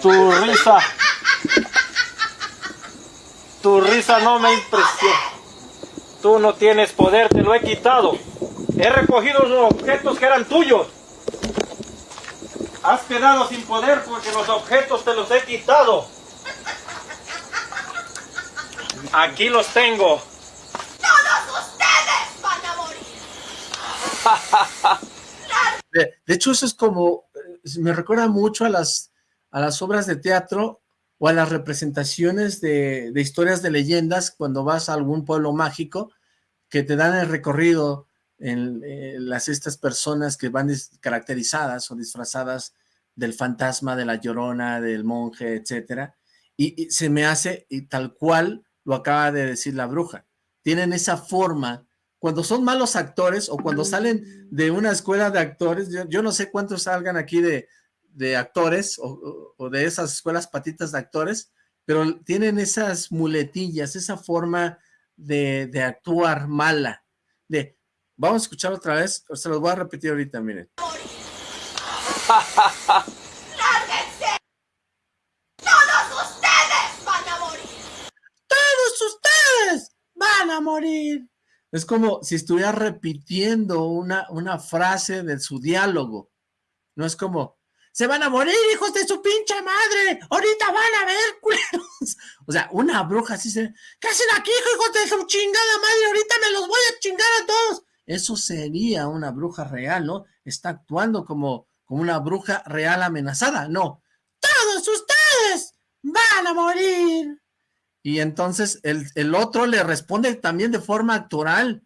Tu risa. Tu risa no me impresiona. Tú no tienes poder, te lo he quitado. He recogido los objetos que eran tuyos. Has quedado sin poder porque los objetos te los he quitado. Aquí los tengo. Todos ustedes van a morir. De, hecho, eso es como, eh, me recuerda mucho a las, a las obras de teatro o a las representaciones de, historias de leyendas cuando vas a algún pueblo mágico que te dan el recorrido en, las estas personas que van caracterizadas o disfrazadas del fantasma, de la llorona, del monje, etcétera, y, y, se me hace y tal cual lo acaba de decir la bruja. Tienen esa forma, cuando son malos actores o cuando salen de una escuela de actores, yo, no sé cuántos salgan aquí de, de actores o, de esas escuelas patitas de actores, pero tienen esas muletillas, esa forma de, de actuar mala, de, vamos a escuchar otra vez, se los voy a repetir ahorita, miren. a morir. Es como si estuviera repitiendo una, una frase de su diálogo. No es como, se van a morir, hijos de su pinche madre, ahorita van a ver. O sea, una bruja así se, ¿qué hacen aquí, hijos de su chingada madre? Ahorita me los voy a chingar a todos. Eso sería una bruja real, ¿no? Está actuando como, como una bruja real amenazada. No, todos ustedes van a morir. Y entonces el, otro le responde también de forma actoral.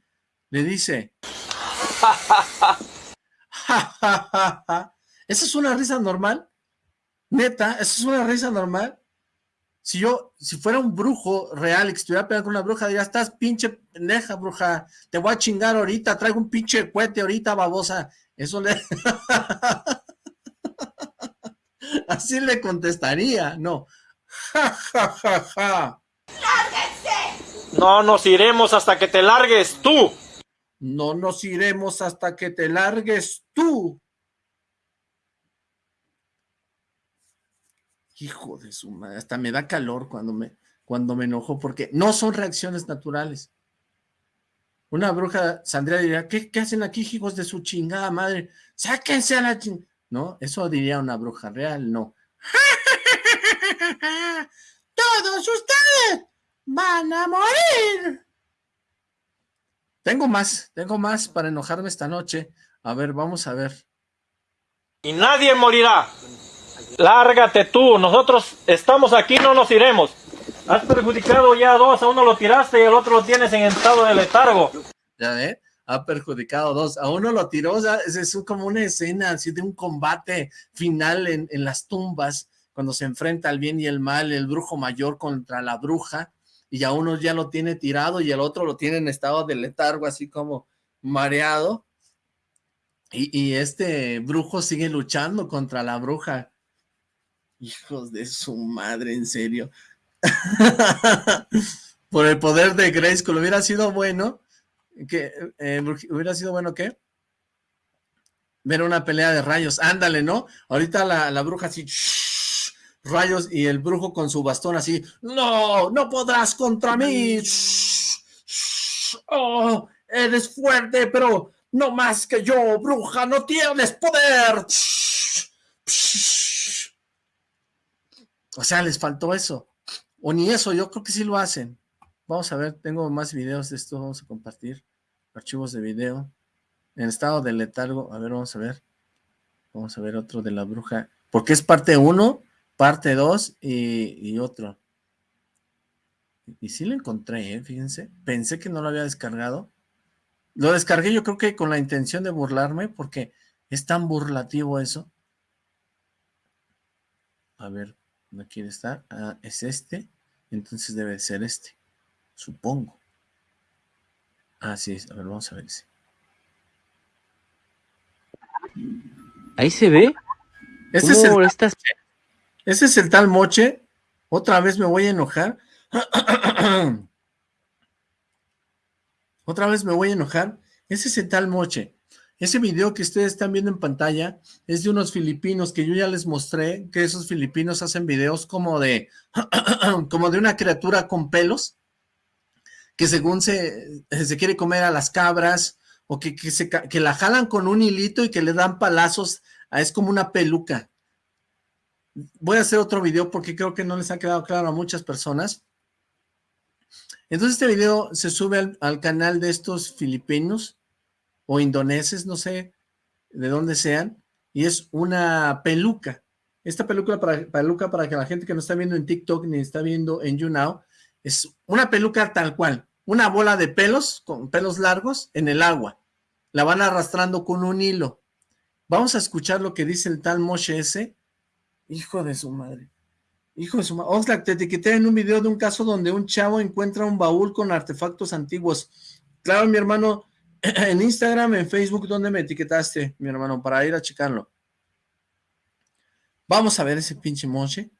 Le dice... ¿Esa es una risa normal? Neta, ¿esa es una risa normal? Si yo, si fuera un brujo real y que estuviera pegando con una bruja, diría, estás pinche pendeja, bruja, te voy a chingar ahorita, traigo un pinche cohete ahorita, babosa. Eso le... Así le contestaría, no. Ja, ja, ja, ja. No nos iremos hasta que te largues tú. No nos iremos hasta que te largues tú. Hijo de su madre, hasta me da calor cuando me, cuando me enojo porque no son reacciones naturales. Una bruja saldría y diría, ¿qué, ¿qué, hacen aquí, hijos de su chingada madre? Sáquense a la chingada. ¿No? Eso diría una bruja real, no. ¡Todos ustedes van a morir! Tengo más, tengo más para enojarme esta noche. A ver, vamos a ver. Y nadie morirá. Lárgate tú, nosotros estamos aquí, no nos iremos. Has perjudicado ya a dos, a uno lo tiraste y al otro lo tienes en estado de letargo. Ya ve, ha perjudicado a dos, a uno lo tiró, o sea, es, como una escena así de un combate final en, en las tumbas, cuando se enfrenta el bien y el mal, el brujo mayor contra la bruja, y a uno ya lo tiene tirado y el otro lo tiene en estado de letargo, así como mareado, y, y este brujo sigue luchando contra la bruja. Hijos de su madre, en serio. Por el poder de Grace, hubiera sido bueno, que eh, hubiera sido bueno, ¿qué? Ver una pelea de rayos, ándale, ¿no? Ahorita la, bruja así, rayos, y el brujo con su bastón así, no, no podrás contra mí, oh, eres fuerte, pero no más que yo, bruja, no tienes poder. O sea, les faltó eso. O ni eso, yo creo que sí lo hacen. Vamos a ver, tengo más videos de esto, vamos a compartir. Archivos de video. En estado de letargo, a ver, vamos a ver. Vamos a ver otro de la bruja. Porque es parte 1, parte 2 y, y, otro. Y sí lo encontré, ¿eh? fíjense. Pensé que no lo había descargado. Lo descargué yo creo que con la intención de burlarme, porque es tan burlativo eso. A ver, no quiere estar, ah, es este, entonces debe ser este, supongo. Ah, sí, a ver, vamos a ver ese. Ahí se ve. Ese es, el, ese es el tal moche. Otra vez me voy a enojar. Otra vez me voy a enojar. Ese es el tal moche. Ese video que ustedes están viendo en pantalla es de unos filipinos que yo ya les mostré, que esos filipinos hacen videos como de, como de una criatura con pelos, que según se, se quiere comer a las cabras, o que, que, se, que la jalan con un hilito y que le dan palazos, es como una peluca. Voy a hacer otro video porque creo que no les ha quedado claro a muchas personas. Entonces este video se sube al, al canal de estos filipinos, o indoneses, no sé de dónde sean, y es una peluca. Esta peluca para, peluca para que la gente que no está viendo en TikTok ni está viendo en YouNow, es una peluca tal cual, una bola de pelos, con pelos largos, en el agua. La van arrastrando con un hilo. Vamos a escuchar lo que dice el tal Moshe ese. Hijo de su madre. Hijo de su madre. Oxlack, te etiqueté en un video de un caso donde un chavo encuentra un baúl con artefactos antiguos. Claro, mi hermano, en Instagram, en Facebook, ¿dónde me etiquetaste, mi hermano? Para ir a checarlo. Vamos a ver ese pinche moche.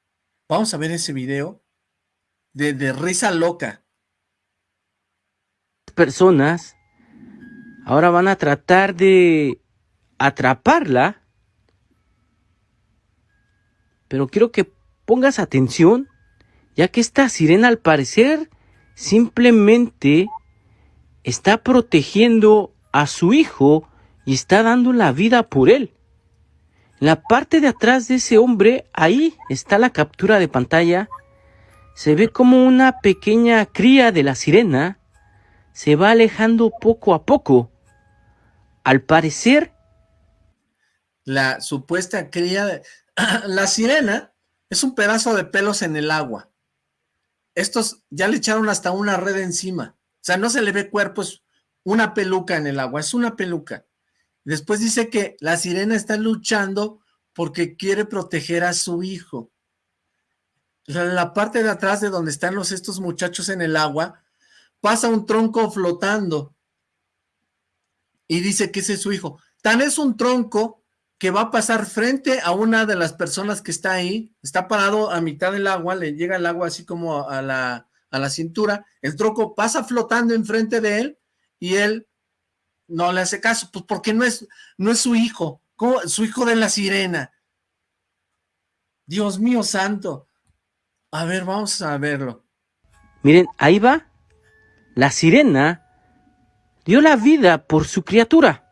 Vamos a ver ese video de, de risa loca. Personas ahora van a tratar de atraparla. Pero quiero que pongas atención, ya que esta sirena al parecer simplemente está protegiendo a su hijo y está dando la vida por él. En la parte de atrás de ese hombre, ahí está la captura de pantalla. Se ve como una pequeña cría de la sirena se va alejando poco a poco. Al parecer... La supuesta cría. la sirena es un pedazo de pelos en el agua. Estos ya le echaron hasta una red encima. O sea, no se le ve cuerpo, es una peluca en el agua, es una peluca. Después dice que la sirena está luchando porque quiere proteger a su hijo. La parte de atrás de donde están los estos muchachos en el agua, pasa un tronco flotando y dice que ese es su hijo. Tan es un tronco que va a pasar frente a una de las personas que está ahí, está parado a mitad del agua, le llega el agua así como a la, a la cintura, el tronco pasa flotando enfrente de él y él no le hace caso, pues porque no es, no es su hijo, su hijo de la sirena. Dios mío santo. A ver, vamos a verlo. Miren, ahí va. La sirena dio la vida por su criatura.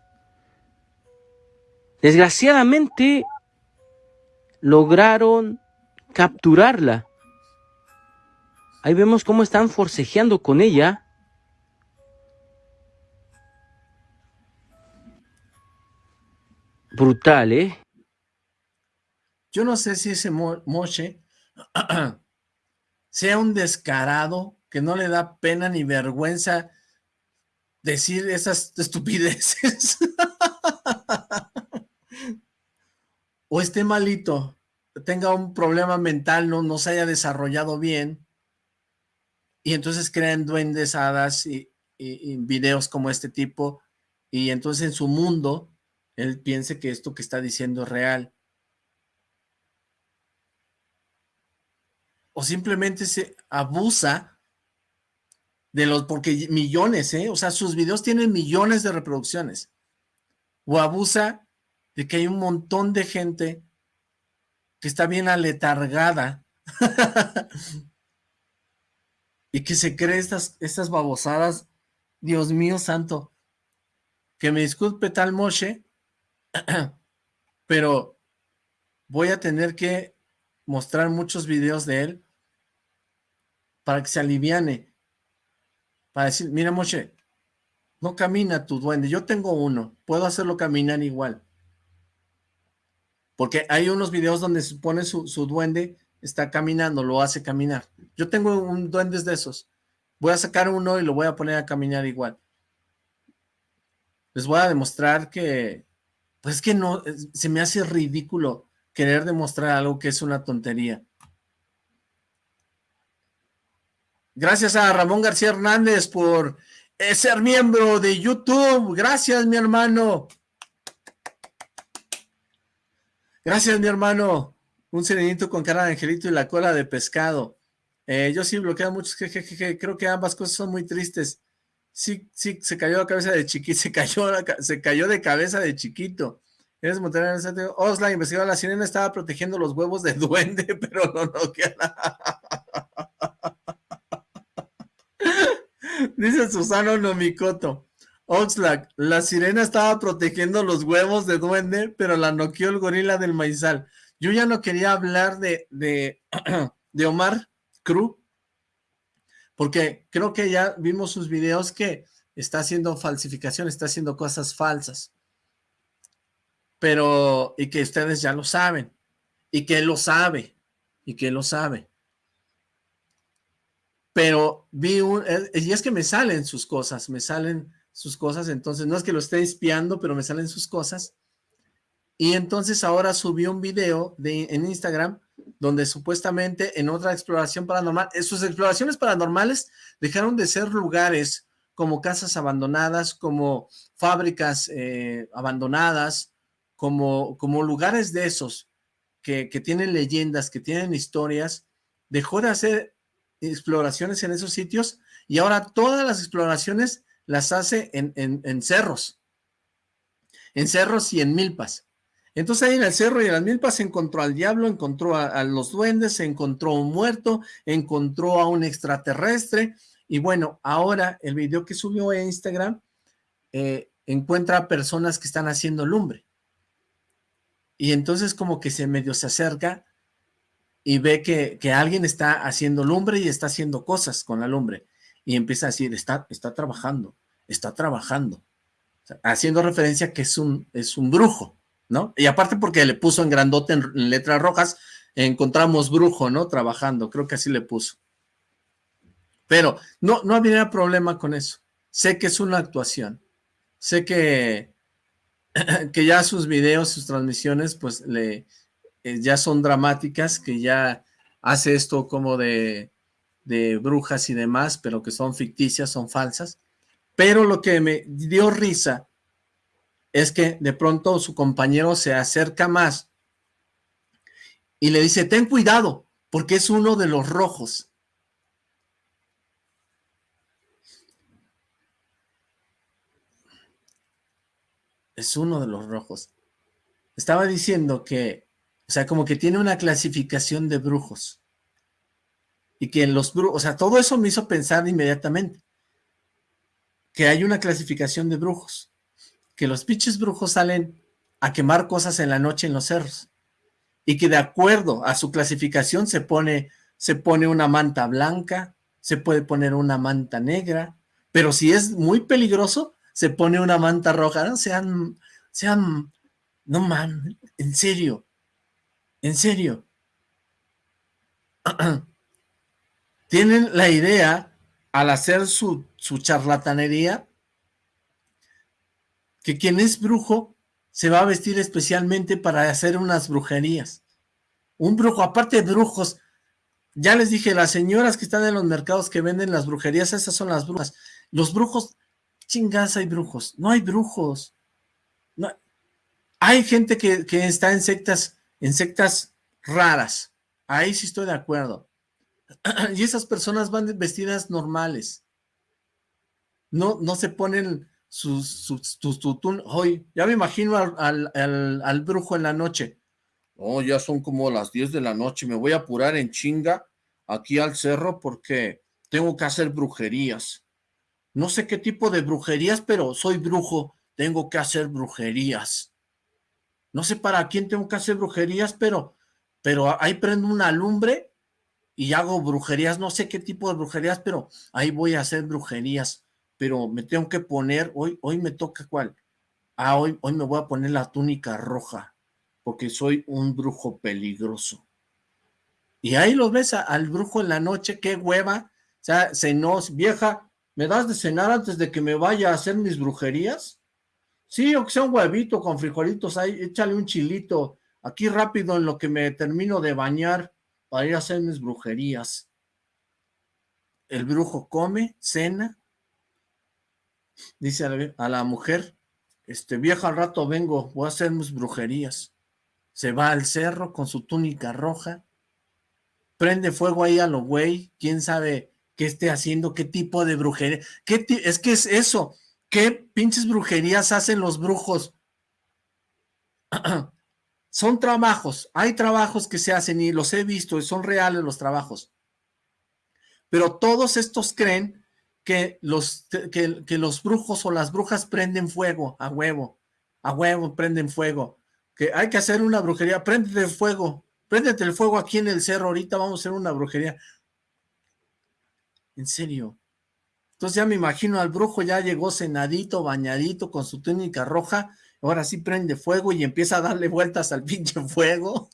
Desgraciadamente, lograron capturarla. Ahí vemos cómo están forcejeando con ella. Brutal, ¿eh? Yo no sé si ese Moche sea un descarado que no le da pena ni vergüenza decir esas estupideces. o esté malito, tenga un problema mental, no, no se haya desarrollado bien, y entonces crean duendes, hadas y, videos como este tipo, y entonces en su mundo, él piense que esto que está diciendo es real. O simplemente se abusa de los, porque millones, ¿eh? O sea, sus videos tienen millones de reproducciones. O abusa de que hay un montón de gente que está bien aletargada y que se cree estas, estas babosadas. Dios mío santo, que me disculpe tal Moshe, pero voy a tener que mostrar muchos videos de él para que se aliviane, para decir, mira Moshe, no camina tu duende, yo tengo uno, puedo hacerlo caminar igual. Porque hay unos videos donde se pone su, duende, está caminando, lo hace caminar. Yo tengo un duende de esos. Voy a sacar uno y lo voy a poner a caminar igual. Les voy a demostrar que, pues que no, se me hace ridículo querer demostrar algo que es una tontería. Gracias a Ramón García Hernández por eh, ser miembro de YouTube. Gracias, mi hermano. Gracias, mi hermano. Un serenito con cara de angelito y la cola de pescado. Eh, yo sí bloqueo muchos, que, creo que ambas cosas son muy tristes. Sí, sí, se cayó la cabeza de chiquito, se cayó, se cayó de cabeza de chiquito. Eres Monterrey, Osla, investigador, la sirena estaba protegiendo los huevos de duende, pero no, no queda. Dice Susano Nomikoto. Oxlack, la sirena estaba protegiendo los huevos de duende, pero la noqueó el gorila del maizal. Yo ya no quería hablar de, de, de Omar Cruz, porque creo que ya vimos sus videos que está haciendo falsificación, está haciendo cosas falsas. Pero, y que ustedes ya lo saben, y que él lo sabe, y que lo sabe. Pero vi un, eh, y es que me salen sus cosas, me salen sus cosas, entonces no es que lo esté espiando, pero me salen sus cosas. Y entonces ahora subió un video de, en Instagram donde supuestamente en otra exploración paranormal, sus exploraciones paranormales dejaron de ser lugares como casas abandonadas, como fábricas eh, abandonadas, como, como lugares de esos que, que tienen leyendas, que tienen historias, dejó de hacer exploraciones en esos sitios y ahora todas las exploraciones las hace en, cerros, en cerros y en milpas. Entonces ahí en el cerro y en las milpas encontró al diablo, encontró a, los duendes, se encontró un muerto, encontró a un extraterrestre, y bueno, ahora el video que subió a Instagram eh, encuentra a personas que están haciendo lumbre. Y entonces como que se medio se acerca y ve que, que, alguien está haciendo lumbre y está haciendo cosas con la lumbre y empieza a decir, está, está trabajando, está trabajando, haciendo referencia que es un, es un brujo, ¿no? Y aparte porque le puso en grandote en, letras rojas, encontramos brujo, ¿no? Trabajando, creo que así le puso. Pero no, no habría problema con eso. Sé que es una actuación. Sé que, que ya sus videos, sus transmisiones, pues le, eh, ya son dramáticas, que ya hace esto como de de brujas y demás, pero que son ficticias, son falsas. Pero lo que me dio risa es que de pronto su compañero se acerca más y le dice, ten cuidado, porque es uno de los rojos. Es uno de los rojos. Estaba diciendo que, o sea, como que tiene una clasificación de brujos. Y que los brujos, o sea, todo eso me hizo pensar inmediatamente que hay una clasificación de brujos. Que los pinches brujos salen a quemar cosas en la noche en los cerros. Y que de acuerdo a su clasificación se pone, se pone una manta blanca, se puede poner una manta negra, pero si es muy peligroso, se pone una manta roja. No sean, sean, no man, en serio, en serio. Tienen la idea, al hacer su, su charlatanería, que quien es brujo se va a vestir especialmente para hacer unas brujerías. Un brujo, aparte de brujos, ya les dije, las señoras que están en los mercados que venden las brujerías, esas son las brujas. Los brujos, chingas hay brujos, no hay brujos. No, hay gente que, que, está en sectas, en sectas raras, ahí sí estoy de acuerdo. Y esas personas van vestidas normales. No, no se ponen sus, sus, hoy, ya me imagino al, al, al, brujo en la noche. Oh, ya son como las 10 de la noche, me voy a apurar en chinga aquí al cerro porque tengo que hacer brujerías. No sé qué tipo de brujerías, pero soy brujo, tengo que hacer brujerías. No sé para quién tengo que hacer brujerías, pero, pero ahí prendo una lumbre y hago brujerías, no sé qué tipo de brujerías, pero ahí voy a hacer brujerías pero me tengo que poner, hoy, hoy me toca cuál, ah, hoy, hoy me voy a poner la túnica roja, porque soy un brujo peligroso. Y ahí lo ves al brujo en la noche, qué hueva, o sea, se nos, vieja, ¿me das de cenar antes de que me vaya a hacer mis brujerías? Sí, o sea un huevito con frijolitos ahí, échale un chilito, aquí rápido en lo que me termino de bañar para ir a hacer mis brujerías. El brujo come, cena, dice a la, mujer, este viejo al rato vengo, voy a hacer mis brujerías. Se va al cerro con su túnica roja, prende fuego ahí a lo güey, quién sabe qué esté haciendo, qué tipo de brujería, qué es que es eso, qué pinches brujerías hacen los brujos. son trabajos, hay trabajos que se hacen y los he visto y son reales los trabajos. Pero todos estos creen que los, que, los brujos o las brujas prenden fuego, a huevo, a huevo prenden fuego, que hay que hacer una brujería, préndete el fuego, préndete el fuego aquí en el cerro, ahorita vamos a hacer una brujería. En serio. Entonces ya me imagino al brujo, ya llegó cenadito, bañadito, con su túnica roja, ahora sí prende fuego y empieza a darle vueltas al pinche fuego.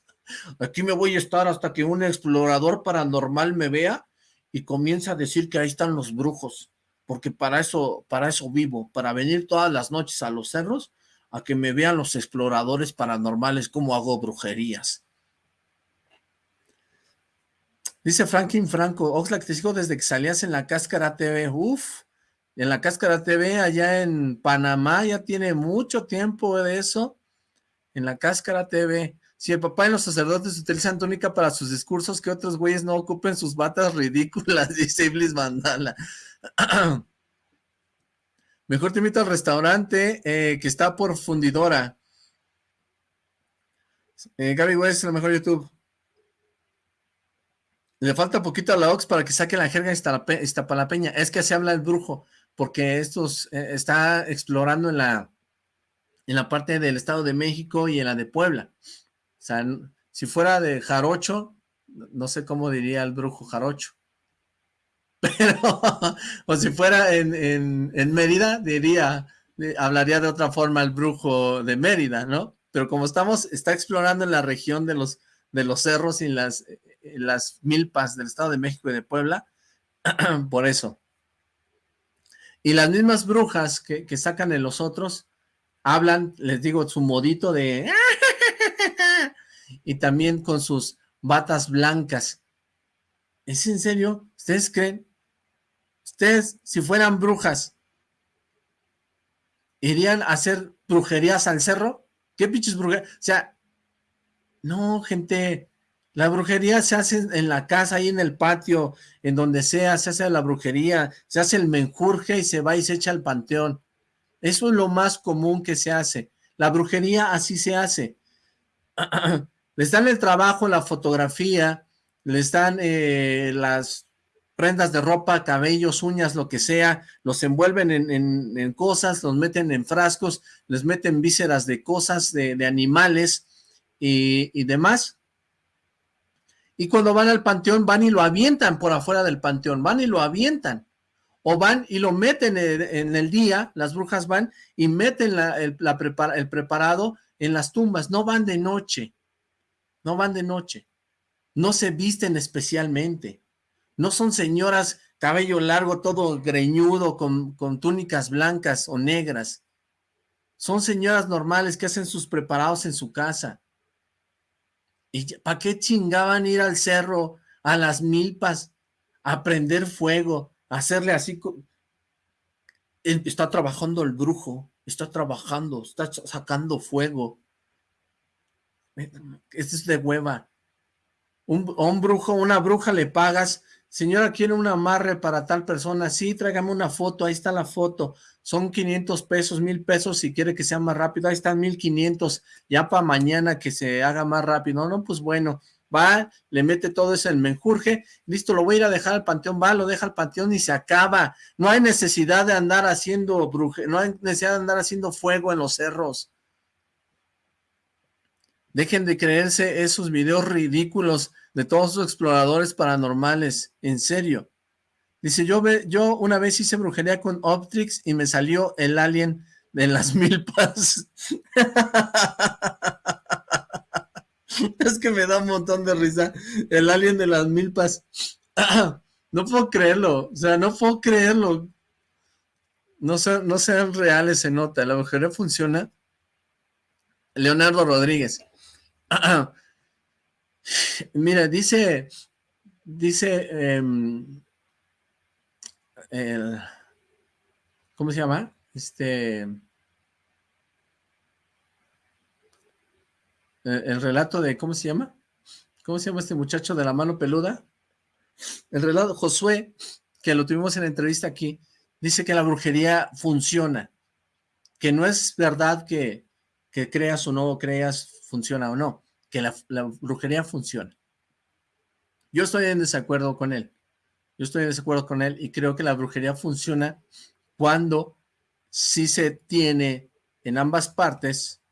Aquí me voy a estar hasta que un explorador paranormal me vea y comienza a decir que ahí están los brujos, porque para eso, para eso vivo, para venir todas las noches a los cerros, a que me vean los exploradores paranormales cómo hago brujerías. Dice Franklin Franco, Oxlack, te sigo desde que salías en la Cáscara TV, uf, en la Cáscara TV allá en Panamá, ya tiene mucho tiempo de eso, en la Cáscara TV, si el papá y los sacerdotes utilizan túnica para sus discursos, que otros güeyes no ocupen sus batas ridículas, dice Iblis Mandala. Mejor te invito al restaurante eh, que está por fundidora. Eh, Gaby West es la mejor YouTube. Le falta poquito a la Ox para que saque la jerga Iztapalapeña. Es que se habla el brujo, porque estos eh, está explorando en la, en la parte del Estado de México y en la de Puebla. O sea, si fuera de jarocho, no sé cómo diría el brujo jarocho. Pero, o si fuera en, en, Mérida, diría, hablaría de otra forma el brujo de Mérida, ¿no? Pero como estamos, está explorando en la región de los, de los cerros y las, las milpas del Estado de México y de Puebla, por eso. Y las mismas brujas que, que sacan en los otros, hablan, les digo, su modito de y también con sus batas blancas. ¿Es en serio? ¿Ustedes creen? Ustedes, si fueran brujas, ¿irían a hacer brujerías al cerro? ¿Qué pinches brujerías? O sea, no, gente, la brujería se hace en la casa, ahí en el patio, en donde sea, se hace la brujería, se hace el menjurje y se va y se echa al panteón. Eso es lo más común que se hace. La brujería así se hace. les dan el trabajo, la fotografía, les dan eh, las prendas de ropa, cabellos, uñas, lo que sea, los envuelven en, cosas, los meten en frascos, les meten vísceras de cosas, de, animales y, y, demás. Y cuando van al panteón, van y lo avientan por afuera del panteón, van y lo avientan. O van y lo meten en, el día, las brujas van y meten el, el preparado en las tumbas, no van de noche, no van de noche, no se visten especialmente, no son señoras cabello largo, todo greñudo, con, con túnicas blancas o negras, son señoras normales que hacen sus preparados en su casa. ¿Y para qué chingaban ir al cerro, a las milpas, a prender fuego, hacerle así, está trabajando el brujo, está trabajando, está sacando fuego. Esto es de hueva. Un, un brujo, una bruja le pagas, señora, quiere un amarre para tal persona, sí, tráigame una foto, ahí está la foto, son 500 pesos, mil pesos si quiere que sea más rápido, ahí están 1500, ya para mañana que se haga más rápido, no, no, pues bueno, va, le mete todo eso en menjurje, listo, lo voy a ir a dejar al panteón, va, lo deja al panteón y se acaba. No hay necesidad de andar haciendo bruje, no hay necesidad de andar haciendo fuego en los cerros. Dejen de creerse esos videos ridículos de todos los exploradores paranormales, en serio. Dice, yo, ve, yo una vez hice brujería con Optrix y me salió el alien de las milpas. es que me da un montón de risa. El alien de las milpas. no puedo creerlo. O sea, no puedo creerlo. No, no sean reales, se nota. La mujer funciona. Leonardo Rodríguez. Mira, dice, dice, em, el, ¿cómo se llama? Este, el, relato de, ¿cómo se llama? ¿Cómo se llama este muchacho de la mano peluda? El relato, Josué, que lo tuvimos en la entrevista aquí, dice que la brujería funciona, que no es verdad que, que creas o no creas, funciona o no, que la brujería funciona. Yo estoy en desacuerdo con él, yo estoy en desacuerdo con él y creo que la brujería funciona cuando sí se tiene en ambas partes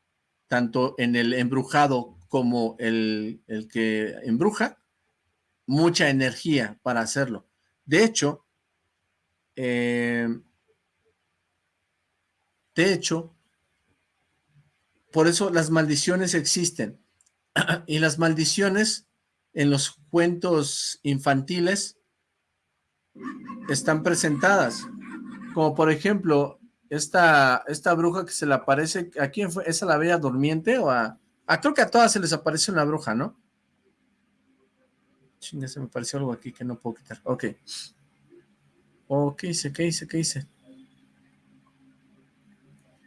tanto en el embrujado como el, que embruja, mucha energía para hacerlo. De hecho, eh, de hecho, por eso las maldiciones existen. y las maldiciones en los cuentos infantiles están presentadas. Como por ejemplo, esta, esta bruja que se le aparece, ¿a quién fue? ¿Es la Bella Durmiente o a...? Creo que a todas se les aparece una bruja, ¿no? Chinga, se me pareció algo aquí que no puedo quitar. Ok. Oh, ¿qué hice? ¿Qué hice? ¿Qué hice?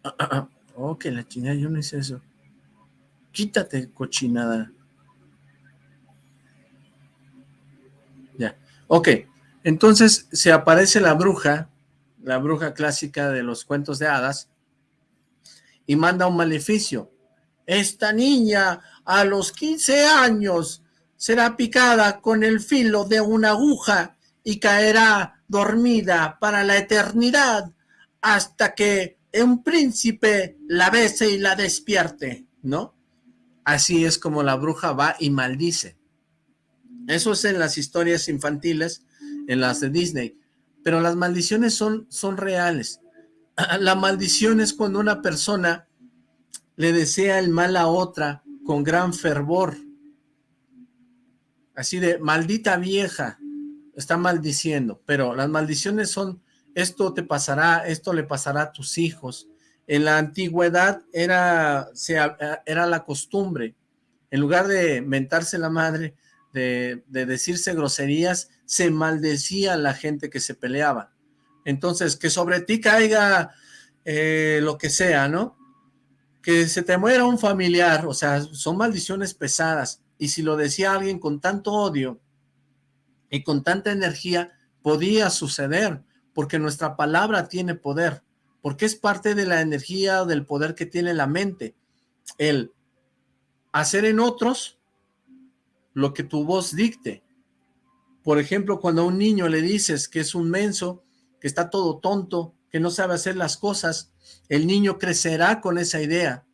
Ok, la chingada, yo no hice eso. Quítate, cochinada. Ya. Ok, entonces se aparece la bruja la bruja clásica de los cuentos de hadas, y manda un maleficio. Esta niña a los 15 años será picada con el filo de una aguja y caerá dormida para la eternidad hasta que un príncipe la bese y la despierte, ¿no? Así es como la bruja va y maldice. Eso es en las historias infantiles, en las de Disney pero las maldiciones son, son reales. La maldición es cuando una persona le desea el mal a otra con gran fervor. Así de, maldita vieja, está maldiciendo. Pero las maldiciones son, esto te pasará, esto le pasará a tus hijos. En la antigüedad era, era la costumbre. En lugar de mentarse la madre, de, decirse groserías, se maldecía a la gente que se peleaba. Entonces, que sobre ti caiga eh, lo que sea, ¿no? Que se te muera un familiar, o sea, son maldiciones pesadas. Y si lo decía alguien con tanto odio y con tanta energía, podía suceder, porque nuestra palabra tiene poder. porque es parte de la energía del poder que tiene la mente. El hacer en otros lo que tu voz dicte. Por ejemplo, cuando a un niño le dices que es un menso, que está todo tonto, que no sabe hacer las cosas, el niño crecerá con esa idea,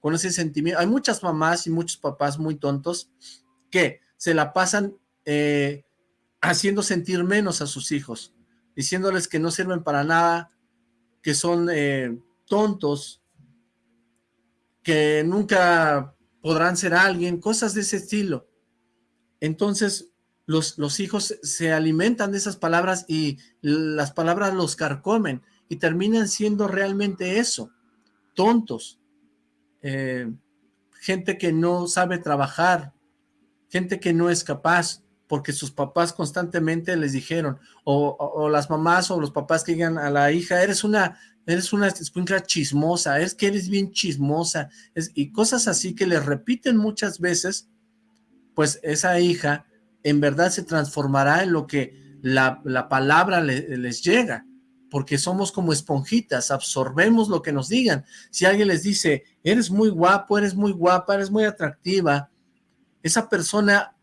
con ese sentimiento. Hay muchas mamás y muchos papás muy tontos que se la pasan eh, haciendo sentir menos a sus hijos, diciéndoles que no sirven para nada, que son eh, tontos, que nunca podrán ser alguien, cosas de ese estilo. Entonces, los, los hijos se alimentan de esas palabras y las palabras los carcomen y terminan siendo realmente eso, tontos, eh, gente que no sabe trabajar, gente que no es capaz, porque sus papás constantemente les dijeron, o, las mamás o los papás que digan a la hija, eres una, eres una escuincla chismosa, es que eres bien chismosa, y cosas así que les repiten muchas veces, pues esa hija en verdad se transformará en lo que la, palabra les llega, porque somos como esponjitas, absorbemos lo que nos digan. Si alguien les dice, eres muy guapo, eres muy guapa, eres muy atractiva, esa persona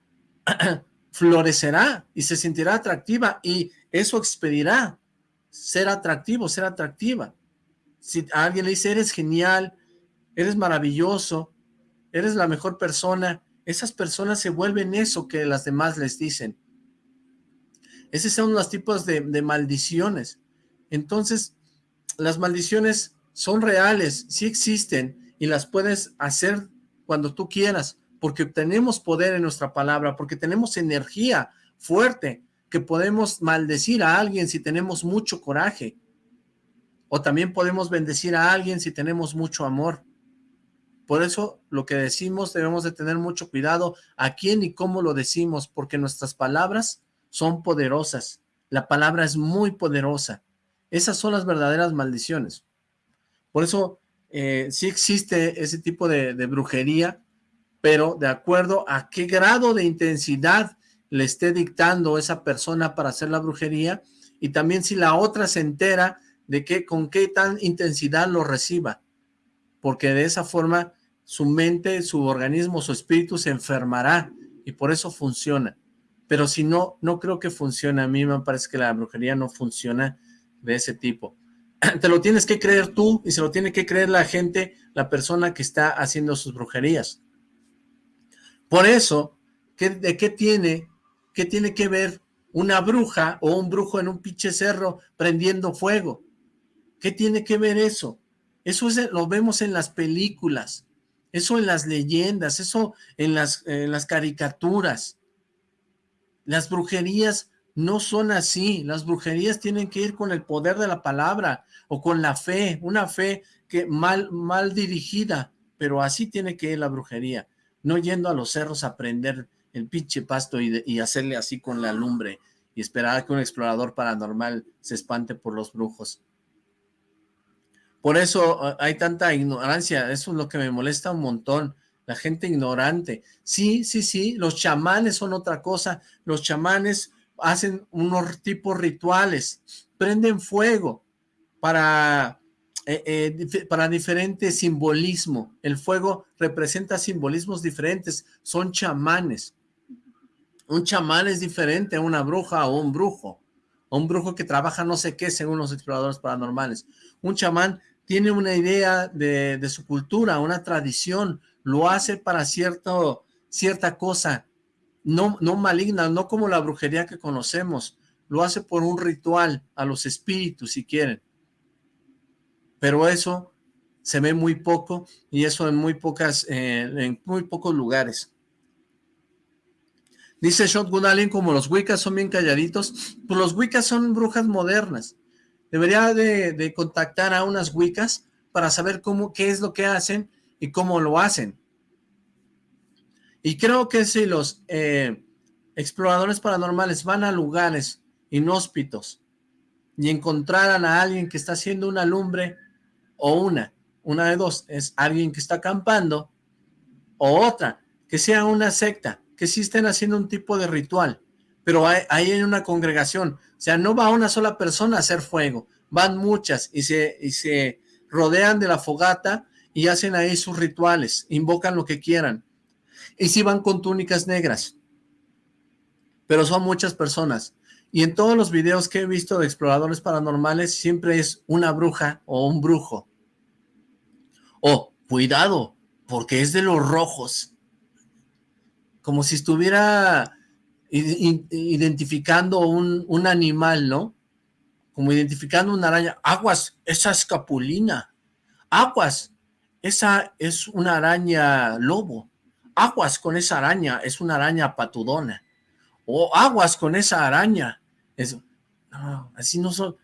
florecerá y se sentirá atractiva y eso expedirá ser atractivo, ser atractiva. Si alguien le dice, eres genial, eres maravilloso, eres la mejor persona, esas personas se vuelven eso que las demás les dicen. Esos son los tipos de, de maldiciones. Entonces, las maldiciones son reales, sí existen y las puedes hacer cuando tú quieras, porque tenemos poder en nuestra palabra, porque tenemos energía fuerte, que podemos maldecir a alguien si tenemos mucho coraje, o también podemos bendecir a alguien si tenemos mucho amor. Por eso lo que decimos debemos de tener mucho cuidado a quién y cómo lo decimos, porque nuestras palabras son poderosas. La palabra es muy poderosa. Esas son las verdaderas maldiciones. Por eso eh, sí existe ese tipo de brujería, pero de acuerdo a qué grado de intensidad le esté dictando esa persona para hacer la brujería y también si la otra se entera de que con qué tan intensidad lo reciba, porque de esa forma su mente, su organismo, su espíritu se enfermará y por eso funciona. Pero si no, no creo que funcione. A mí me parece que la brujería no funciona de ese tipo. Te lo tienes que creer tú y se lo tiene que creer la gente, la persona que está haciendo sus brujerías. Por eso, ¿de qué tiene, qué tiene que ver una bruja o un brujo en un pinche cerro prendiendo fuego? ¿Qué tiene que ver eso? Eso lo vemos en las películas, eso en las leyendas, eso en las, las caricaturas. Las brujerías no son así, las brujerías tienen que ir con el poder de la palabra o con la fe, una fe que mal, mal dirigida, pero así tiene que ir la brujería no yendo a los cerros a prender el pinche pasto y, hacerle así con la lumbre y esperar a que un explorador paranormal se espante por los brujos. Por eso ah, hay tanta ignorancia, eso es lo que me molesta un montón, la gente ignorante. Sí, sí, sí, los chamanes son otra cosa, los chamanes hacen unos tipos rituales, prenden fuego para eh, eh, para diferente simbolismo. El fuego representa simbolismos diferentes, son chamanes. Un chamán es diferente a una bruja o un brujo, o un brujo que trabaja no sé qué según los exploradores paranormales. Un chamán tiene una idea de, de su cultura, una tradición, lo hace para cierta cosa, no, no maligna, no como la brujería que conocemos, lo hace por un ritual a los espíritus si quieren pero eso se ve muy poco y eso en muy pocas, eh, en muy pocos lugares. Dice Shotgun Alien, como los Wiccas son bien calladitos, pues los Wiccas son brujas modernas. Debería de, contactar a unas Wiccas para saber cómo, qué es lo que hacen y cómo lo hacen. Y creo que si los eh, exploradores paranormales van a lugares inhóspitos y encontraran a alguien que está haciendo una lumbre o una, una de dos, es alguien que está acampando, o otra, que sea una secta, que sí estén haciendo un tipo de ritual, pero hay, hay una congregación, o sea, no va una sola persona a hacer fuego, van muchas y se, y se rodean de la fogata y hacen ahí sus rituales, invocan lo que quieran. Y sí van con túnicas negras, pero son muchas personas. Y en todos los videos que he visto de exploradores paranormales siempre es una bruja o un brujo. O, cuidado, porque es de los rojos. Como si estuviera identificando un, un animal, ¿no? Como identificando una araña. Aguas, esa es capulina. Aguas, esa es una araña lobo. Aguas con esa araña, es una araña patudona. O aguas con esa araña, eso, no, así no son,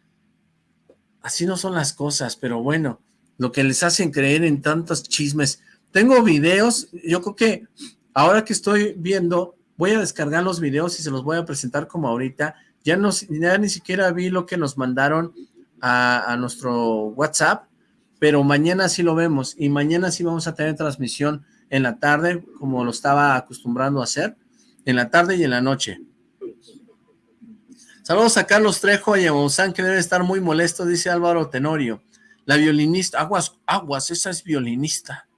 así no son las cosas, pero bueno, lo que les hacen creer en tantos chismes. Tengo videos, yo creo que ahora que estoy viendo, voy a descargar los videos y se los voy a presentar como ahorita. Ya, no, ya ni siquiera vi lo que nos mandaron a, a nuestro WhatsApp, pero mañana sí lo vemos y mañana sí vamos a tener transmisión en la tarde, como lo estaba acostumbrando a hacer, en la tarde y en la noche. Saludos a Carlos Trejo y a Monzán, que debe estar muy molesto, dice Álvaro Tenorio. La violinista, aguas, aguas, esa es violinista.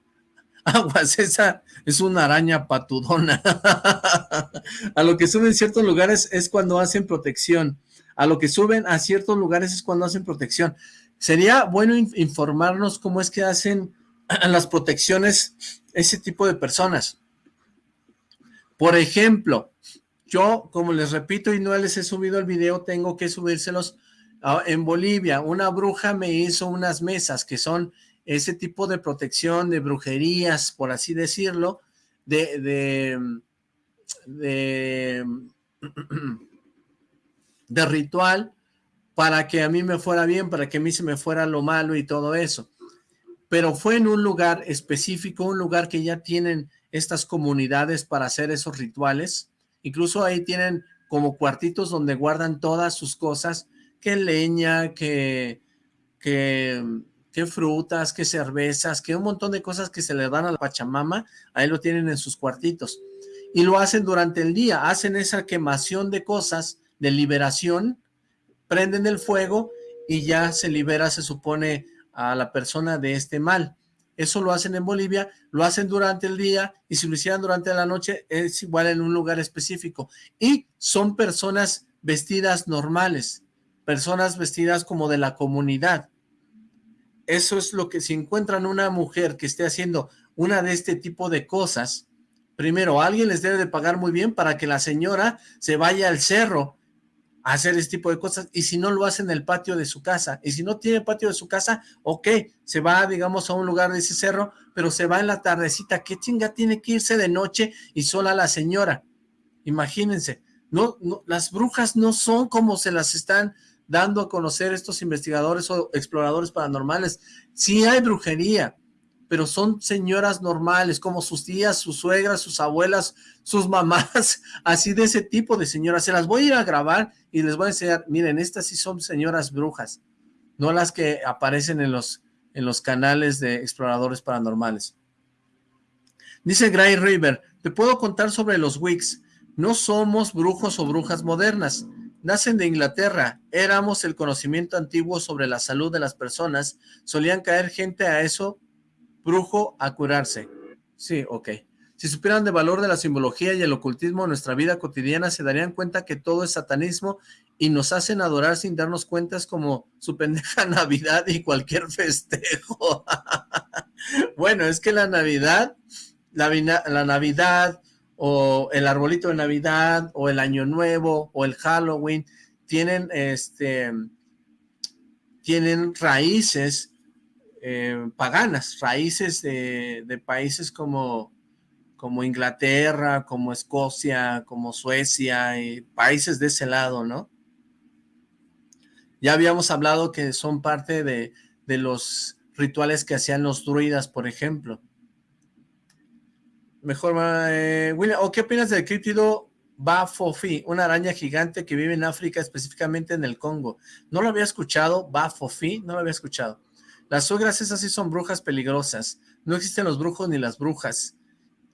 Aguas, esa es una araña patudona. a lo que suben ciertos lugares es cuando hacen protección. A lo que suben a ciertos lugares es cuando hacen protección. Sería bueno informarnos cómo es que hacen las protecciones ese tipo de personas. Por ejemplo, yo, como les repito y no les he subido el video, tengo que subírselos en Bolivia. Una bruja me hizo unas mesas que son ese tipo de protección, de brujerías, por así decirlo, de, de, de, ritual para que a mí me fuera bien, para que a mí se me fuera lo malo y todo eso. Pero fue en un lugar específico, un lugar que ya tienen estas comunidades para hacer esos rituales, Incluso ahí tienen como cuartitos donde guardan todas sus cosas, que leña, que, que, que frutas, que cervezas, que un montón de cosas que se le dan a la Pachamama, ahí lo tienen en sus cuartitos. Y lo hacen durante el día, hacen esa quemación de cosas, de liberación, prenden el fuego y ya se libera, se supone, a la persona de este mal. Eso lo hacen en Bolivia, lo hacen durante el día y si lo hicieran durante la noche es igual en un lugar específico. Y son personas vestidas normales, personas vestidas como de la comunidad. Eso es lo que si encuentran una mujer que esté haciendo una de este tipo de cosas, primero alguien les debe de pagar muy bien para que la señora se vaya al cerro hacer este tipo de cosas, y si no lo hace en el patio de su casa, y si no tiene patio de su casa, ok, se va, digamos, a un lugar de ese cerro, pero se va en la tardecita, ¿qué chinga tiene que irse de noche y sola la señora? Imagínense, no, las brujas no son como se las están dando a conocer estos investigadores o exploradores paranormales, sí hay brujería, pero son señoras normales, como sus tías, sus suegras, sus abuelas, sus mamás, así de ese tipo de señoras. Se las voy a ir a grabar y les voy a enseñar, miren, estas sí son señoras brujas, no las que aparecen en los, en los canales de exploradores paranormales. Dice Gray River, te puedo contar sobre los Wicks, no somos brujos o brujas modernas, nacen de Inglaterra, éramos el conocimiento antiguo sobre la salud de las personas, solían caer gente a eso brujo a curarse. Sí, ok. Si supieran de valor de la simbología y el ocultismo en nuestra vida cotidiana, se darían cuenta que todo es satanismo y nos hacen adorar sin darnos cuenta, es como su pendeja Navidad y cualquier festejo. bueno, es que la Navidad, la, la Navidad o el arbolito de Navidad o el Año Nuevo o el Halloween tienen este tienen raíces eh, paganas, raíces de, países como, como Inglaterra, como Escocia, como Suecia, y países de ese lado, ¿no? Ya habíamos hablado que son parte de, de los rituales que hacían los druidas, por ejemplo. Mejor, eh, William, ¿o qué opinas del críptido Bafofi, una araña gigante que vive en África, específicamente en el Congo? No lo había escuchado, Bafofi, no lo había escuchado. Las suegras esas sí son brujas peligrosas. No existen los brujos ni las brujas.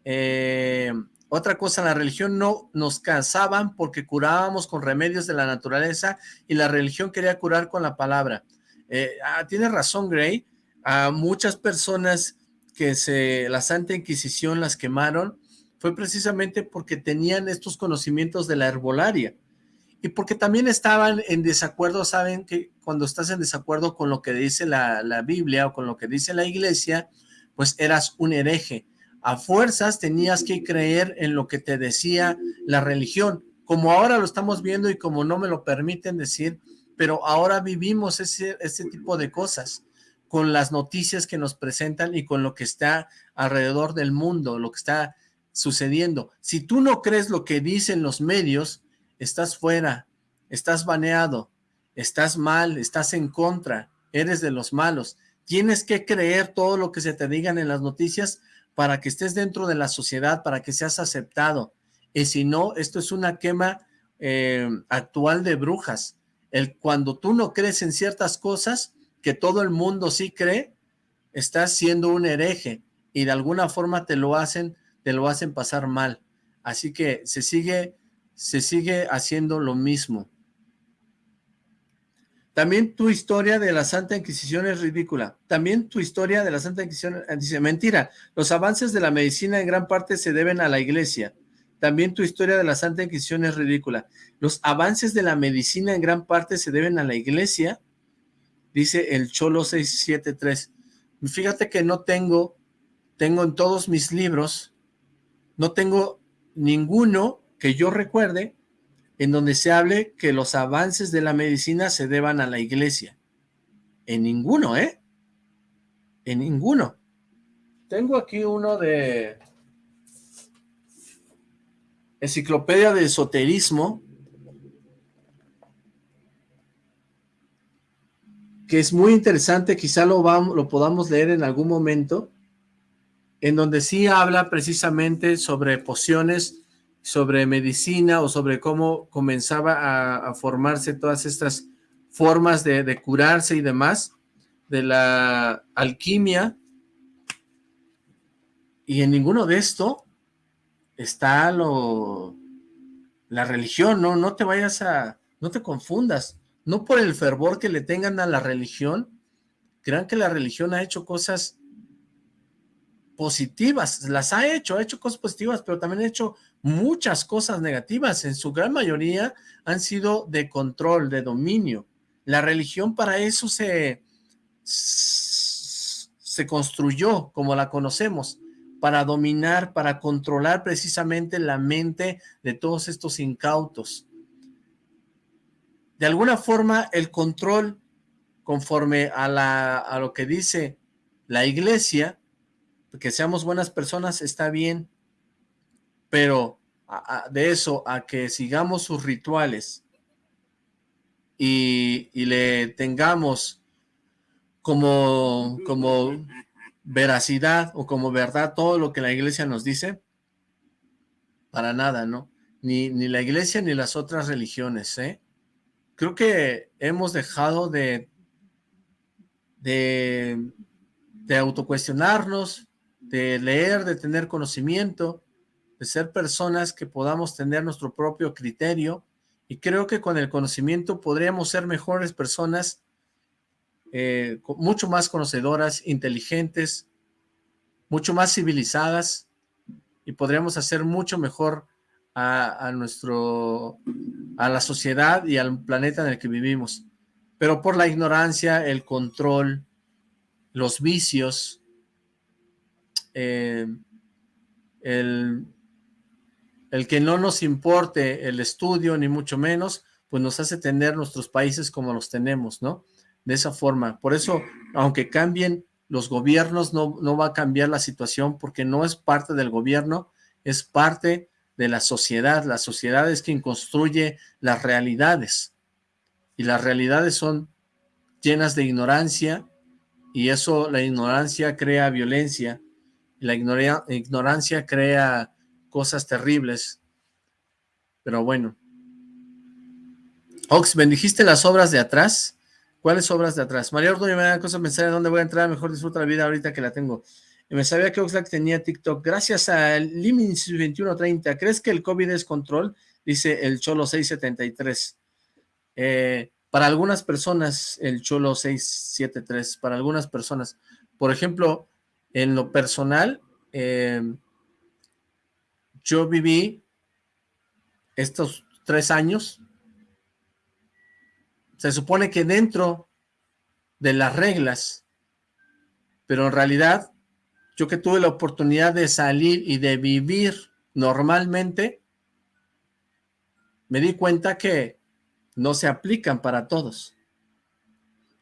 Eh, otra cosa, la religión no nos cansaban porque curábamos con remedios de la naturaleza y la religión quería curar con la palabra. Eh, ah, tiene razón, Gray. A muchas personas que se la Santa Inquisición las quemaron fue precisamente porque tenían estos conocimientos de la herbolaria y porque también estaban en desacuerdo, saben que cuando estás en desacuerdo con lo que dice la, la Biblia o con lo que dice la iglesia, pues eras un hereje. A fuerzas tenías que creer en lo que te decía la religión, como ahora lo estamos viendo y como no me lo permiten decir, pero ahora vivimos ese, ese tipo de cosas con las noticias que nos presentan y con lo que está alrededor del mundo, lo que está sucediendo. Si tú no crees lo que dicen los medios, estás fuera, estás baneado, estás mal, estás en contra, eres de los malos. Tienes que creer todo lo que se te digan en las noticias para que estés dentro de la sociedad, para que seas aceptado. Y si no, esto es una quema eh, actual de brujas. El, cuando tú no crees en ciertas cosas, que todo el mundo sí cree, estás siendo un hereje y de alguna forma te lo hacen, te lo hacen pasar mal. Así que se sigue se sigue haciendo lo mismo. También tu historia de la Santa Inquisición es ridícula. También tu historia de la Santa Inquisición dice, mentira, los avances de la medicina en gran parte se deben a la iglesia. También tu historia de la Santa Inquisición es ridícula. Los avances de la medicina en gran parte se deben a la iglesia, dice el Cholo 673. Fíjate que no tengo, tengo en todos mis libros, no tengo ninguno que yo recuerde en donde se hable que los avances de la medicina se deban a la iglesia. En ninguno, ¿eh? En ninguno. Tengo aquí uno de Enciclopedia de Esoterismo, que es muy interesante, quizá lo, vamos, lo podamos leer en algún momento, en donde sí habla precisamente sobre pociones sobre medicina o sobre cómo comenzaba a, formarse todas estas formas de, curarse y demás, de la alquimia, y en ninguno de esto está lo la religión, no, no te vayas a, no te confundas, no por el fervor que le tengan a la religión, crean que la religión ha hecho cosas positivas, las ha hecho, ha hecho cosas positivas, pero también ha hecho muchas cosas negativas, en su gran mayoría han sido de control, de dominio. La religión para eso se, se construyó como la conocemos, para dominar, para controlar precisamente la mente de todos estos incautos. De alguna forma, el control, conforme a, la, a lo que dice la iglesia, que seamos buenas personas, está bien, pero de eso a que sigamos sus rituales y, le tengamos como, como veracidad o como verdad todo lo que la iglesia nos dice, para nada, ¿no? Ni, ni la iglesia ni las otras religiones, ¿eh? Creo que hemos dejado de, de, autocuestionarnos, de leer, de tener conocimiento, de ser personas que podamos tener nuestro propio criterio. Y creo que con el conocimiento podríamos ser mejores personas, eh, mucho más conocedoras, inteligentes, mucho más civilizadas y podríamos hacer mucho mejor a, nuestro, a la sociedad y al planeta en el que vivimos. Pero por la ignorancia, el control, los vicios, eh, el el que no nos importe el estudio, ni mucho menos, pues nos hace tener nuestros países como los tenemos, ¿no? De esa forma. Por eso, aunque cambien los gobiernos, no, no va a cambiar la situación porque no es parte del gobierno, es parte de la sociedad. La sociedad es quien construye las realidades. Y las realidades son llenas de ignorancia y eso, la ignorancia crea violencia. La ignorancia crea cosas terribles. Pero bueno. Ox, ¿bendijiste las obras de atrás? ¿Cuáles obras de atrás? María Ordóñez me da cosa pensar en dónde voy a entrar, mejor disfruta la vida ahorita que la tengo. Me sabía que Oxlack tenía TikTok. Gracias a Limins 2130. ¿Crees que el COVID es control? Dice el Cholo 673. Eh, Para algunas personas, el Cholo 673, para algunas personas, por ejemplo, en lo personal, eh, yo viví estos tres años, se supone que dentro de las reglas, pero en realidad, yo que tuve la oportunidad de salir y de vivir normalmente, me di cuenta que no se aplican para todos.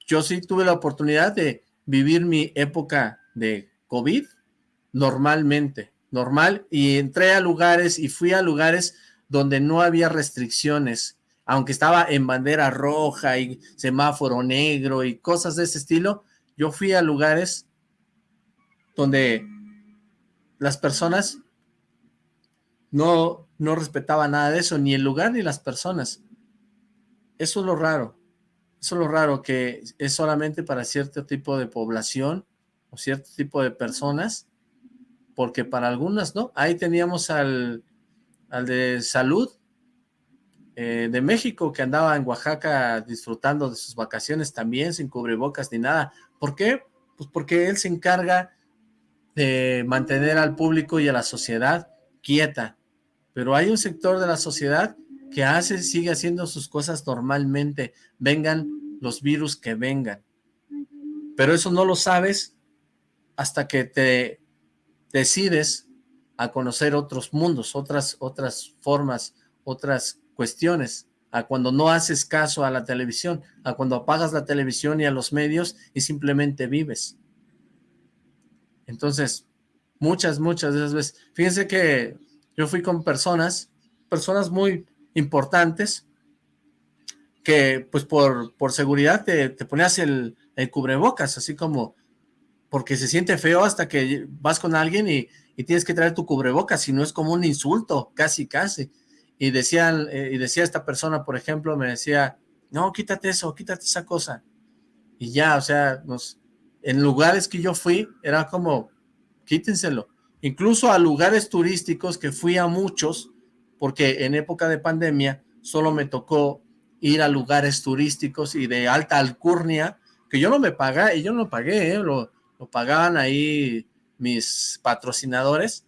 Yo sí tuve la oportunidad de vivir mi época de COVID normalmente, normal, y entré a lugares y fui a lugares donde no había restricciones, aunque estaba en bandera roja y semáforo negro y cosas de ese estilo, yo fui a lugares donde las personas no, no respetaban nada de eso, ni el lugar ni las personas. Eso es lo raro. Eso es lo raro, que es solamente para cierto tipo de población o cierto tipo de personas, porque para algunas no. Ahí teníamos al, al de salud eh, de México, que andaba en Oaxaca disfrutando de sus vacaciones también, sin cubrebocas ni nada. ¿Por qué? Pues porque él se encarga de mantener al público y a la sociedad quieta. Pero hay un sector de la sociedad que hace, sigue haciendo sus cosas normalmente, vengan los virus que vengan. Pero eso no lo sabes hasta que te decides a conocer otros mundos, otras, otras formas, otras cuestiones, a cuando no haces caso a la televisión, a cuando apagas la televisión y a los medios y simplemente vives. Entonces, muchas, muchas de esas veces, fíjense que yo fui con personas, personas muy importantes, que pues por, por seguridad te, ponías el, cubrebocas, así como, porque se siente feo hasta que vas con alguien y, tienes que traer tu cubrebocas, si no es como un insulto, casi, casi. Y, decían, eh, y decía esta persona, por ejemplo, me decía, no, quítate eso, quítate esa cosa. Y ya, o sea, nos, en lugares que yo fui, era como, quítenselo. Incluso a lugares turísticos que fui a muchos, porque en época de pandemia solo me tocó ir a lugares turísticos y de alta alcurnia, que yo no me pagué, y yo no pagué, ¿eh? lo, pagaban ahí mis patrocinadores,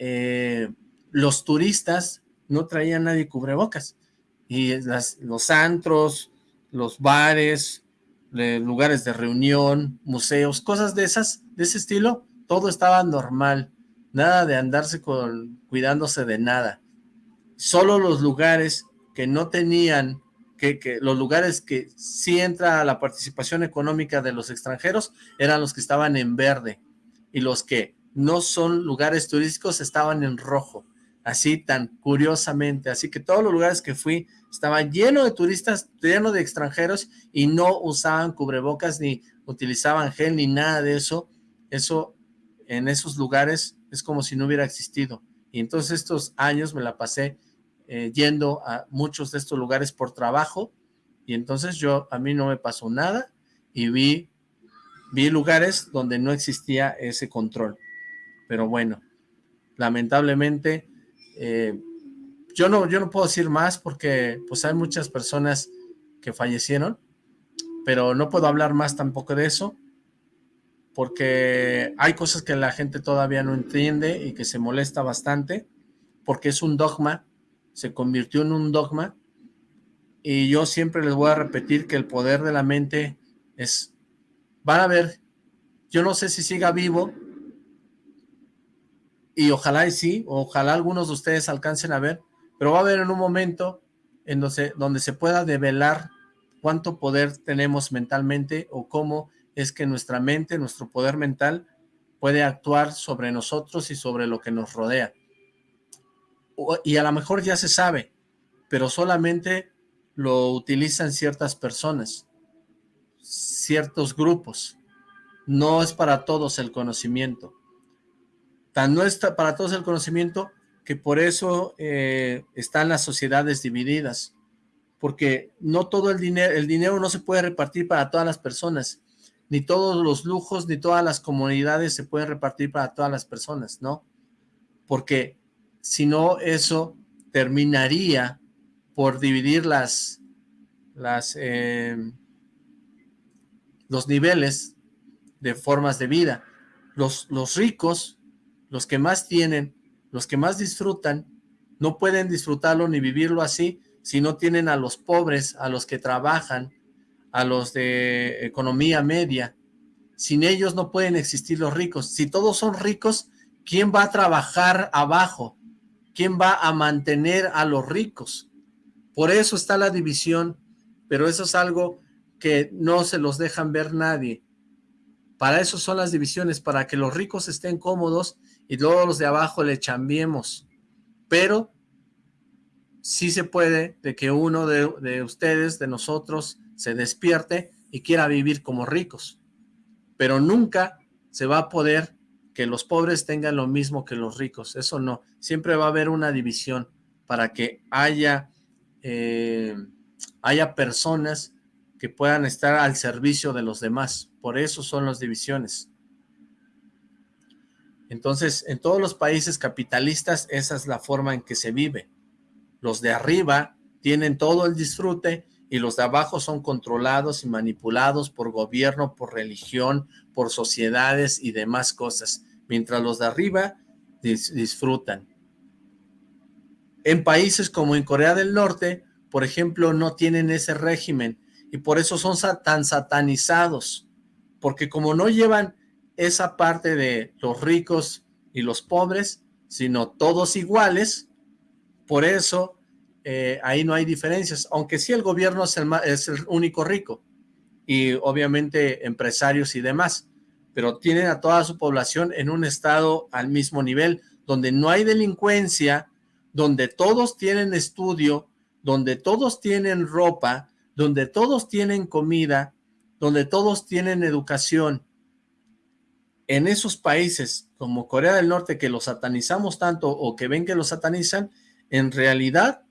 eh, los turistas no traían nadie cubrebocas, y los antros, los bares, lugares de reunión, museos, cosas de esas, de ese estilo, todo estaba normal, nada de andarse con, cuidándose de nada. Solo los lugares que no tenían, que, los lugares que sí entra la participación económica de los extranjeros, eran los que estaban en verde, y los que no son lugares turísticos estaban en rojo, así tan curiosamente, así que todos los lugares que fui estaban llenos de turistas, llenos de extranjeros, y no usaban cubrebocas, ni utilizaban gel, ni nada de eso, eso en esos lugares es como si no hubiera existido, y entonces estos años me la pasé eh, yendo a muchos de estos lugares por trabajo. Y entonces yo, a mí no me pasó nada y vi, vi lugares donde no existía ese control. Pero bueno, lamentablemente eh, yo, no, yo no puedo decir más porque pues hay muchas personas que fallecieron, pero no puedo hablar más tampoco de eso porque hay cosas que la gente todavía no entiende y que se molesta bastante porque es un dogma se convirtió en un dogma. Y yo siempre les voy a repetir que el poder de la mente es, van a ver, yo no sé si siga vivo y ojalá y sí, ojalá algunos de ustedes alcancen a ver, pero va a haber en un momento en donde, donde se pueda develar cuánto poder tenemos mentalmente o cómo es que nuestra mente, nuestro poder mental puede actuar sobre nosotros y sobre lo que nos rodea y a lo mejor ya se sabe, pero solamente lo utilizan ciertas personas, ciertos grupos. No es para todos el conocimiento. Tan no está para todos el conocimiento que por eso eh, están las sociedades divididas, porque no todo el dinero, el dinero no se puede repartir para todas las personas, ni todos los lujos, ni todas las comunidades se pueden repartir para todas las personas, ¿no? Porque sino eso terminaría por dividir las, las, eh, los niveles de formas de vida. Los, los ricos, los que más tienen, los que más disfrutan, no pueden disfrutarlo ni vivirlo así si no tienen a los pobres, a los que trabajan, a los de economía media. Sin ellos no pueden existir los ricos. Si todos son ricos, ¿quién va a trabajar abajo? ¿Quién va a mantener a los ricos? Por eso está la división, pero eso es algo que no se los dejan ver nadie. Para eso son las divisiones, para que los ricos estén cómodos y luego los de abajo le chambiemos. Pero sí se puede de que uno de, de ustedes, de nosotros, se despierte y quiera vivir como ricos. Pero nunca se va a poder que los pobres tengan lo mismo que los ricos. Eso no. Siempre va a haber una división para que haya, eh, haya personas que puedan estar al servicio de los demás. Por eso son las divisiones. Entonces, en todos los países capitalistas, esa es la forma en que se vive. Los de arriba tienen todo el disfrute y los de abajo son controlados y manipulados por gobierno, por religión, por sociedades y demás cosas, mientras los de arriba disfrutan. En países como en Corea del Norte, por ejemplo, no tienen ese régimen y por eso son tan satanizados, porque como no llevan esa parte de los ricos y los pobres, sino todos iguales, por eso eh, ahí no hay diferencias, aunque sí el gobierno es el, es el único rico y obviamente empresarios y demás, pero tienen a toda su población en un estado al mismo nivel, donde no hay delincuencia, donde todos tienen estudio, donde todos tienen ropa, donde todos tienen comida, donde todos tienen educación. En esos países como Corea del Norte que los satanizamos tanto o que ven que los satanizan, en realidad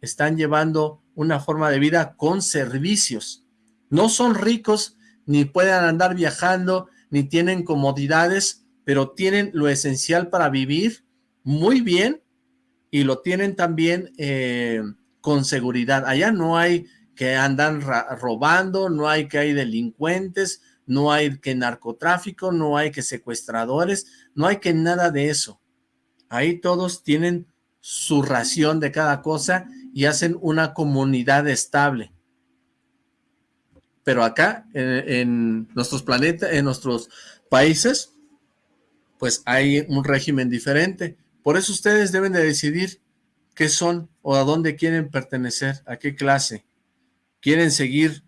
están llevando una forma de vida con servicios. No son ricos, ni pueden andar viajando, ni tienen comodidades, pero tienen lo esencial para vivir muy bien y lo tienen también eh, con seguridad. Allá no hay que andan robando, no hay que hay delincuentes, no hay que narcotráfico, no hay que secuestradores, no hay que nada de eso. Ahí todos tienen su ración de cada cosa y hacen una comunidad estable. Pero acá, en, nuestros planetas, en nuestros países, pues hay un régimen diferente. Por eso ustedes deben de decidir qué son o a dónde quieren pertenecer, a qué clase. ¿Quieren seguir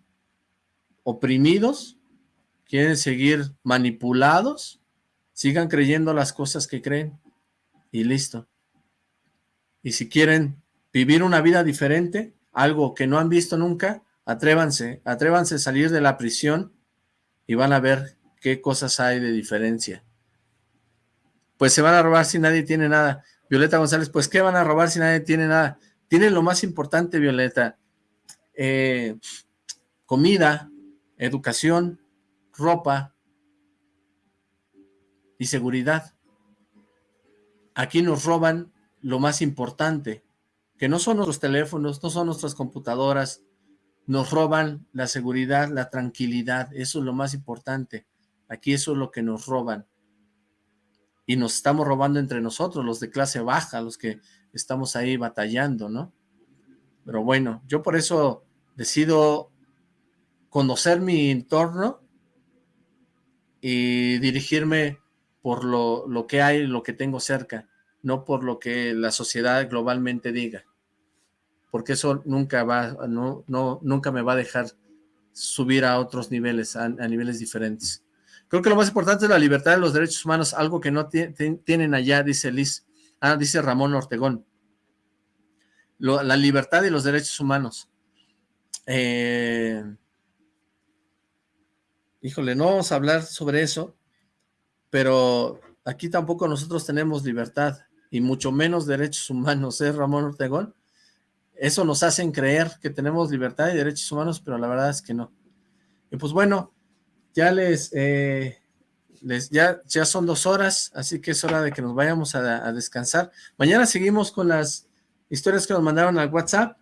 oprimidos? ¿Quieren seguir manipulados? Sigan creyendo las cosas que creen y listo. Y si quieren vivir una vida diferente, algo que no han visto nunca, atrévanse, atrévanse a salir de la prisión y van a ver qué cosas hay de diferencia. Pues se van a robar si nadie tiene nada. Violeta González, pues ¿qué van a robar si nadie tiene nada? Tienen lo más importante, Violeta. Eh, comida, educación, ropa y seguridad. Aquí nos roban lo más importante, que no son nuestros teléfonos, no son nuestras computadoras, nos roban la seguridad, la tranquilidad, eso es lo más importante. Aquí eso es lo que nos roban. Y nos estamos robando entre nosotros, los de clase baja, los que estamos ahí batallando, ¿no? Pero bueno, yo por eso decido conocer mi entorno y dirigirme por lo, lo que hay, lo que tengo cerca, no por lo que la sociedad globalmente diga porque eso nunca va, no, no, nunca me va a dejar subir a otros niveles, a, niveles diferentes. Creo que lo más importante es la libertad de los derechos humanos, algo que no tienen allá, dice Liz, ah, dice Ramón Ortegón. la libertad y los derechos humanos. Eh, híjole, no vamos a hablar sobre eso, pero aquí tampoco nosotros tenemos libertad, y mucho menos derechos humanos, ¿eh, Ramón Ortegón? eso nos hacen creer que tenemos libertad y derechos humanos, pero la verdad es que no. Y pues bueno, ya les, eh, ya, ya son dos horas, así que es hora de que nos vayamos a, descansar. Mañana seguimos con las historias que nos mandaron al WhatsApp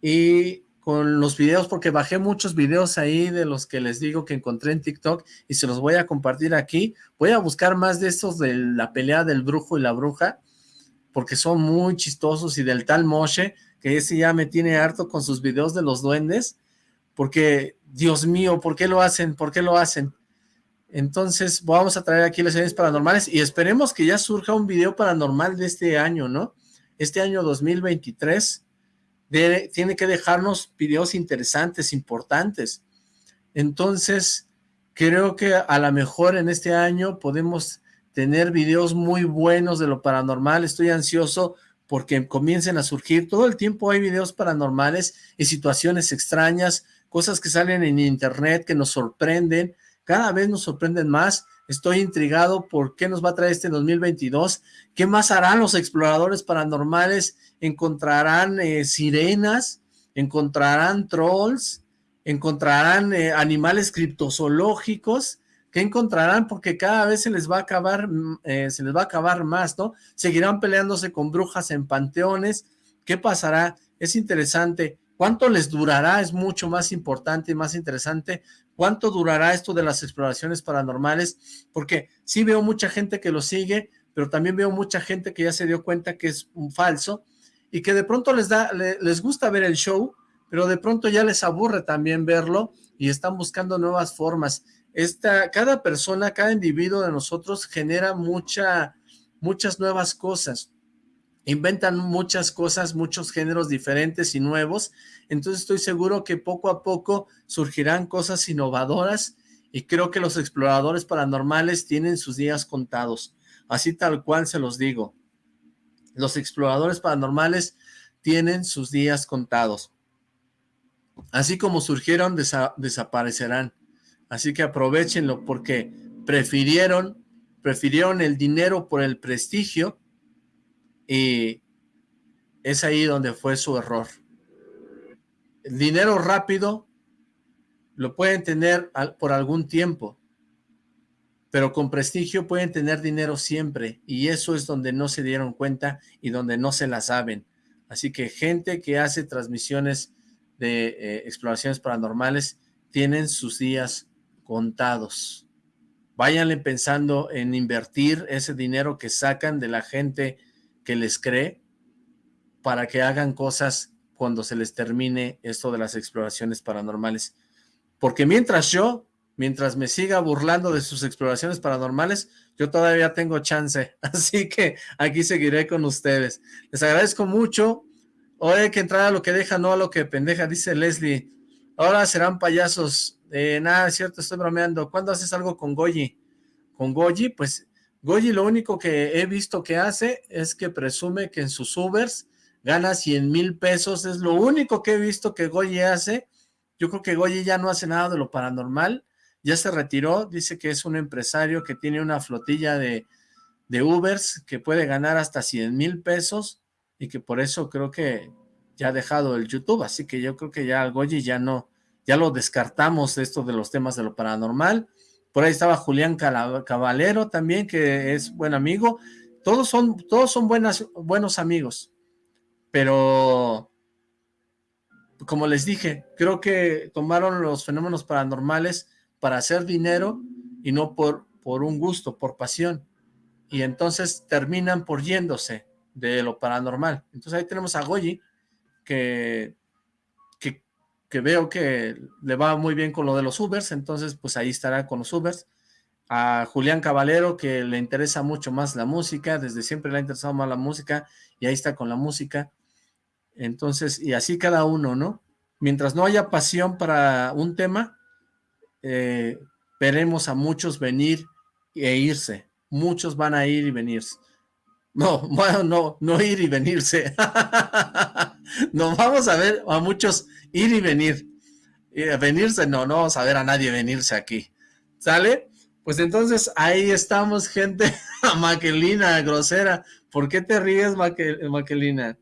y con los videos porque bajé muchos videos ahí de los que les digo que encontré en TikTok y se los voy a compartir aquí. Voy a buscar más de estos de la pelea del brujo y la bruja porque son muy chistosos y del tal Moshe, que ese ya me tiene harto con sus videos de los duendes, porque, Dios mío, ¿por qué lo hacen? ¿Por qué lo hacen? Entonces, vamos a traer aquí las series paranormales y esperemos que ya surja un video paranormal de este año, ¿no? Este año 2023 tiene que dejarnos videos interesantes, importantes. Entonces, creo que a lo mejor en este año podemos tener videos muy buenos de lo paranormal. Estoy ansioso porque comiencen a surgir. Todo el tiempo hay videos paranormales y situaciones extrañas, cosas que salen en internet que nos sorprenden. Cada vez nos sorprenden más. Estoy intrigado por qué nos va a traer este 2022. ¿Qué más harán los exploradores paranormales? ¿Encontrarán eh, sirenas? ¿Encontrarán trolls? ¿Encontrarán eh, animales criptozoológicos? ¿Qué encontrarán? Porque cada vez se les va a acabar, mm, eh, se les va a acabar más, ¿no? Seguirán peleándose con brujas en panteones. ¿Qué pasará? Es interesante. ¿Cuánto les durará? Es mucho más importante y más interesante. ¿Cuánto durará esto de las exploraciones paranormales? Porque sí veo mucha gente que lo sigue, pero también veo mucha gente que ya se dio cuenta que es un falso y que de pronto les da, les gusta ver el show, pero de pronto ya les aburre también verlo y están buscando nuevas formas esta, cada persona, cada individuo de nosotros genera mucha, muchas nuevas cosas, inventan muchas cosas, muchos géneros diferentes y nuevos, entonces estoy seguro que poco a poco surgirán cosas innovadoras y creo que los exploradores paranormales tienen sus días contados, así tal cual se los digo. Los exploradores paranormales tienen sus días contados. Así como surgieron, desaparecerán. Así que aprovechenlo porque prefirieron, prefirieron el dinero por el prestigio y es ahí donde fue su error. El dinero rápido lo pueden tener por algún tiempo, pero con prestigio pueden tener dinero siempre y eso es donde no se dieron cuenta y donde no se la saben. Así que gente que hace transmisiones de eh, exploraciones paranormales tienen sus días contados. Váyanle pensando en invertir ese dinero que sacan de la gente que les cree para que hagan cosas cuando se les termine esto de las exploraciones paranormales. Porque mientras yo, mientras me siga burlando de sus exploraciones paranormales, yo todavía tengo chance. Así que aquí seguiré con ustedes. Les agradezco mucho. Hoy hay que entrar a lo que deja, no a lo que pendeja, dice Leslie. Ahora serán payasos. Eh, nada, es cierto, estoy bromeando. ¿Cuándo haces algo con Goyi? Con Goyi, pues Goyi lo único que he visto que hace es que presume que en sus Ubers gana 100 mil pesos. Es lo único que he visto que Goyi hace. Yo creo que Goyi ya no hace nada de lo paranormal. Ya se retiró. Dice que es un empresario que tiene una flotilla de, de Ubers que puede ganar hasta 100 mil pesos y que por eso creo que ya ha dejado el YouTube. Así que yo creo que ya Goyi ya no ya lo descartamos esto de los temas de lo paranormal. Por ahí estaba Julián Caballero también, que es buen amigo. Todos son, todos son buenos amigos, pero como les dije, creo que tomaron los fenómenos paranormales para hacer dinero y no por, por un gusto, por pasión. Y entonces terminan por yéndose de lo paranormal. Entonces ahí tenemos a Goyi, que que veo que le va muy bien con lo de los Ubers, entonces pues ahí estará con los Ubers. A Julián Caballero, que le interesa mucho más la música, desde siempre le ha interesado más la música, y ahí está con la música. Entonces, y así cada uno, ¿no? Mientras no haya pasión para un tema, eh, veremos a muchos venir e irse. Muchos van a ir y venirse. No, bueno, no, no ir y venirse. Nos vamos a ver a muchos ir y venir. Y venirse, no, no vamos a ver a nadie venirse aquí. ¿Sale? Pues entonces ahí estamos, gente. Maquelina, grosera. ¿Por qué te ríes, Maquelina?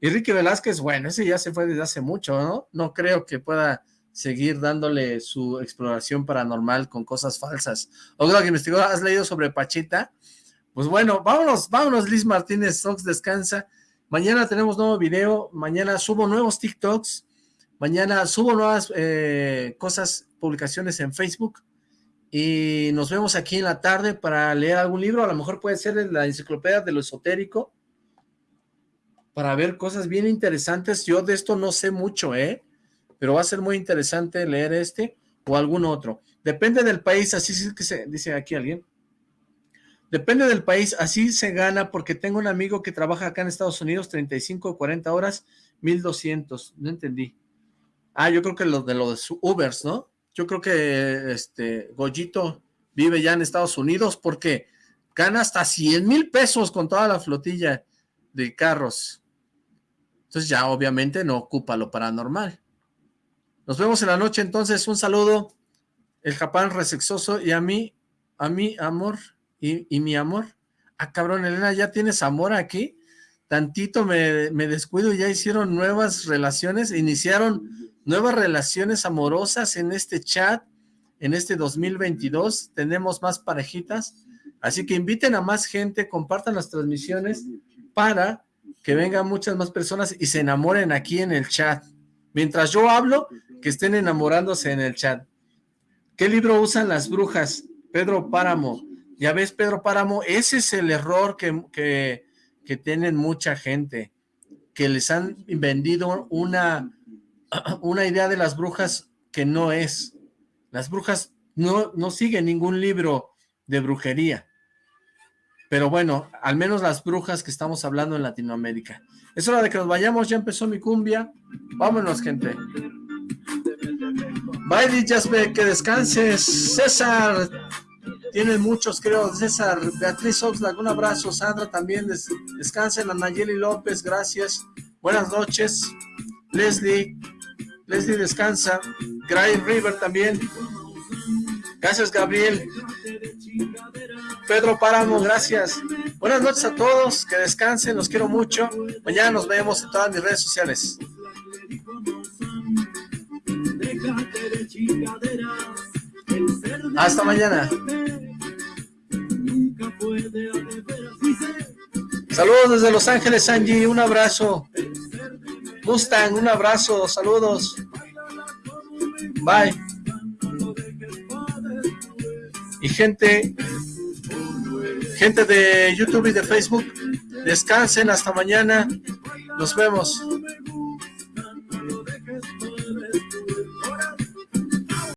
Y Ricky Velázquez, bueno, ese ya se fue desde hace mucho, ¿no? No creo que pueda seguir dándole su exploración paranormal con cosas falsas. O creo que investigó, ¿has leído sobre Pachita? Pues bueno, vámonos, vámonos, Liz Martínez, Sox descansa. Mañana tenemos nuevo video, mañana subo nuevos TikToks, Mañana subo nuevas eh, cosas, publicaciones en Facebook y nos vemos aquí en la tarde para leer algún libro, a lo mejor puede ser la enciclopedia de lo esotérico, para ver cosas bien interesantes. Yo de esto no sé mucho, ¿eh? Pero va a ser muy interesante leer este o algún otro. Depende del país, así es que se dice aquí alguien. Depende del país, así se gana, porque tengo un amigo que trabaja acá en Estados Unidos, 35 o 40 horas, 1200, no entendí. Ah, yo creo que lo de los Ubers, ¿no? Yo creo que este Goyito vive ya en Estados Unidos porque gana hasta 100 mil pesos con toda la flotilla de carros. Entonces ya obviamente no ocupa lo paranormal. Nos vemos en la noche entonces, un saludo, el Japán resexoso y a mí, a mi amor y, mi amor. Ah, cabrón, Elena, ¿ya tienes amor aquí? Tantito me, me descuido ya hicieron nuevas relaciones, iniciaron nuevas relaciones amorosas en este chat, en este 2022, tenemos más parejitas, así que inviten a más gente, compartan las transmisiones para que vengan muchas más personas y se enamoren aquí en el chat. Mientras yo hablo, que estén enamorándose en el chat. ¿Qué libro usan las brujas? Pedro Páramo. Ya ves, Pedro Páramo, ese es el error que, que, tienen mucha gente, que les han vendido una, una idea de las brujas que no es. Las brujas no, no siguen ningún libro de brujería. Pero bueno, al menos las brujas que estamos hablando en Latinoamérica. Es hora de que nos vayamos, ya empezó mi cumbia. Vámonos, gente. Bye, Jaspe, que descanses. César, tienen muchos, creo. César, Beatriz Oxlack, un abrazo. Sandra también, des descansen. Anayeli López, gracias. Buenas noches. Leslie, Leslie descansa. Gray River también. Gracias, Gabriel. Pedro Páramo, gracias. Buenas noches a todos, que descansen, los quiero mucho. Mañana nos vemos en todas mis redes sociales. Hasta mañana. Saludos desde Los Ángeles, Angie, un abrazo. Mustang, un abrazo, saludos. Bye. Y gente, gente de YouTube y de Facebook, descansen hasta mañana. Nos vemos.